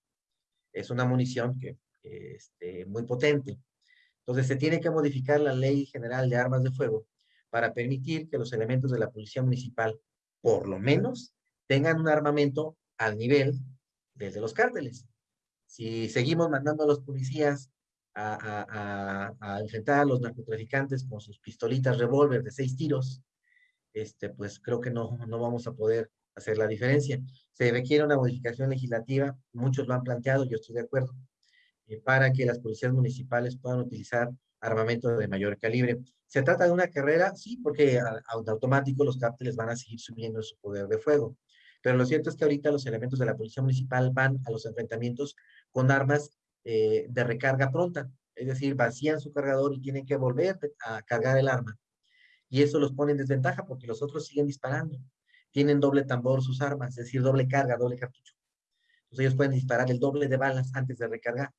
Es una munición que, este, muy potente. Entonces, se tiene que modificar la Ley General de Armas de Fuego para permitir que los elementos de la Policía Municipal, por lo menos, tengan un armamento al nivel desde los cárteles. Si seguimos mandando a los policías a, enfrentar a los narcotraficantes con sus pistolitas revólver de seis tiros, este, pues creo que no, no vamos a poder hacer la diferencia. Se requiere una modificación legislativa, muchos lo han planteado, yo estoy de acuerdo, eh, para que las policías municipales puedan utilizar armamento de mayor calibre. ¿Se trata de una carrera? Sí, porque automático los cárteles van a seguir subiendo su poder de fuego. Pero lo cierto es que ahorita los elementos de la policía municipal van a los enfrentamientos con armas eh, de recarga pronta. Es decir, vacían su cargador y tienen que volver a cargar el arma. Y eso los pone en desventaja porque los otros siguen disparando. Tienen doble tambor sus armas, es decir, doble carga, doble cartucho. Entonces ellos pueden disparar el doble de balas antes de recargar.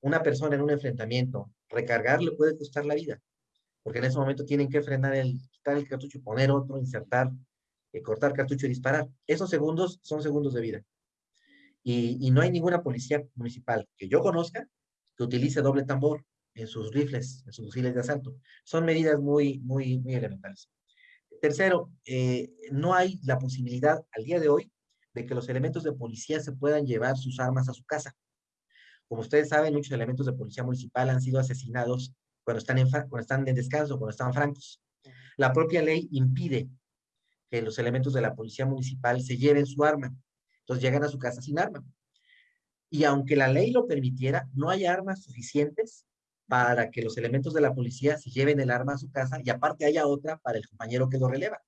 Una persona en un enfrentamiento, recargar le puede costar la vida, porque en ese momento tienen que frenar el, quitar el cartucho, poner otro, insertar, eh, cortar cartucho y disparar. Esos segundos son segundos de vida. Y, no hay ninguna policía municipal que yo conozca que utilice doble tambor en sus rifles, en sus fusiles de asalto. Son medidas muy, muy, muy elementales. Tercero, eh, no hay la posibilidad al día de hoy de que los elementos de policía se puedan llevar sus armas a su casa. Como ustedes saben, muchos elementos de policía municipal han sido asesinados cuando están en, cuando están en descanso, cuando están francos. La propia ley impide que los elementos de la policía municipal se lleven su arma. Entonces llegan a su casa sin arma. Y aunque la ley lo permitiera, no hay armas suficientes para que los elementos de la policía se lleven el arma a su casa y aparte haya otra para el compañero que lo releva.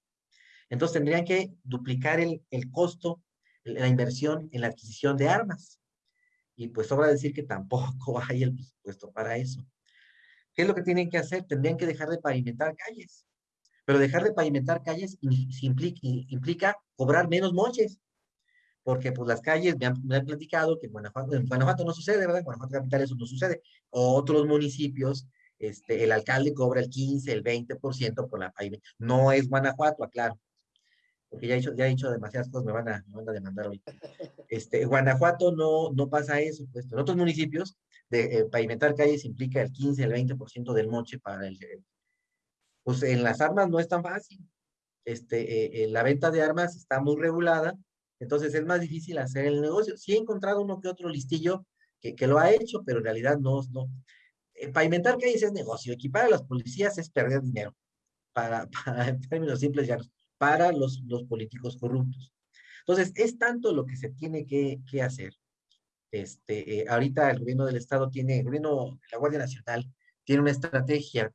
Entonces tendrían que duplicar el, el costo, la inversión en la adquisición de armas. Y pues sobra decir que tampoco hay el presupuesto para eso. ¿Qué es lo que tienen que hacer? Tendrían que dejar de pavimentar calles. Pero dejar de pavimentar calles implica, cobrar menos moches porque pues las calles me han, platicado que en Guanajuato, no sucede, ¿verdad? En Guanajuato capital eso no sucede. Otros municipios, este, el alcalde cobra el 15, el 20% por la pavimentación. No es Guanajuato, aclaro. Porque ya he, dicho, ya he dicho demasiadas cosas, me van a, me van a demandar hoy. Este, Guanajuato no, no pasa eso. Pues. En otros municipios, de, eh, pavimentar calles implica el 15, el 20% del moche para el... Pues en las armas no es tan fácil. Este, eh, eh, la venta de armas está muy regulada entonces es más difícil hacer el negocio. Sí he encontrado uno que otro listillo que, que lo ha hecho, pero en realidad no. no. Eh, pavimentar calles es negocio, equipar a las policías es perder dinero, para, en términos simples ya, para los, los políticos corruptos. Entonces, es tanto lo que se tiene que, que hacer. Este, eh, ahorita el gobierno del Estado tiene, el gobierno la Guardia Nacional tiene una estrategia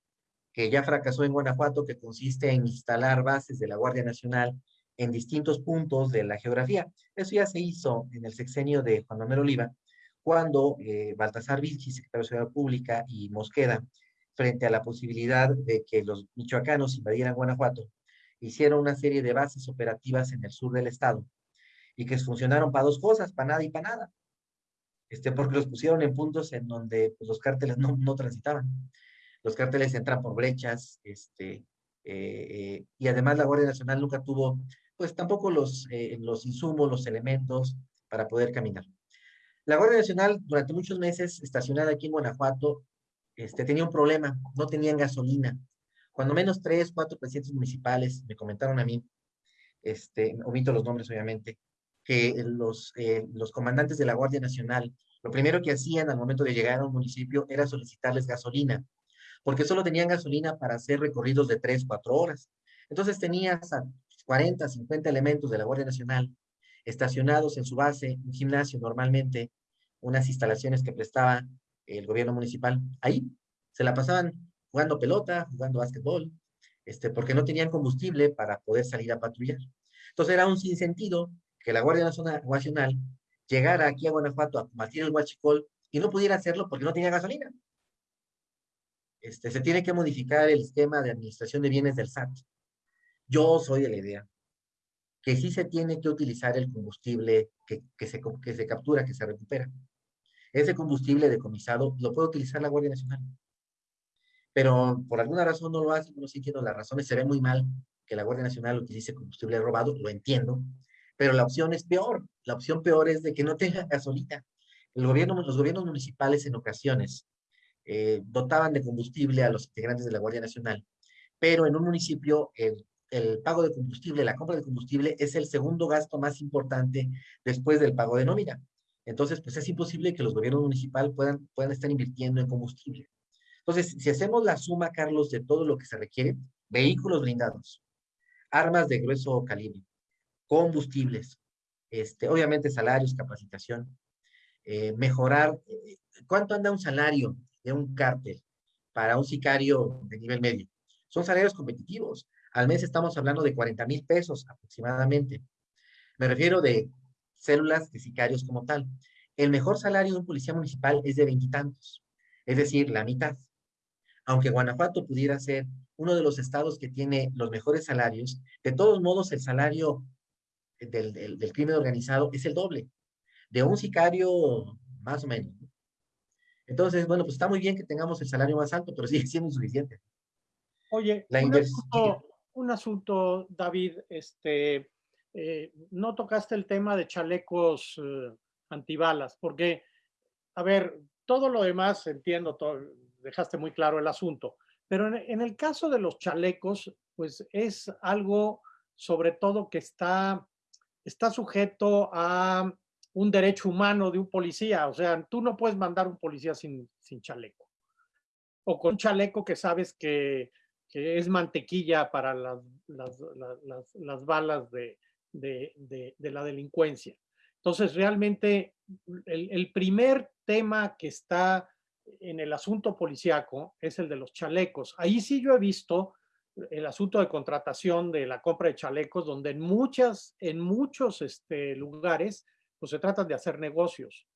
que ya fracasó en Guanajuato, que consiste en instalar bases de la Guardia Nacional en distintos puntos de la geografía. Eso ya se hizo en el sexenio de Juan Manuel Oliva, cuando eh, Baltasar Vilchi, secretario de Seguridad Pública, y Mosqueda, frente a la posibilidad de que los michoacanos invadieran Guanajuato, hicieron una serie de bases operativas en el sur del estado y que funcionaron para dos cosas, para nada y para nada. Este, porque los pusieron en puntos en donde pues, los cárteles no, no transitaban. Los cárteles entran por brechas, este, eh, eh, y además la Guardia Nacional nunca tuvo pues tampoco los, eh, los insumos, los elementos para poder caminar. La Guardia Nacional durante muchos meses estacionada aquí en Guanajuato este, tenía un problema, no tenían gasolina. Cuando menos tres, cuatro presidentes municipales me comentaron a mí, este, omito los nombres obviamente, que los, eh, los comandantes de la Guardia Nacional, lo primero que hacían al momento de llegar a un municipio era solicitarles gasolina, porque solo tenían gasolina para hacer recorridos de tres, cuatro horas. Entonces tenías 40, 50 elementos de la Guardia Nacional estacionados en su base, un gimnasio normalmente, unas instalaciones que prestaba el gobierno municipal. Ahí se la pasaban jugando pelota, jugando básquetbol, este, porque no tenían combustible para poder salir a patrullar. Entonces era un sinsentido que la Guardia Nacional llegara aquí a Guanajuato a combatir el huachicol y no pudiera hacerlo porque no tenía gasolina. Este, se tiene que modificar el esquema de administración de bienes del SAT. Yo soy de la idea que sí se tiene que utilizar el combustible que, se, que se captura, que se recupera. Ese combustible decomisado lo puede utilizar la Guardia Nacional. Pero por alguna razón no lo hace, no sé entiendo las razones, se ve muy mal que la Guardia Nacional utilice combustible robado, lo entiendo, pero la opción es peor. La opción peor es de que no tenga gasolina. Los gobiernos municipales en ocasiones eh, dotaban de combustible a los integrantes de la Guardia Nacional, pero en un municipio el, pago de combustible, la compra de combustible es el segundo gasto más importante después del pago de nómina. Entonces, pues es imposible que los gobiernos municipales puedan estar invirtiendo en combustible. Entonces, si hacemos la suma, Carlos, de todo lo que se requiere, vehículos blindados, armas de grueso calibre, combustibles, este, obviamente salarios, capacitación, eh, mejorar, eh, ¿cuánto anda un salario de un cártel para un sicario de nivel medio? Son salarios competitivos. Al mes estamos hablando de 40 mil pesos aproximadamente. Me refiero de células de sicarios como tal. El mejor salario de un policía municipal es de veintitantos, es decir, la mitad. Aunque Guanajuato pudiera ser uno de los estados que tiene los mejores salarios, de todos modos el salario del, del, crimen organizado es el doble de un sicario más o menos. Entonces, bueno, pues está muy bien que tengamos el salario más alto, pero sigue siendo insuficiente. Oye, La un, asunto, un asunto, David, este, eh, no tocaste el tema de chalecos eh, antibalas, porque, a ver, todo lo demás entiendo, todo, dejaste muy claro el asunto, pero en, el caso de los chalecos, pues es algo sobre todo que está, está sujeto a un derecho humano de un policía. O sea, tú no puedes mandar un policía sin, sin chaleco. O con chaleco que sabes que, que es mantequilla para las, las, las, las balas de, de, de, de, la delincuencia. Entonces, realmente, el, el primer tema que está en el asunto policiaco es el de los chalecos. Ahí sí yo he visto el asunto de contratación de la compra de chalecos, donde en muchas, en muchos este, lugares, pues se tratan de hacer negocios.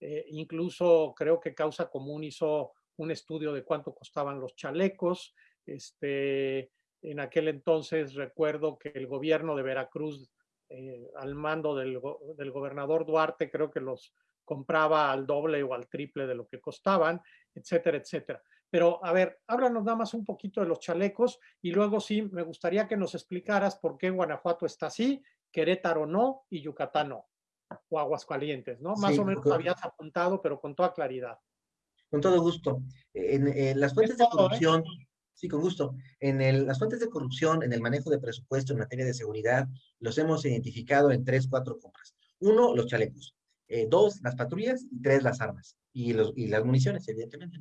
Eh, incluso creo que Causa Común hizo un estudio de cuánto costaban los chalecos. Este, en aquel entonces recuerdo que el gobierno de Veracruz, eh, al mando del, del gobernador Duarte, creo que los compraba al doble o al triple de lo que costaban, etcétera, etcétera. Pero a ver, háblanos nada más un poquito de los chalecos y luego sí, me gustaría que nos explicaras por qué Guanajuato está así, Querétaro no y Yucatán no, o Aguascalientes, ¿no? Más o menos habías apuntado, pero con toda claridad. Con todo gusto. En, las fuentes de ¿eh? corrupción, sí, con gusto. En el, las fuentes de corrupción, en el manejo de presupuesto en materia de seguridad, los hemos identificado en tres, cuatro compras. Uno, los chalecos. Eh, dos, las patrullas, y tres, las armas y, los, y las municiones, evidentemente.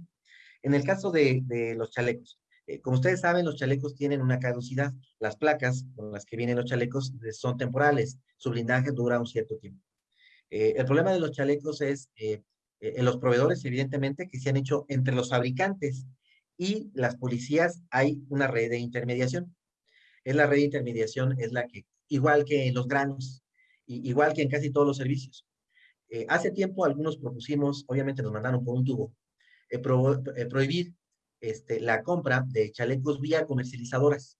En el caso de, de los chalecos, eh, como ustedes saben, los chalecos tienen una caducidad. Las placas con las que vienen los chalecos eh, son temporales. Su blindaje dura un cierto tiempo. el problema de los chalecos es en los proveedores, evidentemente, que se han hecho entre los fabricantes y las policías hay una red de intermediación. Es la red de intermediación, es la que, igual que en los granos, igual que en casi todos los servicios, eh, hace tiempo algunos propusimos, obviamente nos mandaron por un tubo, eh, eh, prohibir este, la compra de chalecos vía comercializadoras.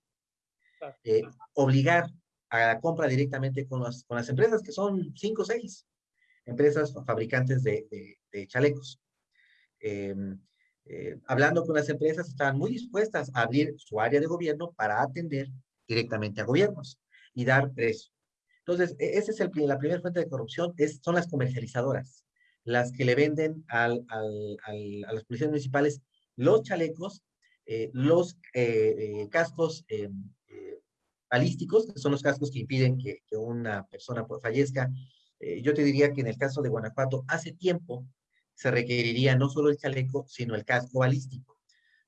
obligar a la compra directamente con las, con las empresas, que son cinco o seis empresas fabricantes de, de, chalecos. Em, hablando con las empresas, estaban muy dispuestas a abrir su área de gobierno para atender directamente a gobiernos y dar precio. Entonces, e, esa es el, la primera fuente de corrupción, es, son las comercializadoras, las que le venden al, al, a las policías municipales los chalecos, eh, los eh, eh, cascos balísticos, que son los cascos que impiden que, una persona fallezca. yo te diría que en el caso de Guanajuato, hace tiempo se requeriría no solo el chaleco, sino el casco balístico,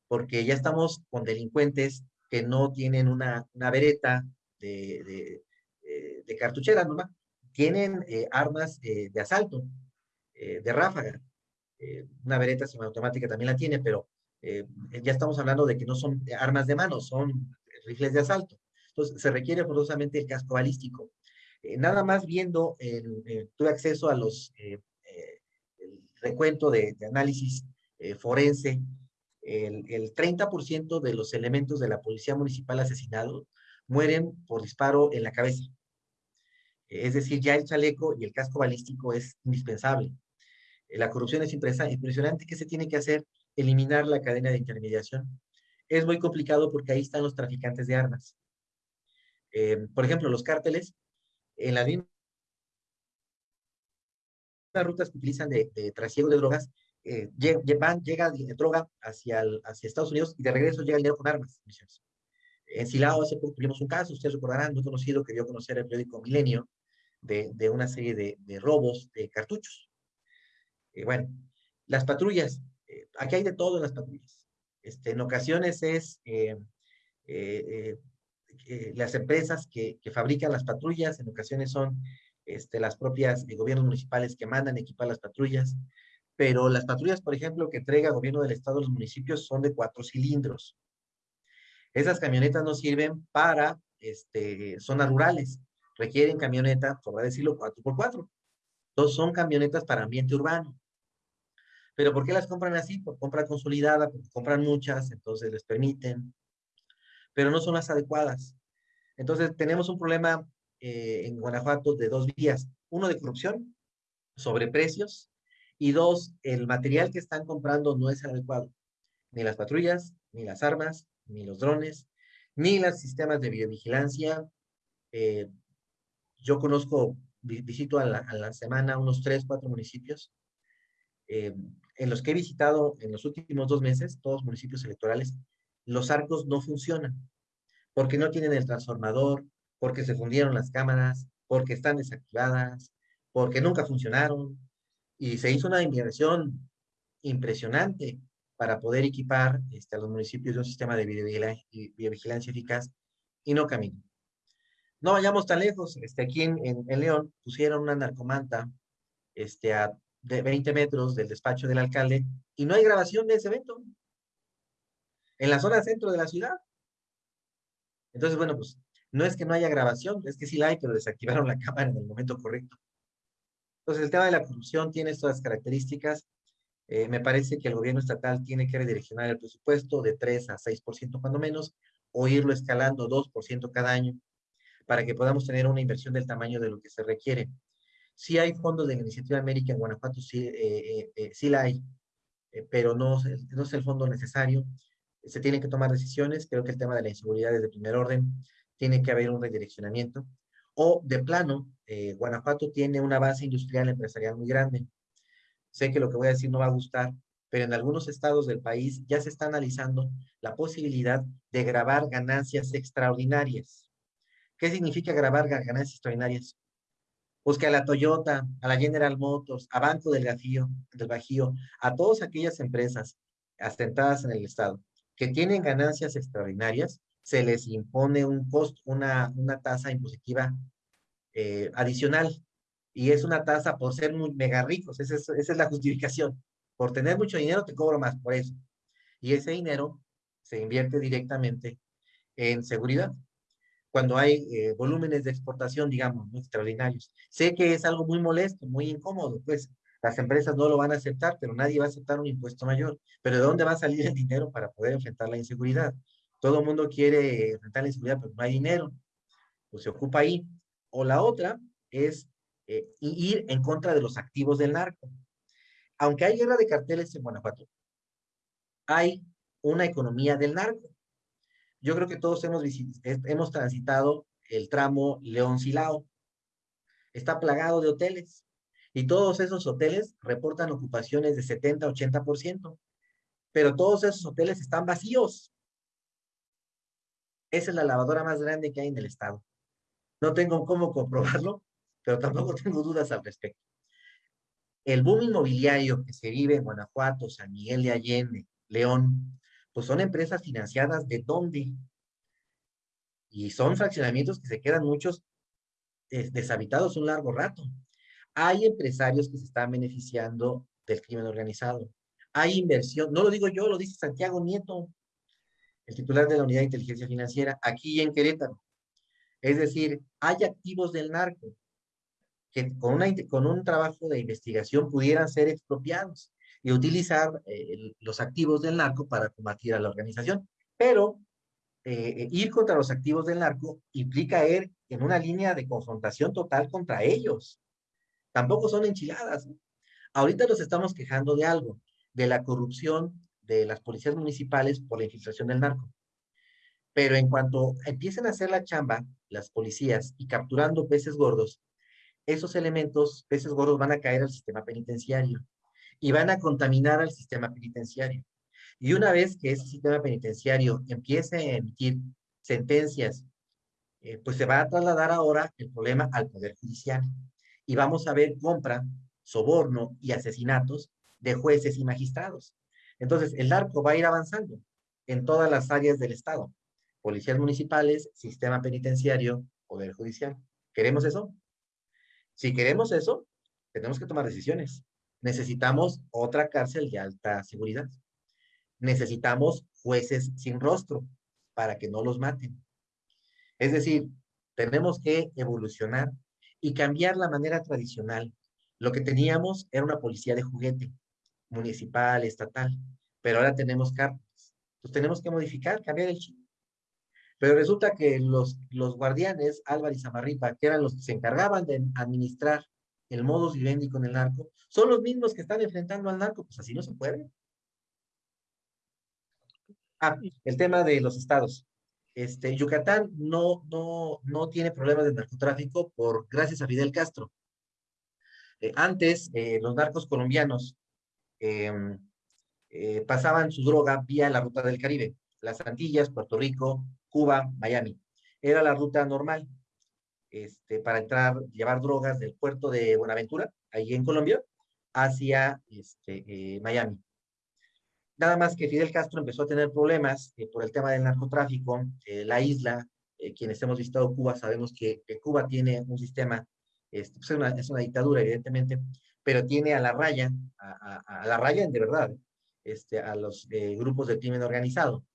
porque ya estamos con delincuentes que no tienen una, una vereta de de cartuchera nomás, tienen eh, armas eh, de asalto, eh, de ráfaga. una vereta semiautomática también la tiene, pero ya estamos hablando de que no son armas de mano, son rifles de asalto. Entonces, se requiere forzosamente el casco balístico. nada más viendo, tuve acceso a los, recuento de, de análisis forense, el, el 30% de los elementos de la policía municipal asesinados mueren por disparo en la cabeza. Es decir, ya el chaleco y el casco balístico es indispensable. Eh, la corrupción es impresionante. ¿Qué se tiene que hacer? Eliminar la cadena de intermediación. Es muy complicado porque ahí están los traficantes de armas. Eh, por ejemplo, los cárteles, en las rutas que utilizan de, de trasiego de drogas, eh, van, llega droga hacia, hacia Estados Unidos y de regreso llega el dinero con armas. En Silao hace poco tuvimos un caso, ustedes recordarán, muy conocido, que dio a conocer el periódico Milenio, de, una serie de, robos de cartuchos. Eh, bueno, las patrullas, eh, aquí hay de todo las patrullas. Este, en ocasiones es eh, las empresas que, que, fabrican las patrullas, en ocasiones son este, las propias gobiernos municipales que mandan equipar las patrullas, pero las patrullas, por ejemplo, que entrega el gobierno del estado a los municipios son de cuatro cilindros. Esas camionetas no sirven para este, zonas rurales, requieren camioneta, por decirlo, 4x4. Entonces son camionetas para ambiente urbano. Pero ¿por qué las compran así? Por compra consolidada, porque compran muchas, entonces les permiten, pero no son las adecuadas. Entonces tenemos un problema eh, en Guanajuato de dos vías. Uno de corrupción, sobre precios, y dos, el material que están comprando no es adecuado. Ni las patrullas, ni las armas, ni los drones, ni los sistemas de videovigilancia. Eh, yo conozco, visito a la, a semana unos tres, cuatro municipios eh, en los que he visitado en los últimos dos meses, todos municipios electorales, los arcos no funcionan porque no tienen el transformador, porque se fundieron las cámaras, porque están desactivadas, porque nunca funcionaron, y se hizo una inversión impresionante para poder equipar este, a los municipios de un sistema de videovigilancia, eficaz y no camino. No vayamos tan lejos, este, aquí en, en, León pusieron una narcomanta este, a de 20 metros del despacho del alcalde y no hay grabación de ese evento en la zona centro de la ciudad. Entonces, bueno, pues no es que no haya grabación, es que sí la hay, pero desactivaron la cámara en el momento correcto. Entonces, el tema de la corrupción tiene estas características. Eh, me parece que el gobierno estatal tiene que redireccionar el presupuesto de 3 a 6% cuando menos, o irlo escalando 2% cada año, para que podamos tener una inversión del tamaño de lo que se requiere. Sí hay fondos de la Iniciativa América en Guanajuato, sí, eh, eh, eh sí la hay, eh, pero no, no es el fondo necesario. Se tienen que tomar decisiones. Creo que el tema de la inseguridad es de primer orden. Tiene que haber un redireccionamiento. O de plano, Guanajuato tiene una base industrial empresarial muy grande. Sé que lo que voy a decir no va a gustar, pero en algunos estados del país ya se está analizando la posibilidad de grabar ganancias extraordinarias. ¿Qué significa grabar ganancias extraordinarias? Pues que a la Toyota, a la General Motors, a Banco del Bajío, del Bajío, a todas aquellas empresas asentadas en el estado que tienen ganancias extraordinarias, se les impone un costo, una, tasa impositiva eh, adicional. Y es una tasa por ser muy mega ricos. Esa es, esa es la justificación. Por tener mucho dinero te cobro más por eso. Y ese dinero se invierte directamente en seguridad. Cuando hay eh, volúmenes de exportación, digamos, muy extraordinarios. Sé que es algo muy molesto, muy incómodo, pues las empresas no lo van a aceptar, pero nadie va a aceptar un impuesto mayor. Pero ¿de dónde va a salir el dinero para poder enfrentar la inseguridad? Todo el mundo quiere enfrentar la inseguridad, pero no hay dinero. Pues se ocupa ahí. O la otra es eh, ir en contra de los activos del narco. Aunque hay guerra de carteles en Guanajuato, hay una economía del narco. Yo creo que todos hemos, transitado el tramo León-Silao. Está plagado de hoteles y todos esos hoteles reportan ocupaciones de 70-80%, pero todos esos hoteles están vacíos. Esa es la lavadora más grande que hay en el estado. No tengo cómo comprobarlo, pero tampoco tengo dudas al respecto. El boom inmobiliario que se vive en Guanajuato, San Miguel de Allende, León, pues son empresas financiadas de dónde? Y son fraccionamientos que se quedan muchos deshabitados un largo rato. Hay empresarios que se están beneficiando del crimen organizado. Hay inversión, no lo digo yo, lo dice Santiago Nieto, el titular de la Unidad de Inteligencia Financiera, aquí en Querétaro. Es decir, hay activos del narco que con, con un trabajo de investigación pudieran ser expropiados y utilizar eh, los activos del narco para combatir a la organización. Pero eh, ir contra los activos del narco implica ir en una línea de confrontación total contra ellos. Tampoco son enchiladas. Ahorita nos estamos quejando de algo, de la corrupción de las policías municipales por la infiltración del narco. Pero en cuanto empiecen a hacer la chamba, las policías, y capturando peces gordos, esos elementos, peces gordos, van a caer al sistema penitenciario y van a contaminar al sistema penitenciario. Y una vez que ese sistema penitenciario empiece a emitir sentencias, eh, pues se va a trasladar ahora el problema al Poder Judicial. Y vamos a ver compra, soborno y asesinatos de jueces y magistrados. Entonces, el narco va a ir avanzando en todas las áreas del Estado. Policías municipales, sistema penitenciario, Poder Judicial. ¿Queremos eso? Si queremos eso, tenemos que tomar decisiones. Necesitamos otra cárcel de alta seguridad. Necesitamos jueces sin rostro para que no los maten. Es decir, tenemos que evolucionar y cambiar la manera tradicional. Lo que teníamos era una policía de juguete, municipal, estatal, pero ahora tenemos cárteles. Entonces tenemos que modificar, cambiar el chip. Pero resulta que los, los guardianes, Álvarez y Zamarripa, que eran los que se encargaban de administrar el modus vivendi con el narco, son los mismos que están enfrentando al narco. Pues así no se puede. Ah, el tema de los estados. Este, Yucatán no, no, no tiene problemas de narcotráfico por, gracias a Fidel Castro. Eh, antes, eh, los narcos colombianos em, eh, pasaban su droga vía la ruta del Caribe, las Antillas, Puerto Rico, Cuba, Miami. Era la ruta normal este, para entrar, llevar drogas del puerto de Buenaventura, ahí en Colombia, hacia este, eh, Miami. Nada más que Fidel Castro empezó a tener problemas eh, por el tema del narcotráfico. Eh, la isla, quienes hemos visitado Cuba, sabemos que, Cuba tiene un sistema, este, pues, es, una, dictadura, evidentemente, pero tiene a la raya, a, la raya de verdad, este, a los grupos de crimen organizado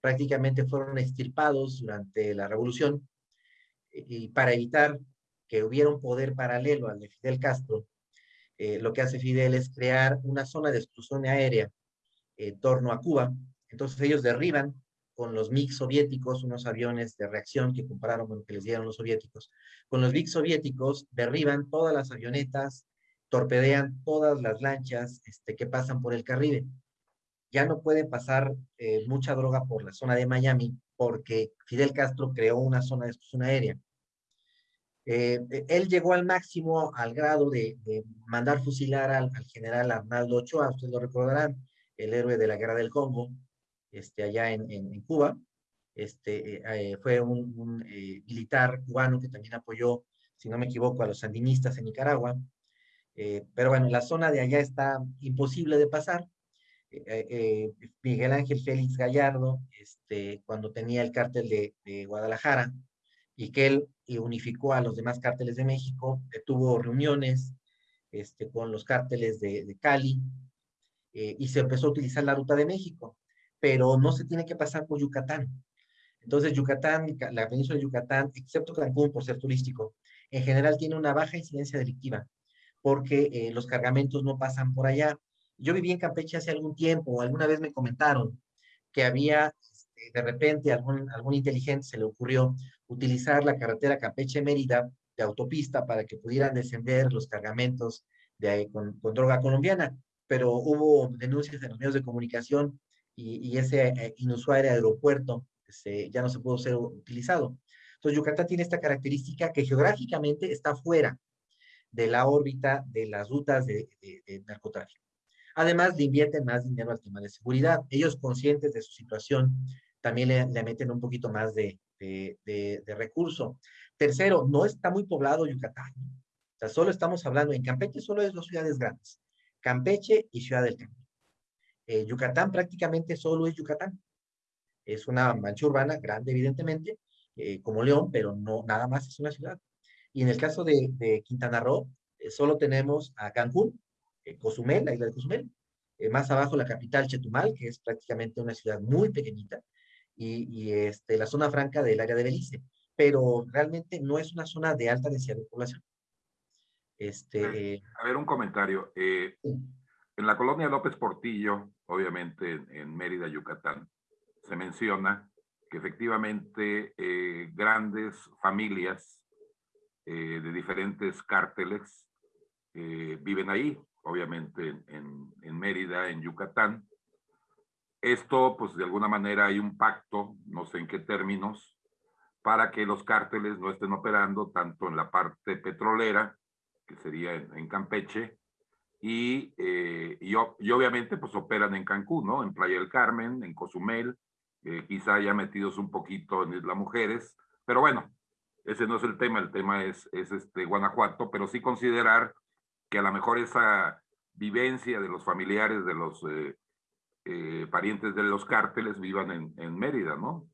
prácticamente fueron extirpados durante la revolución y para evitar que hubiera un poder paralelo al de Fidel Castro, eh, lo que hace Fidel es crear una zona de exclusión aérea en torno a Cuba. Entonces ellos derriban con los MiG soviéticos, unos aviones de reacción que compararon con lo que les dieron los soviéticos. Con los MiG soviéticos derriban todas las avionetas, torpedean todas las lanchas este, que pasan por el Caribe ya no puede pasar eh, mucha droga por la zona de Miami porque Fidel Castro creó una zona de exclusión aérea. Eh, él llegó al máximo al grado de, mandar fusilar al, general Arnaldo Ochoa, ustedes lo recordarán, el héroe de la guerra del Congo, este, allá en, en, Cuba. Este, eh, fue un, un militar cubano que también apoyó, si no me equivoco, a los sandinistas en Nicaragua. pero bueno, la zona de allá está imposible de pasar eh, eh, Miguel Ángel Félix Gallardo, este, cuando tenía el cártel de, Guadalajara, y que él unificó a los demás cárteles de México, tuvo reuniones este, con los cárteles de, Cali, eh, y se empezó a utilizar la ruta de México, pero no se tiene que pasar por Yucatán. Entonces, Yucatán, la península de Yucatán, excepto Cancún por ser turístico, en general tiene una baja incidencia delictiva, porque los cargamentos no pasan por allá, yo viví en Campeche hace algún tiempo, alguna vez me comentaron que había, este, de repente, algún, algún inteligente se le ocurrió utilizar la carretera Campeche-Mérida de autopista para que pudieran descender los cargamentos de, con, con, droga colombiana, pero hubo denuncias en los medios de comunicación y, ese eh, inusual aeropuerto se, ya no se pudo ser utilizado. Entonces, Yucatán tiene esta característica que geográficamente está fuera de la órbita de las rutas de narcotráfico. Además, le invierten más dinero al tema de seguridad. Ellos conscientes de su situación, también le, meten un poquito más de, de, recurso. Tercero, no está muy poblado Yucatán. O sea, solo estamos hablando, en Campeche solo es dos ciudades grandes, Campeche y Ciudad del Cambio. Eh, Yucatán prácticamente solo es Yucatán. Es una mancha urbana grande, evidentemente, eh, como León, pero no nada más es una ciudad. Y en el caso de, Quintana Roo, eh, solo tenemos a Cancún, Cozumel, la isla de Cozumel, eh, más abajo la capital Chetumal, que es prácticamente una ciudad muy pequeñita, y, este, la zona franca del área de Belice, pero realmente no es una zona de alta densidad de población. Este, eh, a ver, un comentario. En la colonia López Portillo, obviamente en, Mérida, Yucatán, se menciona que efectivamente grandes familias de diferentes cárteles viven ahí obviamente en, Mérida, en Yucatán, esto, pues de alguna manera hay un pacto, no sé en qué términos, para que los cárteles no estén operando tanto en la parte petrolera, que sería en, Campeche, y, eh, y, obviamente pues operan en Cancún, ¿no? En Playa del Carmen, en Cozumel, eh, quizá ya metidos un poquito en Isla Mujeres, pero bueno, ese no es el tema, el tema es, es este Guanajuato, pero sí considerar que a lo mejor esa vivencia de los familiares de los eh, eh, parientes de los cárteles vivan en, Mérida, ¿no?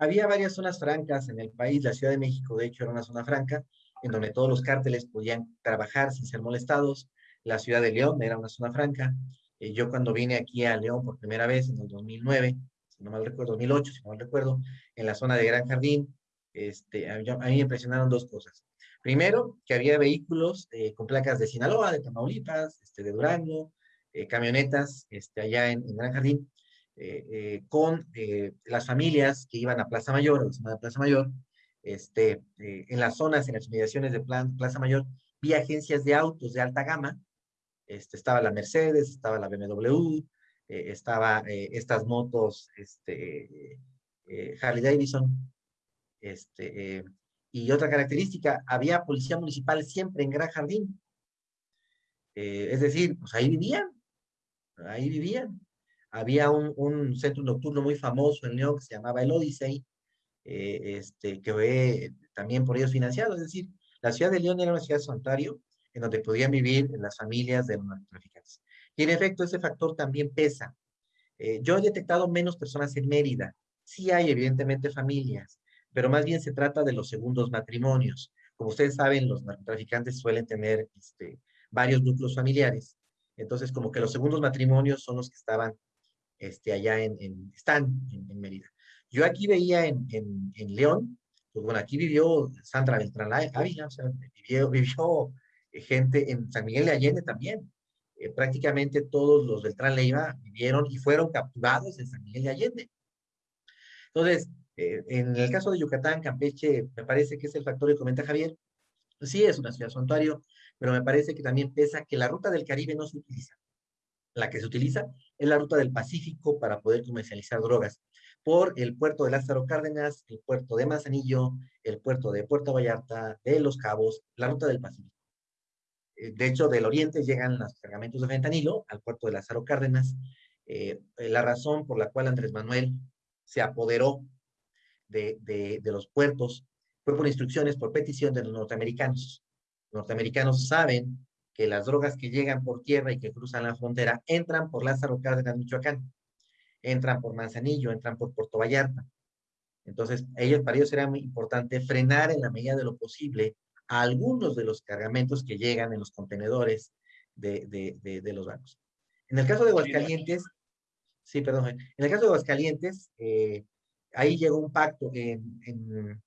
Había varias zonas francas en el país, la Ciudad de México de hecho era una zona franca, en donde todos los cárteles podían trabajar sin ser molestados, la Ciudad de León era una zona franca, eh, yo cuando vine aquí a León por primera vez en el 2009, si no mal recuerdo, 2008, si no mal recuerdo, en la zona de Gran Jardín, este, a, mí, me impresionaron dos cosas. Primero, que había vehículos eh, con placas de Sinaloa, de Tamaulipas, este, de Durango, eh, camionetas este, allá en, Gran Jardín, eh, con las familias que iban a Plaza Mayor, a la de Plaza Mayor, este, en las zonas, en las inmediaciones de Plaza Mayor, vi agencias de autos de alta gama, este, estaba la Mercedes, estaba la BMW, estaba estas motos este, Harley Davidson, este, y otra característica, había policía municipal siempre en Gran Jardín. Eh, es decir, pues ahí vivían, ahí vivían. Había un, un, centro nocturno muy famoso en León que se llamaba el Odyssey, eh, este, que fue también por ellos financiado. Es decir, la ciudad de León era una ciudad santuario en donde podían vivir las familias de los narcotraficantes. Y en efecto, ese factor también pesa. Eh, yo he detectado menos personas en Mérida. Sí hay, evidentemente, familias, pero más bien se trata de los segundos matrimonios. Como ustedes saben, los narcotraficantes suelen tener este, varios núcleos familiares. Entonces, como que los segundos matrimonios son los que estaban este, allá en, están en, Mérida. Yo aquí veía en, en, León, pues bueno, aquí vivió Sandra Beltrán Ávila, o sea, vivió, vivió gente en San Miguel de Allende también. Eh, prácticamente todos los Beltrán Leiva vivieron y fueron capturados en San Miguel de Allende. Entonces, eh, en el caso de Yucatán, Campeche, me parece que es el factor que comenta Javier. Sí, es una ciudad santuario, pero me parece que también pesa que la ruta del Caribe no se utiliza. La que se utiliza es la ruta del Pacífico para poder comercializar drogas por el puerto de Lázaro Cárdenas, el puerto de Manzanillo, el puerto de Puerto Vallarta, de Los Cabos, la ruta del Pacífico. Eh, de hecho, del oriente llegan los cargamentos de fentanilo al puerto de Lázaro Cárdenas. Eh, la razón por la cual Andrés Manuel se apoderó de, los puertos fue por instrucciones, por petición de los norteamericanos. Los norteamericanos saben que las drogas que llegan por tierra y que cruzan la frontera entran por Lázaro Cárdenas, Michoacán, entran por Manzanillo, entran por Puerto Vallarta. Entonces, ellos, para ellos era muy importante frenar en la medida de lo posible a algunos de los cargamentos que llegan en los contenedores de, los bancos. En el caso de Aguascalientes, sí, perdón, en el caso de Aguascalientes, eh, ahí llegó un pacto, en,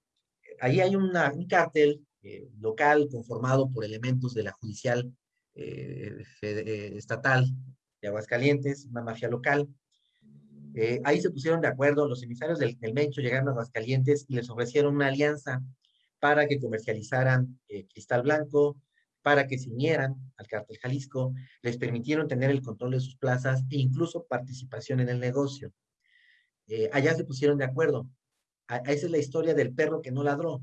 ahí hay un cártel eh, local conformado por elementos de la judicial eh, eh, estatal de Aguascalientes, una mafia local. ahí se pusieron de acuerdo, los emisarios del, del, Mencho llegaron a Aguascalientes y les ofrecieron una alianza para que comercializaran cristal blanco, para que se unieran al cártel Jalisco, les permitieron tener el control de sus plazas e incluso participación en el negocio. Eh, allá se pusieron de acuerdo. esa es la historia del perro que no ladró.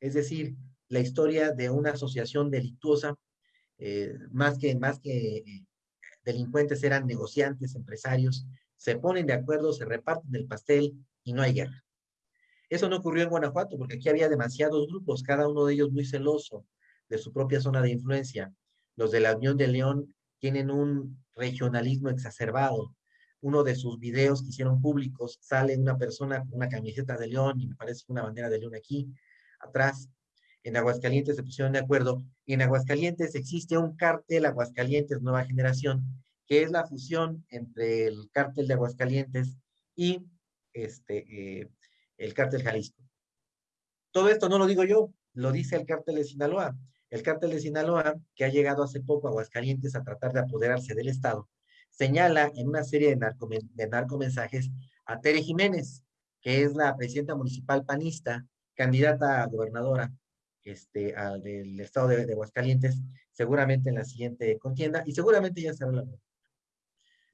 Es decir, la historia de una asociación delictuosa, eh, más que, más que eh, delincuentes eran negociantes, empresarios, se ponen de acuerdo, se reparten el pastel y no hay guerra. Eso no ocurrió en Guanajuato porque aquí había demasiados grupos, cada uno de ellos muy celoso de su propia zona de influencia. Los de la Unión de León tienen un regionalismo exacerbado, uno de sus videos que hicieron públicos, sale una persona con una camiseta de león y me parece una bandera de león aquí, atrás. En Aguascalientes se pusieron de acuerdo. Y en Aguascalientes existe un cártel Aguascalientes Nueva Generación, que es la fusión entre el cártel de Aguascalientes y este, eh, el cártel Jalisco. Todo esto no lo digo yo, lo dice el cártel de Sinaloa. El cártel de Sinaloa, que ha llegado hace poco a Aguascalientes a tratar de apoderarse del Estado, señala en una serie de, narco, de narcomensajes a Tere Jiménez, que es la presidenta municipal panista, candidata a gobernadora este, al del estado de, de, Aguascalientes, seguramente en la siguiente contienda, y seguramente ya será la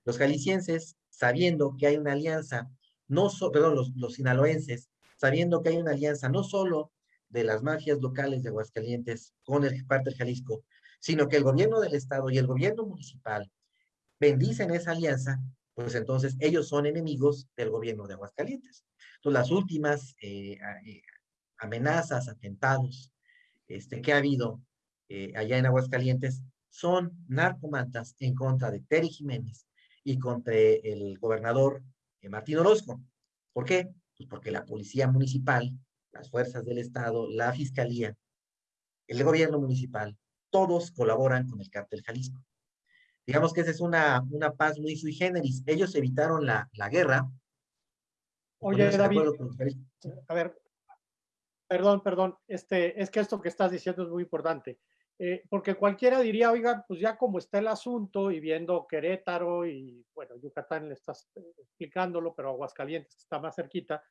Los jaliscienses sabiendo que hay una alianza, no perdón, los, los sinaloenses, sabiendo que hay una alianza no solo de las mafias locales de Aguascalientes con el parte del Jalisco, sino que el gobierno del estado y el gobierno municipal bendicen esa alianza, pues entonces ellos son enemigos del gobierno de Aguascalientes. Entonces las últimas eh, eh, amenazas, atentados este, que ha habido eh, allá en Aguascalientes son narcomantas en contra de Terry Jiménez y contra el gobernador Martín Orozco. ¿Por qué? Pues porque la policía municipal, las fuerzas del Estado, la fiscalía, el gobierno municipal, todos colaboran con el cártel Jalisco. Digamos que esa es una, una paz muy sui generis. Ellos evitaron la, la guerra. Oye, David, a ver, perdón, perdón, este, es que esto que estás diciendo es muy importante. Eh, porque cualquiera diría, oiga, pues ya como está el asunto y viendo Querétaro y, bueno, Yucatán le estás eh, explicándolo, pero Aguascalientes está más cerquita,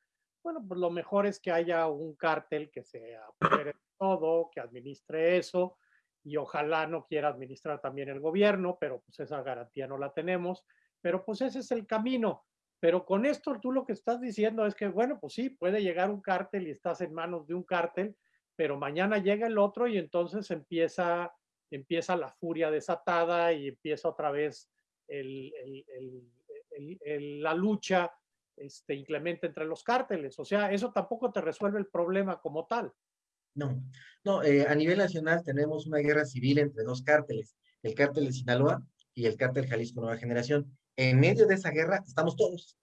bueno, pues lo mejor es que haya un cártel que se apodere de todo, que administre eso, y ojalá no quiera administrar también el gobierno, pero pues esa garantía no la tenemos, pero pues ese es el camino. Pero con esto tú lo que estás diciendo es que, bueno, pues sí, puede llegar un cártel y estás en manos de un cártel, pero mañana llega el otro y entonces empieza, empieza la furia desatada y empieza otra vez el, la lucha este, inclemente entre los cárteles. O sea, eso tampoco te resuelve el problema como tal. No, no, eh, a nivel nacional tenemos una guerra civil entre dos cárteles, el cártel de Sinaloa y el cártel Jalisco Nueva Generación. En medio de esa guerra estamos todos.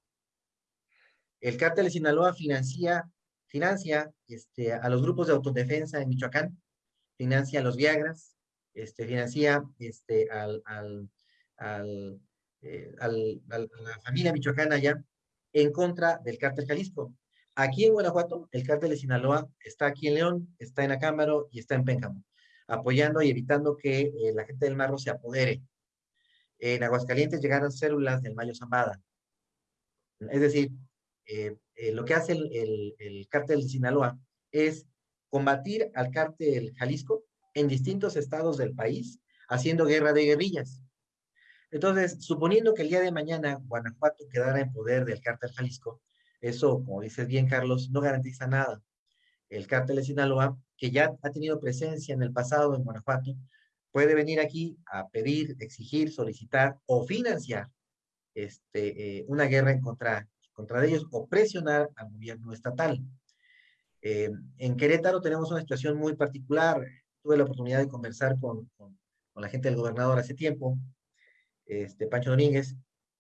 El cártel de Sinaloa financia, financia este, a los grupos de autodefensa en Michoacán, financia a los Viagras, este, financia este, al, al, al, eh, a la familia michoacana allá en contra del cártel Jalisco. Aquí en Guanajuato, el cártel de Sinaloa está aquí en León, está en Acámbaro y está en Pénjamo, apoyando y evitando que eh, la gente del Marro se apodere. En Aguascalientes llegaron células del Mayo Zambada. Es decir, eh, eh, lo que hace el, el, cártel de Sinaloa es combatir al cártel Jalisco en distintos estados del país, haciendo guerra de guerrillas. Entonces, suponiendo que el día de mañana Guanajuato quedara en poder del cártel Jalisco, eso, como dices bien, Carlos, no garantiza nada. El cártel de Sinaloa, que ya ha tenido presencia en el pasado en Guanajuato, puede venir aquí a pedir, exigir, solicitar o financiar este, eh, una guerra contra, contra ellos o presionar al gobierno estatal. Eh, en Querétaro tenemos una situación muy particular. Tuve la oportunidad de conversar con, con, con la gente del gobernador hace tiempo, este, Pancho Domínguez,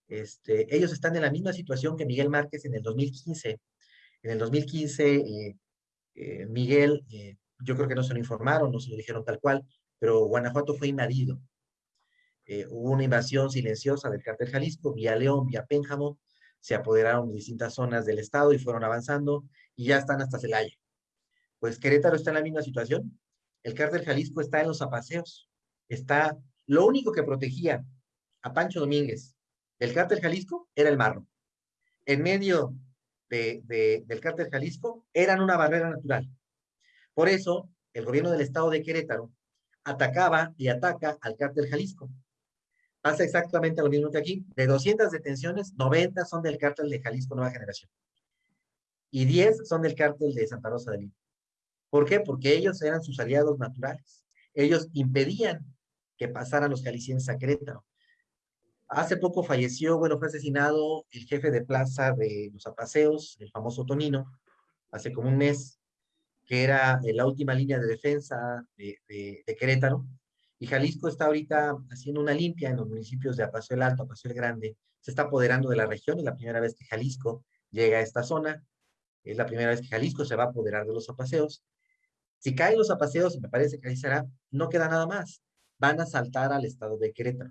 este, ellos están en la misma situación que Miguel Márquez en el 2015. En el 2015, eh, eh, Miguel, eh, yo creo que no se lo informaron, no se lo dijeron tal cual, pero Guanajuato fue invadido. hubo una invasión silenciosa del cártel Jalisco, vía León, vía Pénjamo, se apoderaron de distintas zonas del estado y fueron avanzando y ya están hasta Celaya. Pues Querétaro está en la misma situación. El cártel Jalisco está en los apaseos. Está, lo único que protegía a Pancho Domínguez el cártel Jalisco era el marro. En medio del cártel Jalisco eran una barrera natural. Por eso, el gobierno del estado de Querétaro atacaba y ataca al cártel Jalisco. Pasa exactamente lo mismo que aquí. De 200 detenciones, 90 son del cártel de Jalisco Nueva Generación. Y 10 son del cártel de Santa Rosa de Lima. ¿Por qué? Porque ellos eran sus aliados naturales. Ellos impedían que pasaran los jaliscienses a Querétaro. Hace poco falleció, bueno, fue asesinado el jefe de plaza de los apaseos, el famoso Tonino, hace como un mes, que era la última línea de defensa de, Querétaro. Y Jalisco está ahorita haciendo una limpia en los municipios de Apaseo el Alto, Apaseo el Grande. Se está apoderando de la región, es la primera vez que Jalisco llega a esta zona. Es la primera vez que Jalisco se va a apoderar de los apaseos. Si caen los apaseos, me parece que ahí será, no queda nada más. Van a saltar al estado de Querétaro.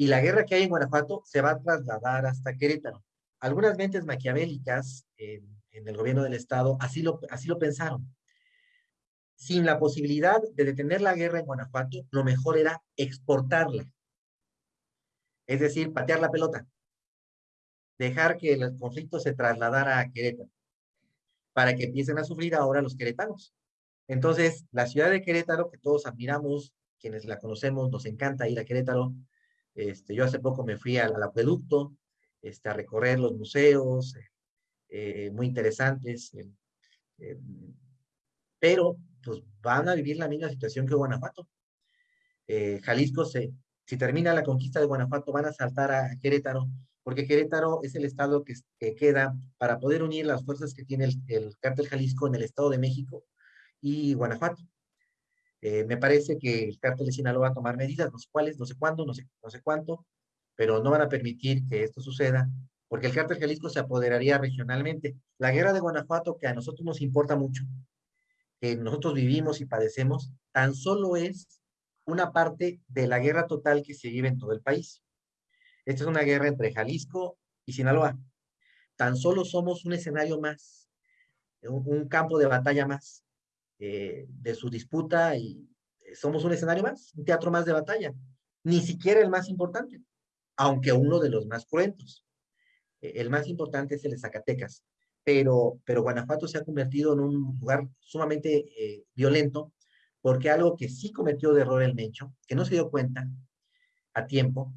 Y la guerra que hay en Guanajuato se va a trasladar hasta Querétaro. Algunas mentes maquiavélicas en, el gobierno del Estado así lo, así lo pensaron. Sin la posibilidad de detener la guerra en Guanajuato, lo mejor era exportarla. Es decir, patear la pelota. Dejar que el conflicto se trasladara a Querétaro. Para que empiecen a sufrir ahora los queretanos. Entonces, la ciudad de Querétaro, que todos admiramos, quienes la conocemos, nos encanta ir a Querétaro, este, yo hace poco me fui al, acueducto este, a recorrer los museos, eh, muy interesantes, pero pues van a vivir la misma situación que Guanajuato. Jalisco, se, si termina la conquista de Guanajuato, van a saltar a Querétaro, porque Querétaro es el estado que, queda para poder unir las fuerzas que tiene el, el cártel Jalisco en el estado de México y Guanajuato. Eh, me parece que el cártel de Sinaloa va a tomar medidas, no sé cuáles, no sé cuándo, no sé, cuánto, pero no van a permitir que esto suceda, porque el cártel Jalisco se apoderaría regionalmente. La guerra de Guanajuato, que a nosotros nos importa mucho, que nosotros vivimos y padecemos, tan solo es una parte de la guerra total que se vive en todo el país. Esta es una guerra entre Jalisco y Sinaloa. Tan solo somos un escenario más, un campo de batalla más. Eh, de su disputa y eh, somos un escenario más, un teatro más de batalla. Ni siquiera el más importante, aunque uno de los más cruentos. Eh, el más importante es el de Zacatecas, pero, pero Guanajuato se ha convertido en un lugar sumamente violento porque algo que sí cometió de error el Mencho, que no se dio cuenta a tiempo,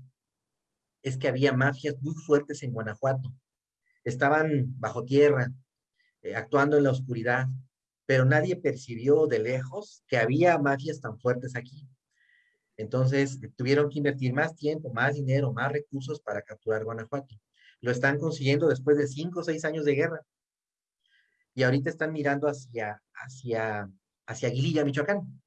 es que había mafias muy fuertes en Guanajuato. Estaban bajo tierra, actuando en la oscuridad, pero nadie percibió de lejos que había mafias tan fuertes aquí. Entonces, tuvieron que invertir más tiempo, más dinero, más recursos para capturar Guanajuato. Lo están consiguiendo después de cinco o seis años de guerra. Y ahorita están mirando hacia, hacia, hacia Aguililla, Michoacán,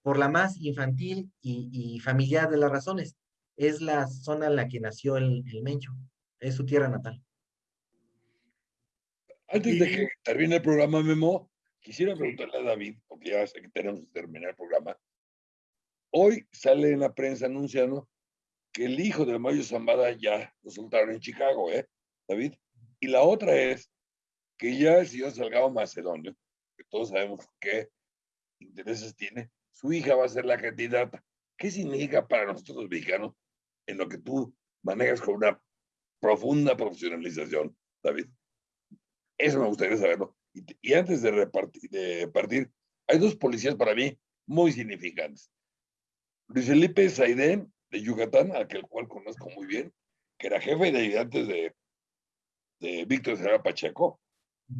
por la más infantil y, familiar de las razones. Es la zona en la que nació el, el Mencho, es su tierra natal. Antes de que termine el programa, Memo, Quisiera preguntarle a David, porque ya sé que tenemos que terminar el programa. Hoy sale en la prensa anunciando que el hijo de Mayo Zambada ya lo soltaron en Chicago, ¿eh, David? Y la otra es que ya el señor Salgado Macedonio, que todos sabemos qué intereses tiene, su hija va a ser la candidata. ¿Qué significa para nosotros los mexicanos en lo que tú manejas con una profunda profesionalización, David? Eso me gustaría saberlo. Y, antes de, repartir, de partir, hay dos policías para mí muy significantes. Luis Felipe Saidén, de Yucatán, al cual conozco muy bien, que era jefe de ayudantes de, de Víctor Serra Pacheco.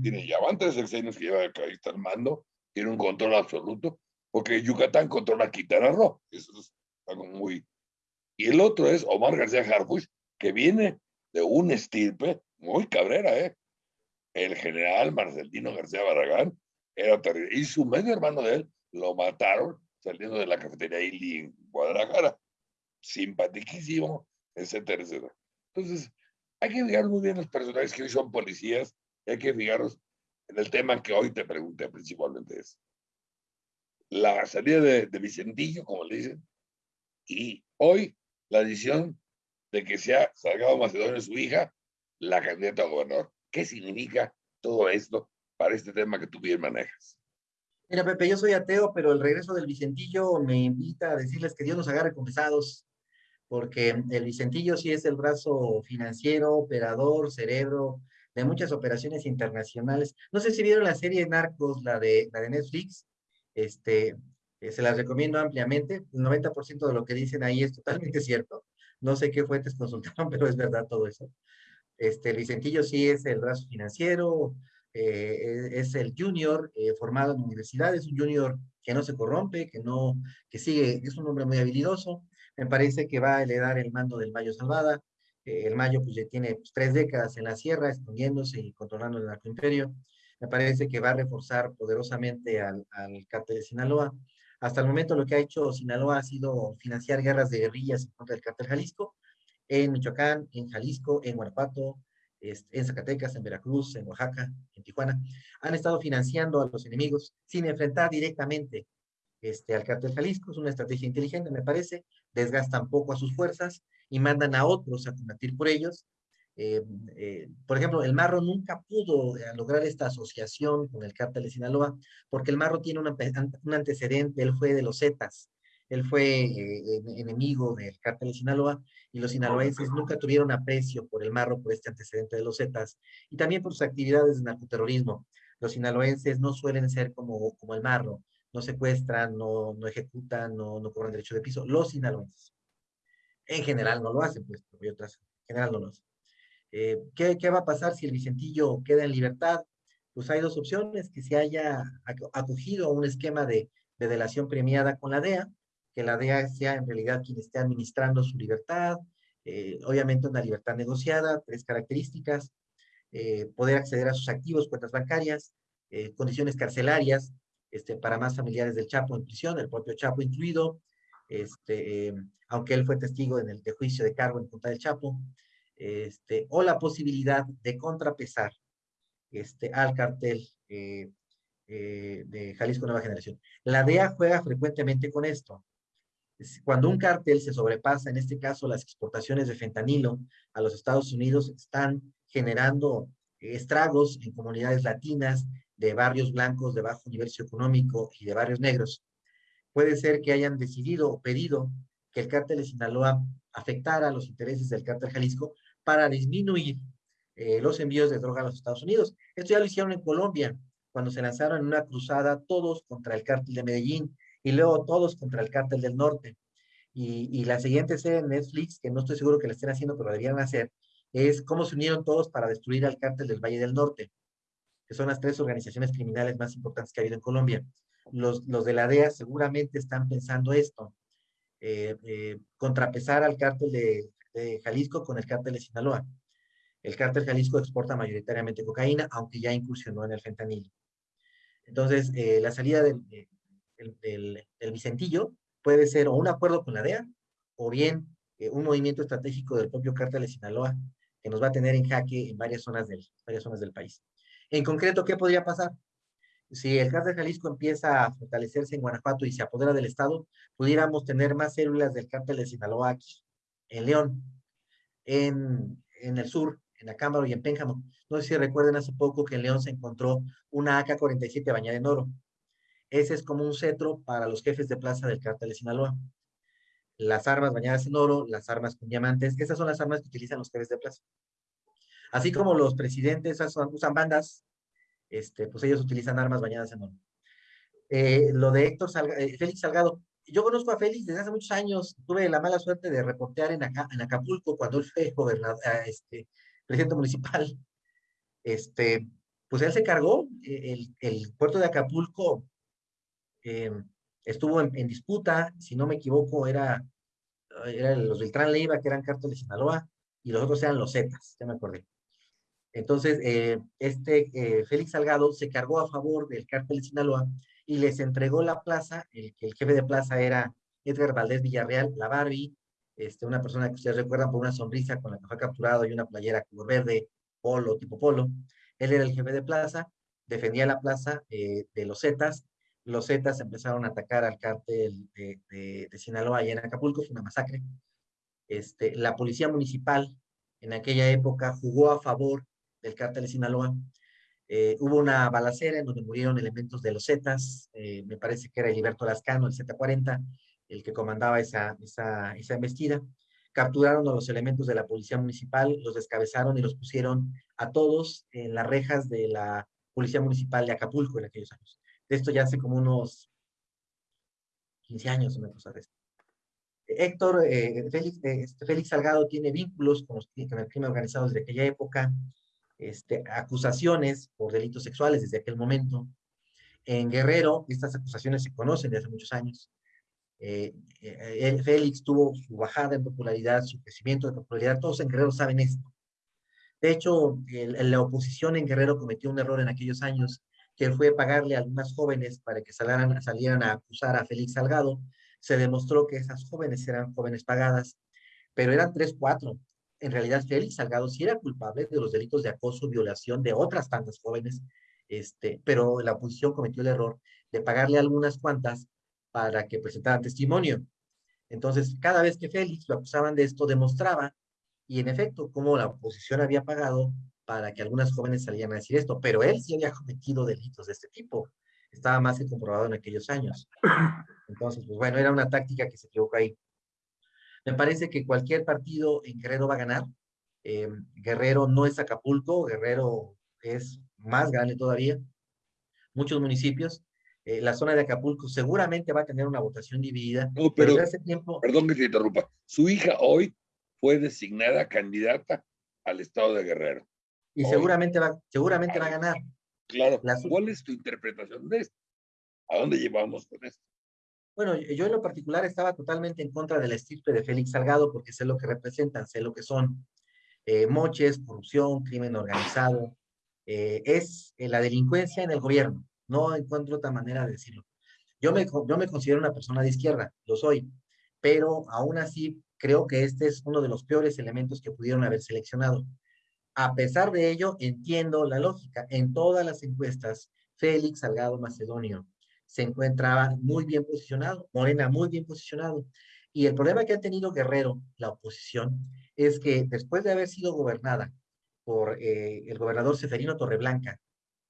Tiene ya van tres sexenios que lleva ahí al mando, tiene un control absoluto, porque Yucatán controla Quintana Roo. Eso es algo muy. Y el otro es Omar García Harfuch, que viene de un estirpe muy cabrera, ¿eh? El general Marcelino García Barragán era terrible. Y su medio hermano de él lo mataron saliendo de la cafetería Ili en Guadalajara. Simpaticísimo, etcétera, etcétera. Entonces, hay que fijar muy bien los personajes que hoy son policías y hay que fijarnos en el tema que hoy te pregunté principalmente es la salida de, de Vicentillo, como le dicen, y hoy la decisión de que sea Salgado Macedonio su hija la candidata a gobernador. ¿Qué significa todo esto para este tema que tú bien manejas? Mira, Pepe, yo soy ateo, pero el regreso del Vicentillo me invita a decirles que Dios nos agarre confesados, porque el Vicentillo sí es el brazo financiero, operador, cerebro de muchas operaciones internacionales. No sé si vieron la serie Narcos, la de, la de Netflix, este, eh, se las recomiendo ampliamente. El 90% de lo que dicen ahí es totalmente cierto. No sé qué fuentes consultaron, pero es verdad todo eso. Este, Vicentillo sí es el brazo financiero, eh, es el junior eh, formado en universidad, es un junior que no se corrompe, que no, que sigue, es un hombre muy habilidoso. Me parece que va a heredar el mando del Mayo Salvada. Eh, el Mayo pues ya tiene pues, tres décadas en la sierra, escondiéndose y controlando el narcoimperio. Me parece que va a reforzar poderosamente al, al cártel de Sinaloa. Hasta el momento lo que ha hecho Sinaloa ha sido financiar guerras de guerrillas contra el cártel Jalisco, en Michoacán, en Jalisco, en Guanajuato, en Zacatecas, en Veracruz, en Oaxaca, en Tijuana, han estado financiando a los enemigos sin enfrentar directamente este, al cártel Jalisco. Es una estrategia inteligente, me parece. Desgastan poco a sus fuerzas y mandan a otros a combatir por ellos. Eh, eh, por ejemplo, el Marro nunca pudo eh, lograr esta asociación con el cártel de Sinaloa porque el Marro tiene un antecedente, él fue de los Zetas, él fue eh, enemigo del cártel de Sinaloa y los sinaloenses nunca tuvieron aprecio por el marro, por este antecedente de los Zetas y también por sus actividades de narcoterrorismo. Los sinaloenses no suelen ser como, como el marro, no secuestran, no, no ejecutan, no, no cobran derecho de piso. Los sinaloenses. En general no lo hacen, pues, porque otras, en general no lo hacen. Eh, ¿qué, ¿Qué va a pasar si el Vicentillo queda en libertad? Pues hay dos opciones, que se haya acogido a un esquema de, de delación premiada con la DEA, que la DEA sea en realidad quien esté administrando su libertad, eh, obviamente una libertad negociada, tres características, eh, poder acceder a sus activos, cuentas bancarias, eh, condiciones carcelarias este, para más familiares del Chapo en prisión, el propio Chapo incluido, este, aunque él fue testigo en el de juicio de cargo en Punta del Chapo, este, o la posibilidad de contrapesar este, al cartel de Jalisco Nueva Generación. La DEA juega frecuentemente con esto. Cuando un cartel se sobrepasa, en este caso las exportaciones de fentanilo a los Estados Unidos están generando estragos en comunidades latinas, de barrios blancos de bajo nivel socioeconómico y de barrios negros. Puede ser que hayan decidido o pedido que el cártel de Sinaloa afectara los intereses del cártel Jalisco para disminuir eh, los envíos de droga a los Estados Unidos. Esto ya lo hicieron en Colombia, cuando se lanzaron en una cruzada todos contra el cártel de Medellín y luego todos contra el cártel del norte. Y, y la siguiente serie en Netflix, que no estoy seguro que la estén haciendo, pero deberían hacer, es cómo se unieron todos para destruir al cártel del Valle del Norte, que son las tres organizaciones criminales más importantes que ha habido en Colombia. Los, los de la DEA seguramente están pensando esto, eh, eh, contrapesar al cártel de, de, Jalisco con el cártel de Sinaloa. El cártel Jalisco exporta mayoritariamente cocaína, aunque ya incursionó en el fentanilo. Entonces, eh, la salida del, del, del, Vicentillo puede ser o un acuerdo con la DEA o bien eh, un movimiento estratégico del propio cártel de Sinaloa que nos va a tener en jaque en varias zonas del, del país. En concreto, ¿qué podría pasar? Si el cártel Jalisco empieza a fortalecerse en Guanajuato y se apodera del Estado, pudiéramos tener más células del cártel de Sinaloa aquí, en León, en, en el sur, en Acámbaro y en Pénjamo. No sé si recuerden hace poco que en León se encontró una AK-47 bañada en oro. Ese es como un cetro para los jefes de plaza del cártel de Sinaloa. Las armas bañadas en oro, las armas con diamantes, esas son las armas que utilizan los jefes de plaza. Así como los presidentes usan bandas, este, pues ellos utilizan armas bañadas en oro. Eh, lo de Héctor eh, Félix Salgado, yo conozco a Félix desde hace muchos años, tuve la mala suerte de reportear en, Acapulco cuando él fue gobernador, ah, este, presidente municipal. Este, pues él se cargó, eh, el puerto de Acapulco eh, estuvo en, disputa, si no me equivoco, era, era los Beltrán Leiva, que eran cartos de Sinaloa, y los otros eran los Zetas, ya me acordé. Entonces, eh, este eh, Félix Salgado se cargó a favor del cártel de Sinaloa y les entregó la plaza, el, el jefe de plaza era Edgar Valdés Villarreal, la Barbie, este, una persona que ustedes recuerdan por una sonrisa con la que fue capturado y una playera color verde, polo, tipo polo. Él era el jefe de plaza, defendía la plaza eh, de los Zetas los Zetas empezaron a atacar al cártel de, Sinaloa y en Acapulco, fue una masacre. Este, la policía municipal en aquella época jugó a favor del cártel de Sinaloa. Eh, hubo una balacera en donde murieron elementos de los Zetas, eh, me parece que era Heriberto Lascano, el Z40, el que comandaba esa, esa, esa embestida. Capturaron a los elementos de la policía municipal, los descabezaron y los pusieron a todos en las rejas de la policía municipal de Acapulco en aquellos años de esto ya hace como unos 15 años, una cosa de esto. Héctor, eh, Félix, eh, este, Félix, Salgado tiene vínculos con, el crimen organizado desde aquella época, este, acusaciones por delitos sexuales desde aquel momento. En Guerrero, estas acusaciones se conocen desde hace muchos años. Eh, eh Félix tuvo su bajada en popularidad, su crecimiento de popularidad, todos en Guerrero saben esto. De hecho, la oposición en Guerrero cometió un error en aquellos años que fue pagarle a algunas jóvenes para que salieran, salieran a acusar a Félix Salgado, se demostró que esas jóvenes eran jóvenes pagadas, pero eran tres, cuatro. En realidad, Félix Salgado sí era culpable de los delitos de acoso, violación de otras tantas jóvenes, este, pero la oposición cometió el error de pagarle algunas cuantas para que presentaran testimonio. Entonces, cada vez que Félix lo acusaban de esto, demostraba, y en efecto, como la oposición había pagado para que algunas jóvenes salieran a decir esto, pero él sí había cometido delitos de este tipo. Estaba más que comprobado en aquellos años. Entonces, pues bueno, era una táctica que se equivocó ahí. Me parece que cualquier partido en Guerrero va a ganar. Eh, Guerrero no es Acapulco, Guerrero es más grande todavía. Muchos municipios. Eh, la zona de Acapulco seguramente va a tener una votación dividida. No, pero, pero hace tiempo... perdón que te interrumpa. Su hija hoy fue designada candidata al estado de Guerrero. Y seguramente va, seguramente va a ganar. Claro. ¿Cuál es tu interpretación de esto? ¿A dónde llevamos con esto? Bueno, yo en lo particular estaba totalmente en contra de la estirpe de Félix Salgado porque sé lo que representan, sé lo que son eh, moches, corrupción, crimen organizado. Eh, es eh, la delincuencia en el gobierno. No encuentro otra manera de decirlo. Yo me, yo me considero una persona de izquierda, lo soy, pero aún así creo que este es uno de los peores elementos que pudieron haber seleccionado. A pesar de ello, entiendo la lógica. En todas las encuestas, Félix Salgado Macedonio se encontraba muy bien posicionado, Morena muy bien posicionado. Y el problema que ha tenido Guerrero, la oposición, es que después de haber sido gobernada por eh, el gobernador Seferino Torreblanca,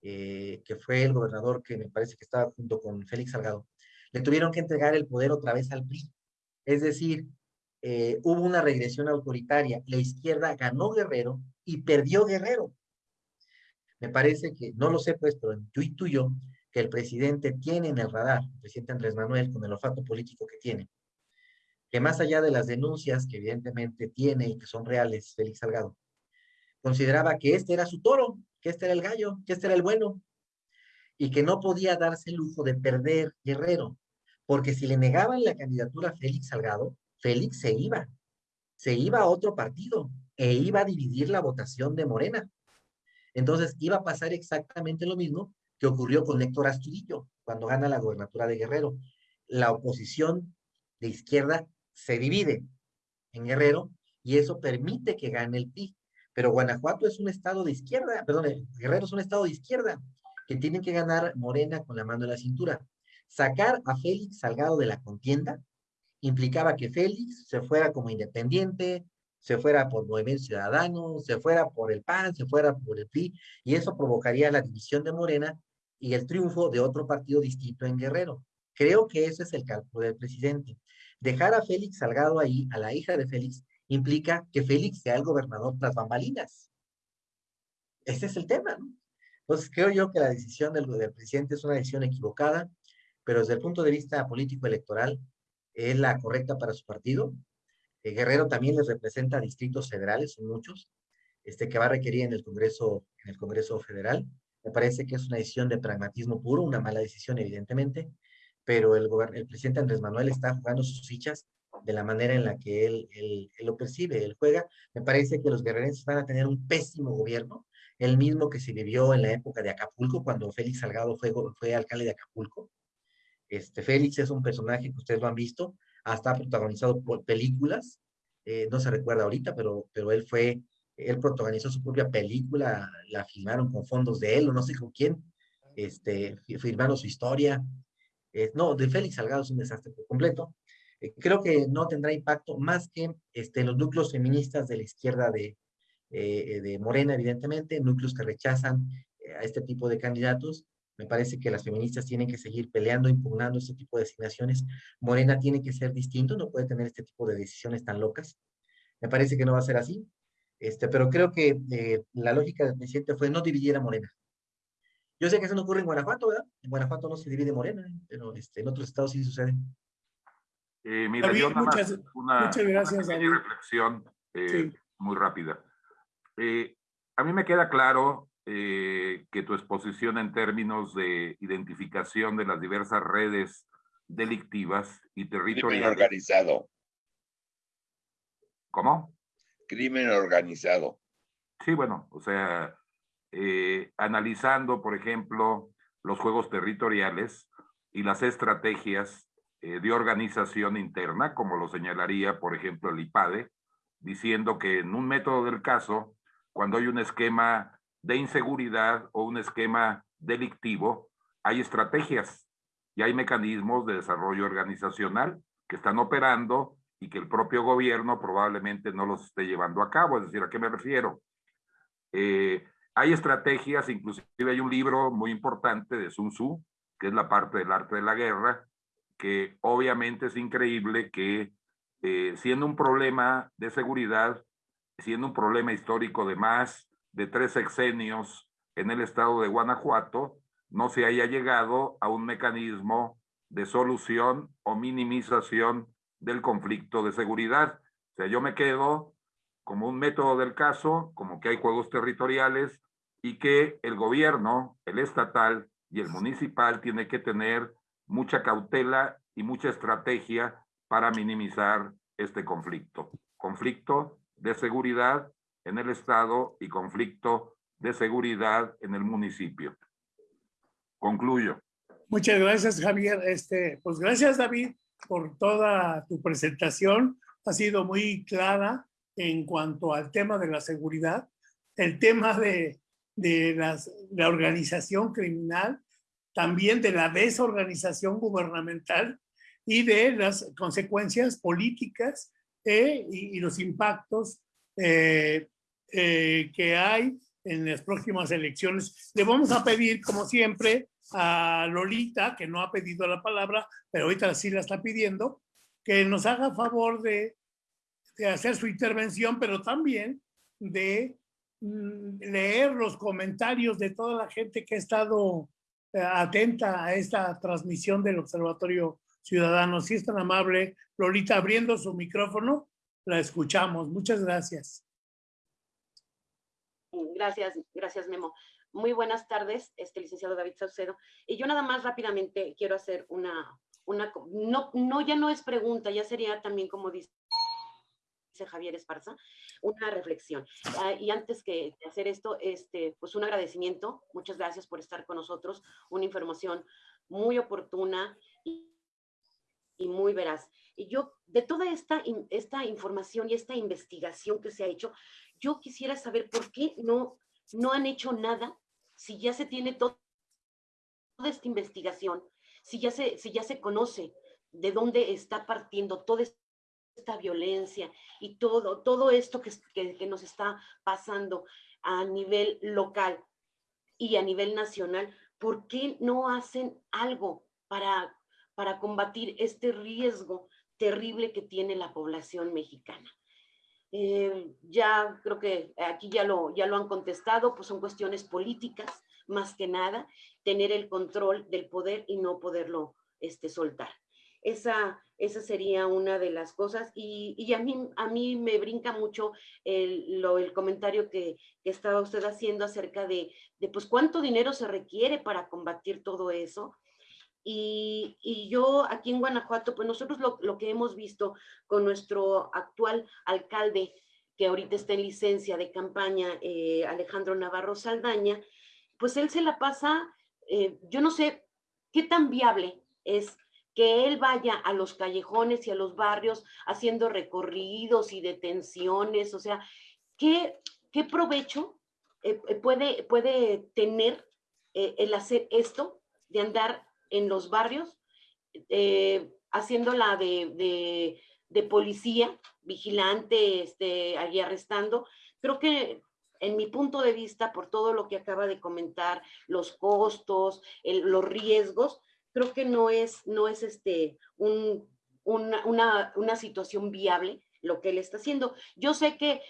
eh, que fue el gobernador que me parece que estaba junto con Félix Salgado, le tuvieron que entregar el poder otra vez al PRI. Es decir, eh, hubo una regresión autoritaria. La izquierda ganó Guerrero y perdió Guerrero. Me parece que, no lo sé pues, pero yo intuyo que el presidente tiene en el radar, el presidente Andrés Manuel, con el olfato político que tiene, que más allá de las denuncias que evidentemente tiene y que son reales, Félix Salgado, consideraba que este era su toro, que este era el gallo, que este era el bueno, y que no podía darse el lujo de perder Guerrero, porque si le negaban la candidatura a Félix Salgado, Félix se iba, se iba a otro partido, e iba a dividir la votación de Morena. Entonces iba a pasar exactamente lo mismo que ocurrió con Héctor Astudillo cuando gana la gobernatura de Guerrero. La oposición de izquierda se divide en Guerrero y eso permite que gane el PRI. Pero Guanajuato es un estado de izquierda, perdón, Guerrero es un estado de izquierda que tiene que ganar Morena con la mano en la cintura. Sacar a Félix Salgado de la contienda implicaba que Félix se fuera como independiente, se fuera por Movimiento Ciudadano, se fuera por el PAN, se fuera por el PRI, y eso provocaría la división de Morena y el triunfo de otro partido distinto en Guerrero. Creo que ese es el cálculo del presidente. Dejar a Félix Salgado ahí, a la hija de Félix, implica que Félix sea el gobernador tras bambalinas. Ese es el tema, ¿no? Entonces creo yo que la decisión del, presidente es una decisión equivocada, pero desde el punto de vista político-electoral es la correcta para su partido. Eh, Guerrero también les representa distritos federales, son muchos, este, que va a requerir en el Congreso, en el Congreso Federal. Me parece que es una decisión de pragmatismo puro, una mala decisión, evidentemente, pero el, el presidente Andrés Manuel está jugando sus fichas de la manera en la que él, él, lo percibe, él juega. Me parece que los guerrerenses van a tener un pésimo gobierno, el mismo que se vivió en la época de Acapulco, cuando Félix Salgado fue, fue alcalde de Acapulco. Este, Félix es un personaje que ustedes lo han visto, hasta protagonizado por películas, eh, no se recuerda ahorita, pero, pero él fue, él protagonizó su propia película, la filmaron con fondos de él o no sé con quién, este, firmaron su historia. Eh, no, de Félix Salgado es un desastre por completo. Eh, creo que no tendrá impacto más que este, los núcleos feministas de la izquierda de, de Morena, evidentemente, núcleos que rechazan a este tipo de candidatos me parece que las feministas tienen que seguir peleando, impugnando este tipo de designaciones. Morena tiene que ser distinto, no puede tener este tipo de decisiones tan locas. Me parece que no va a ser así. Este, pero creo que eh, la lógica del presidente fue no dividir a Morena. Yo sé que eso no ocurre en Guanajuato, ¿verdad? En Guanajuato no se divide Morena, pero este, en otros estados sí sucede. Eh, mira, yo nada muchas, una, muchas gracias, una reflexión eh, muy rápida. a mí me queda claro eh, que tu exposición en términos de identificación de las diversas redes delictivas y territoriales. Crimen organizado. ¿Cómo? Crimen organizado. Sí, bueno, o sea, eh, analizando, por ejemplo, los juegos territoriales y las estrategias eh, de organización interna, como lo señalaría, por ejemplo, el IPADE, diciendo que en un método del caso, cuando hay un esquema de inseguridad o un esquema delictivo, hay estrategias y hay mecanismos de desarrollo organizacional que están operando y que el propio gobierno probablemente no los esté llevando a cabo. Es decir, ¿a qué me refiero? Eh, hay estrategias, inclusive hay un libro muy importante de Sun Tzu, que es la parte del arte de la guerra, que obviamente es increíble que eh, siendo un problema de seguridad, siendo un problema histórico de más, de tres sexenios en el estado de Guanajuato no se haya llegado a un mecanismo de solución o minimización del conflicto de seguridad. O sea, yo me quedo como un método del caso, como que hay juegos territoriales y que el gobierno, el estatal y el municipal tiene que tener mucha cautela y mucha estrategia para minimizar este conflicto. Conflicto de seguridad en el Estado y conflicto de seguridad en el municipio. Concluyo. Muchas gracias, Javier. Este, pues gracias, David, por toda tu presentación. Ha sido muy clara en cuanto al tema de la seguridad, el tema de, de las, la organización criminal, también de la desorganización gubernamental y de las consecuencias políticas eh, y, los impactos eh, eh, que hay en las próximas elecciones. Le vamos a pedir, como siempre, a Lolita, que no ha pedido la palabra, pero ahorita sí la está pidiendo, que nos haga favor de, de hacer su intervención, pero también de mm, leer los comentarios de toda la gente que ha estado eh, atenta a esta transmisión del Observatorio Ciudadano. Si es tan amable, Lolita, abriendo su micrófono, la escuchamos. Muchas gracias. Gracias, gracias Memo. Muy buenas tardes, este licenciado David Saucedo. Y yo nada más rápidamente quiero hacer una, una no, no, ya no es pregunta, ya sería también como dice Javier Esparza, una reflexión. Ah, y antes que hacer esto, este, pues un agradecimiento, muchas gracias por estar con nosotros, una información muy oportuna y, y muy veraz. Y yo, de toda esta, esta información y esta investigación que se ha hecho, yo quisiera saber por qué no, no han hecho nada si ya se tiene toda esta investigación, si ya se, si ya se conoce de dónde está partiendo toda esta violencia y todo, todo esto que, que, nos está pasando a nivel local y a nivel nacional, ¿por qué no hacen algo para, para combatir este riesgo terrible que tiene la población mexicana? Eh, ya creo que aquí ya lo, ya lo han contestado, pues son cuestiones políticas, más que nada, tener el control del poder y no poderlo este, soltar. Esa, esa sería una de las cosas y, y a, mí, a mí me brinca mucho el, lo, el comentario que, que, estaba usted haciendo acerca de, de, pues cuánto dinero se requiere para combatir todo eso y, yo aquí en Guanajuato, pues nosotros lo, lo, que hemos visto con nuestro actual alcalde, que ahorita está en licencia de campaña, eh, Alejandro Navarro Saldaña, pues él se la pasa, eh, yo no sé qué tan viable es que él vaya a los callejones y a los barrios haciendo recorridos y detenciones, o sea, ¿qué, qué provecho eh, puede, puede tener el hacer esto de andar en los barrios, eh, haciéndola de, de, policía, vigilante, este, allí arrestando. Creo que en mi punto de vista, por todo lo que acaba de comentar, los costos, los riesgos, creo que no es, no es este, un, una, una situación viable lo que él está haciendo. Yo sé que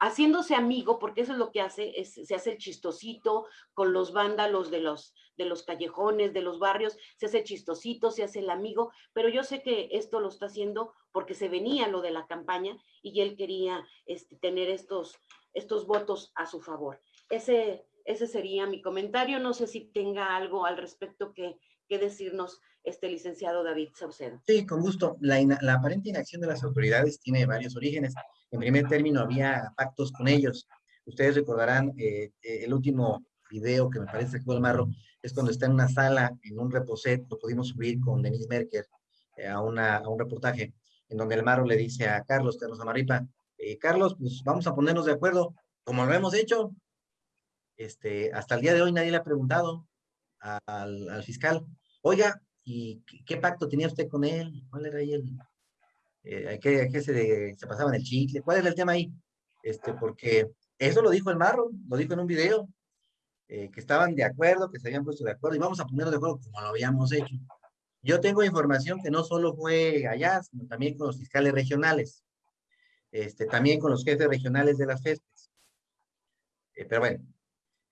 haciéndose amigo, porque eso es lo que hace, es, se hace el chistosito con los vándalos de los, de los callejones, de los barrios, se hace el chistosito, se hace el amigo, pero yo sé que esto lo está haciendo porque se venía lo de la campaña y él quería este, tener estos, estos votos a su favor. Ese, ese sería mi comentario. No sé si tenga algo al respecto que, que decirnos este licenciado David Saucedo. Sí, con gusto. La, la aparente inacción de las autoridades tiene varios orígenes. En primer término, había pactos con ellos. Ustedes recordarán eh, eh, el último video que me parece que fue el marro, es cuando está en una sala, en un reposet, lo pudimos subir con Denise Merker eh, a, un reportaje, en donde el marro le dice a Carlos, Carlos Amarripa, Carlos, pues vamos a ponernos de acuerdo, como lo hemos hecho. Este, hasta el día de hoy nadie le ha preguntado al, al fiscal, oiga, ¿y qué pacto tenía usted con él? ¿Cuál era ahí el, eh, ¿qué, se, pasaban el chicle? ¿Cuál es el tema ahí? Este, porque eso lo dijo el Marro, lo dijo en un video, eh, que estaban de acuerdo, que se habían puesto de acuerdo, y vamos a ponernos de acuerdo como lo habíamos hecho. Yo tengo información que no solo fue allá, sino también con los fiscales regionales, este, también con los jefes regionales de las FESPES. Eh, pero bueno,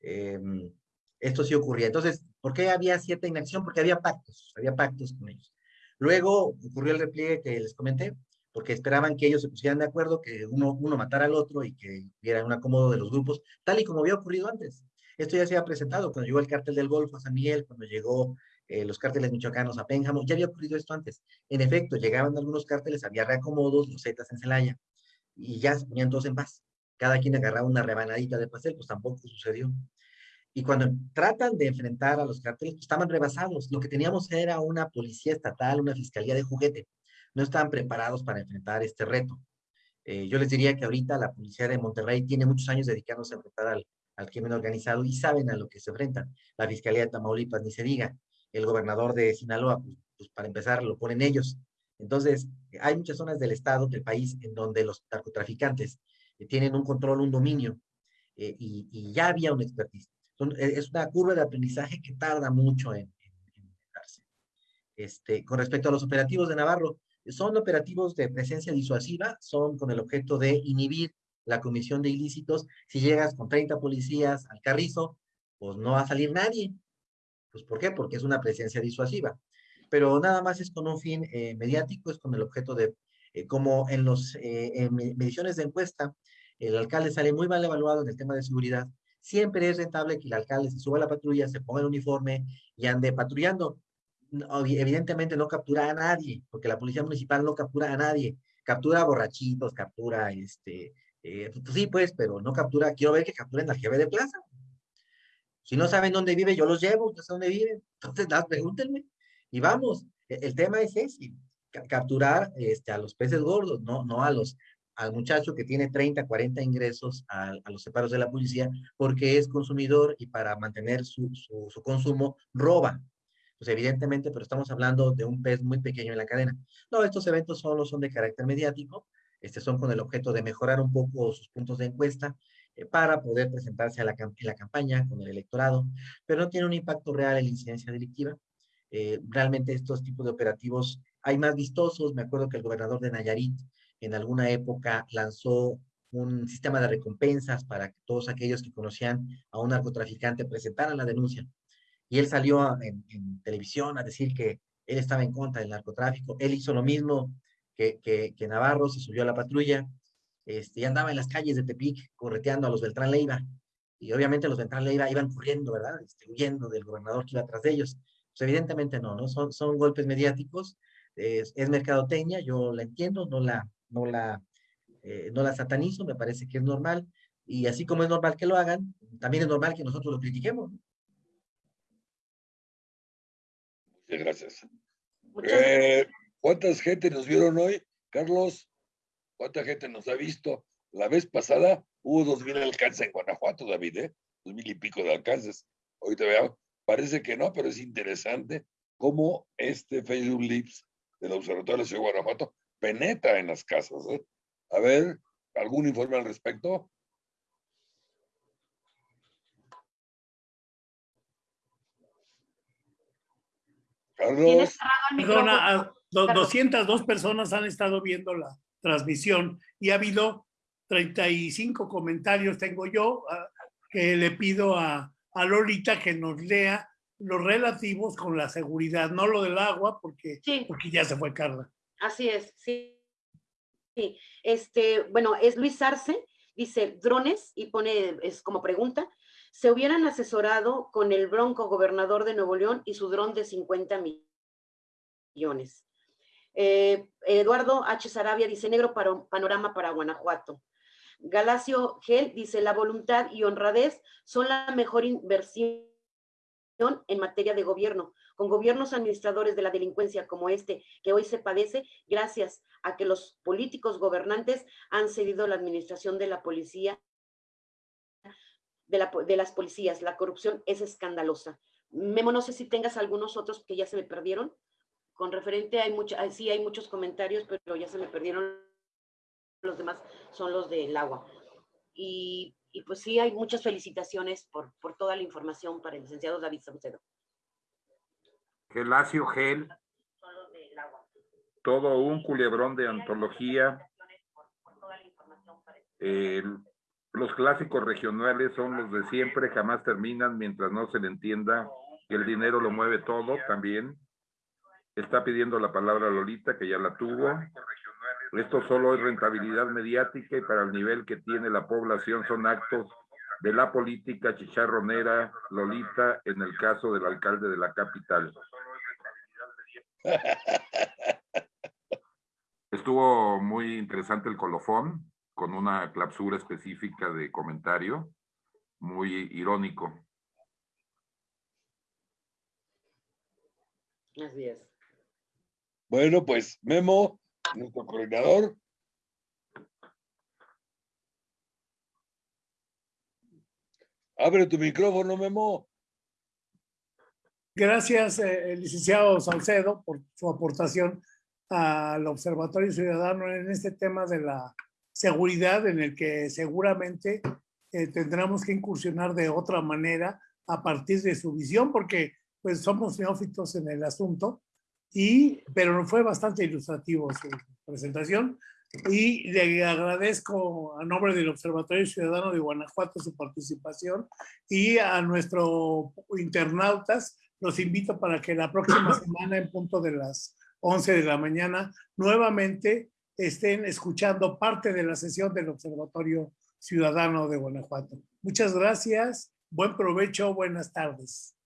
em, esto sí ocurría. Entonces, ¿por qué había cierta inacción? Porque había pactos, había pactos con ellos. Luego ocurrió el repliegue que les comenté, porque esperaban que ellos se pusieran de acuerdo, que uno, uno matara al otro y que hubiera un acomodo de los grupos, tal y como había ocurrido antes. Esto ya se había presentado cuando llegó el cártel del Golfo a San Miguel, cuando llegó eh, los cárteles michoacanos a Pénjamo, ya había ocurrido esto antes. En efecto, llegaban algunos cárteles, había reacomodos, los Zetas en Celaya, y ya se ponían todos en paz. Cada quien agarraba una rebanadita de pastel, pues tampoco sucedió. Y cuando tratan de enfrentar a los cárteles, pues estaban rebasados. Lo que teníamos era una policía estatal, una fiscalía de juguete. No estaban preparados para enfrentar este reto. Eh, yo les diría que ahorita la policía de Monterrey tiene muchos años dedicándose a enfrentar al, al crimen organizado y saben a lo que se enfrentan. La fiscalía de Tamaulipas, ni se diga. El gobernador de Sinaloa, pues, pues para empezar, lo ponen ellos. Entonces, hay muchas zonas del estado, del país, en donde los narcotraficantes eh, tienen un control, un dominio, eh, y, y, ya había una expertise. Eh, es una curva de aprendizaje que tarda mucho en, en, darse. Este, con respecto a los operativos de Navarro, son operativos de presencia disuasiva, son con el objeto de inhibir la comisión de ilícitos. Si llegas con 30 policías al carrizo, pues no va a salir nadie. Pues ¿por qué? Porque es una presencia disuasiva. Pero nada más es con un fin eh, mediático, es con el objeto de, eh, como en las mediciones de encuesta, el alcalde sale muy mal evaluado en el tema de seguridad, siempre es rentable que el alcalde se suba a la patrulla, se ponga el uniforme y ande patrullando. Evidentemente no captura a nadie, porque la policía municipal no captura a nadie. Captura borrachitos, captura, este, eh, pues sí, pues, pero no captura. Quiero ver que capturen al jefe de plaza. Si no saben dónde vive, yo los llevo, no sé dónde viven. Entonces, pregúntenme. Y vamos, el, el tema es ese, capturar este, a los peces gordos, no, no a los al muchacho que tiene 30, 40 ingresos a, a, los separos de la policía porque es consumidor y para mantener su, su, su, consumo roba. Pues evidentemente, pero estamos hablando de un pez muy pequeño en la cadena. No, estos eventos solo son de carácter mediático, este son con el objeto de mejorar un poco sus puntos de encuesta eh, para poder presentarse a la, en la campaña con el electorado, pero no tiene un impacto real en la incidencia delictiva. Eh, realmente estos tipos de operativos hay más vistosos. Me acuerdo que el gobernador de Nayarit en alguna época lanzó un sistema de recompensas para que todos aquellos que conocían a un narcotraficante presentaran la denuncia. Y él salió en, televisión a decir que él estaba en contra del narcotráfico. Él hizo lo mismo que, que, Navarro, se subió a la patrulla este, y andaba en las calles de Tepic correteando a los Beltrán Leiva. Y obviamente los Beltrán Leiva iban corriendo, ¿verdad? Este, huyendo del gobernador que iba atrás de ellos. Pues evidentemente no, ¿no? Son, son golpes mediáticos, es, es yo la entiendo, no la, no la, eh, no la satanizo, me parece que es normal, y así como es normal que lo hagan, también es normal que nosotros lo critiquemos. Muchas gracias. Eh, ¿Cuántas gente nos vieron hoy, Carlos? ¿Cuánta gente nos ha visto? La vez pasada hubo dos mil alcances en Guanajuato, David, ¿eh? Dos mil y pico de alcances. Hoy te veo, parece que no, pero es interesante cómo este Facebook Lips del Observatorio de la Ciudad de Guanajuato penetra en las casas. ¿eh? A ver, ¿algún informe al respecto? Carlos. Perdona, 202 personas han estado viendo la transmisión y ha habido 35 comentarios, tengo yo, que le pido a, a Lolita que nos lea los relativos con la seguridad, no lo del agua, porque, sí. porque ya se fue Carla. Así es, sí. sí. Este, bueno, es Luis Arce, dice drones y pone, es como pregunta, se hubieran asesorado con el bronco gobernador de Nuevo León y su dron de 50 millones. Eh, Eduardo H. Sarabia dice negro para, panorama para Guanajuato. Galacio Gel dice la voluntad y honradez son la mejor inversión en materia de gobierno, con gobiernos administradores de la delincuencia como este que hoy se padece, gracias a que los políticos gobernantes han cedido la administración de la policía, de, la, de las policías. La corrupción es escandalosa. Memo, no sé si tengas algunos otros que ya se me perdieron. Con referente, hay mucho, sí hay muchos comentarios, pero ya se me perdieron. Los demás son los del agua. Y y pues sí, hay muchas felicitaciones por, por toda la información para el licenciado David Saucedo. Gelacio Gel. Todo un culebrón de antología. Eh, los clásicos regionales son los de siempre, jamás terminan mientras no se le entienda que el dinero lo mueve todo también. Está pidiendo la palabra Lolita, que ya la tuvo. Esto solo es rentabilidad mediática y para el nivel que tiene la población son actos de la política chicharronera Lolita en el caso del alcalde de la capital. Estuvo muy interesante el colofón, con una clausura específica de comentario, muy irónico. Así es. Bueno, pues Memo, nuestro coordinador. Abre tu micrófono, Memo. Gracias, eh, licenciado Salcedo, por su aportación al Observatorio Ciudadano en este tema de la seguridad, en el que seguramente eh, tendremos que incursionar de otra manera a partir de su visión, porque pues somos neófitos en el asunto, y, pero fue bastante ilustrativo su presentación. Y le agradezco a nombre del Observatorio Ciudadano de Guanajuato su participación y a nuestros internautas los invito para que la próxima semana en punto de las 11 de la mañana nuevamente estén escuchando parte de la sesión del Observatorio Ciudadano de Guanajuato. Muchas gracias, buen provecho, buenas tardes.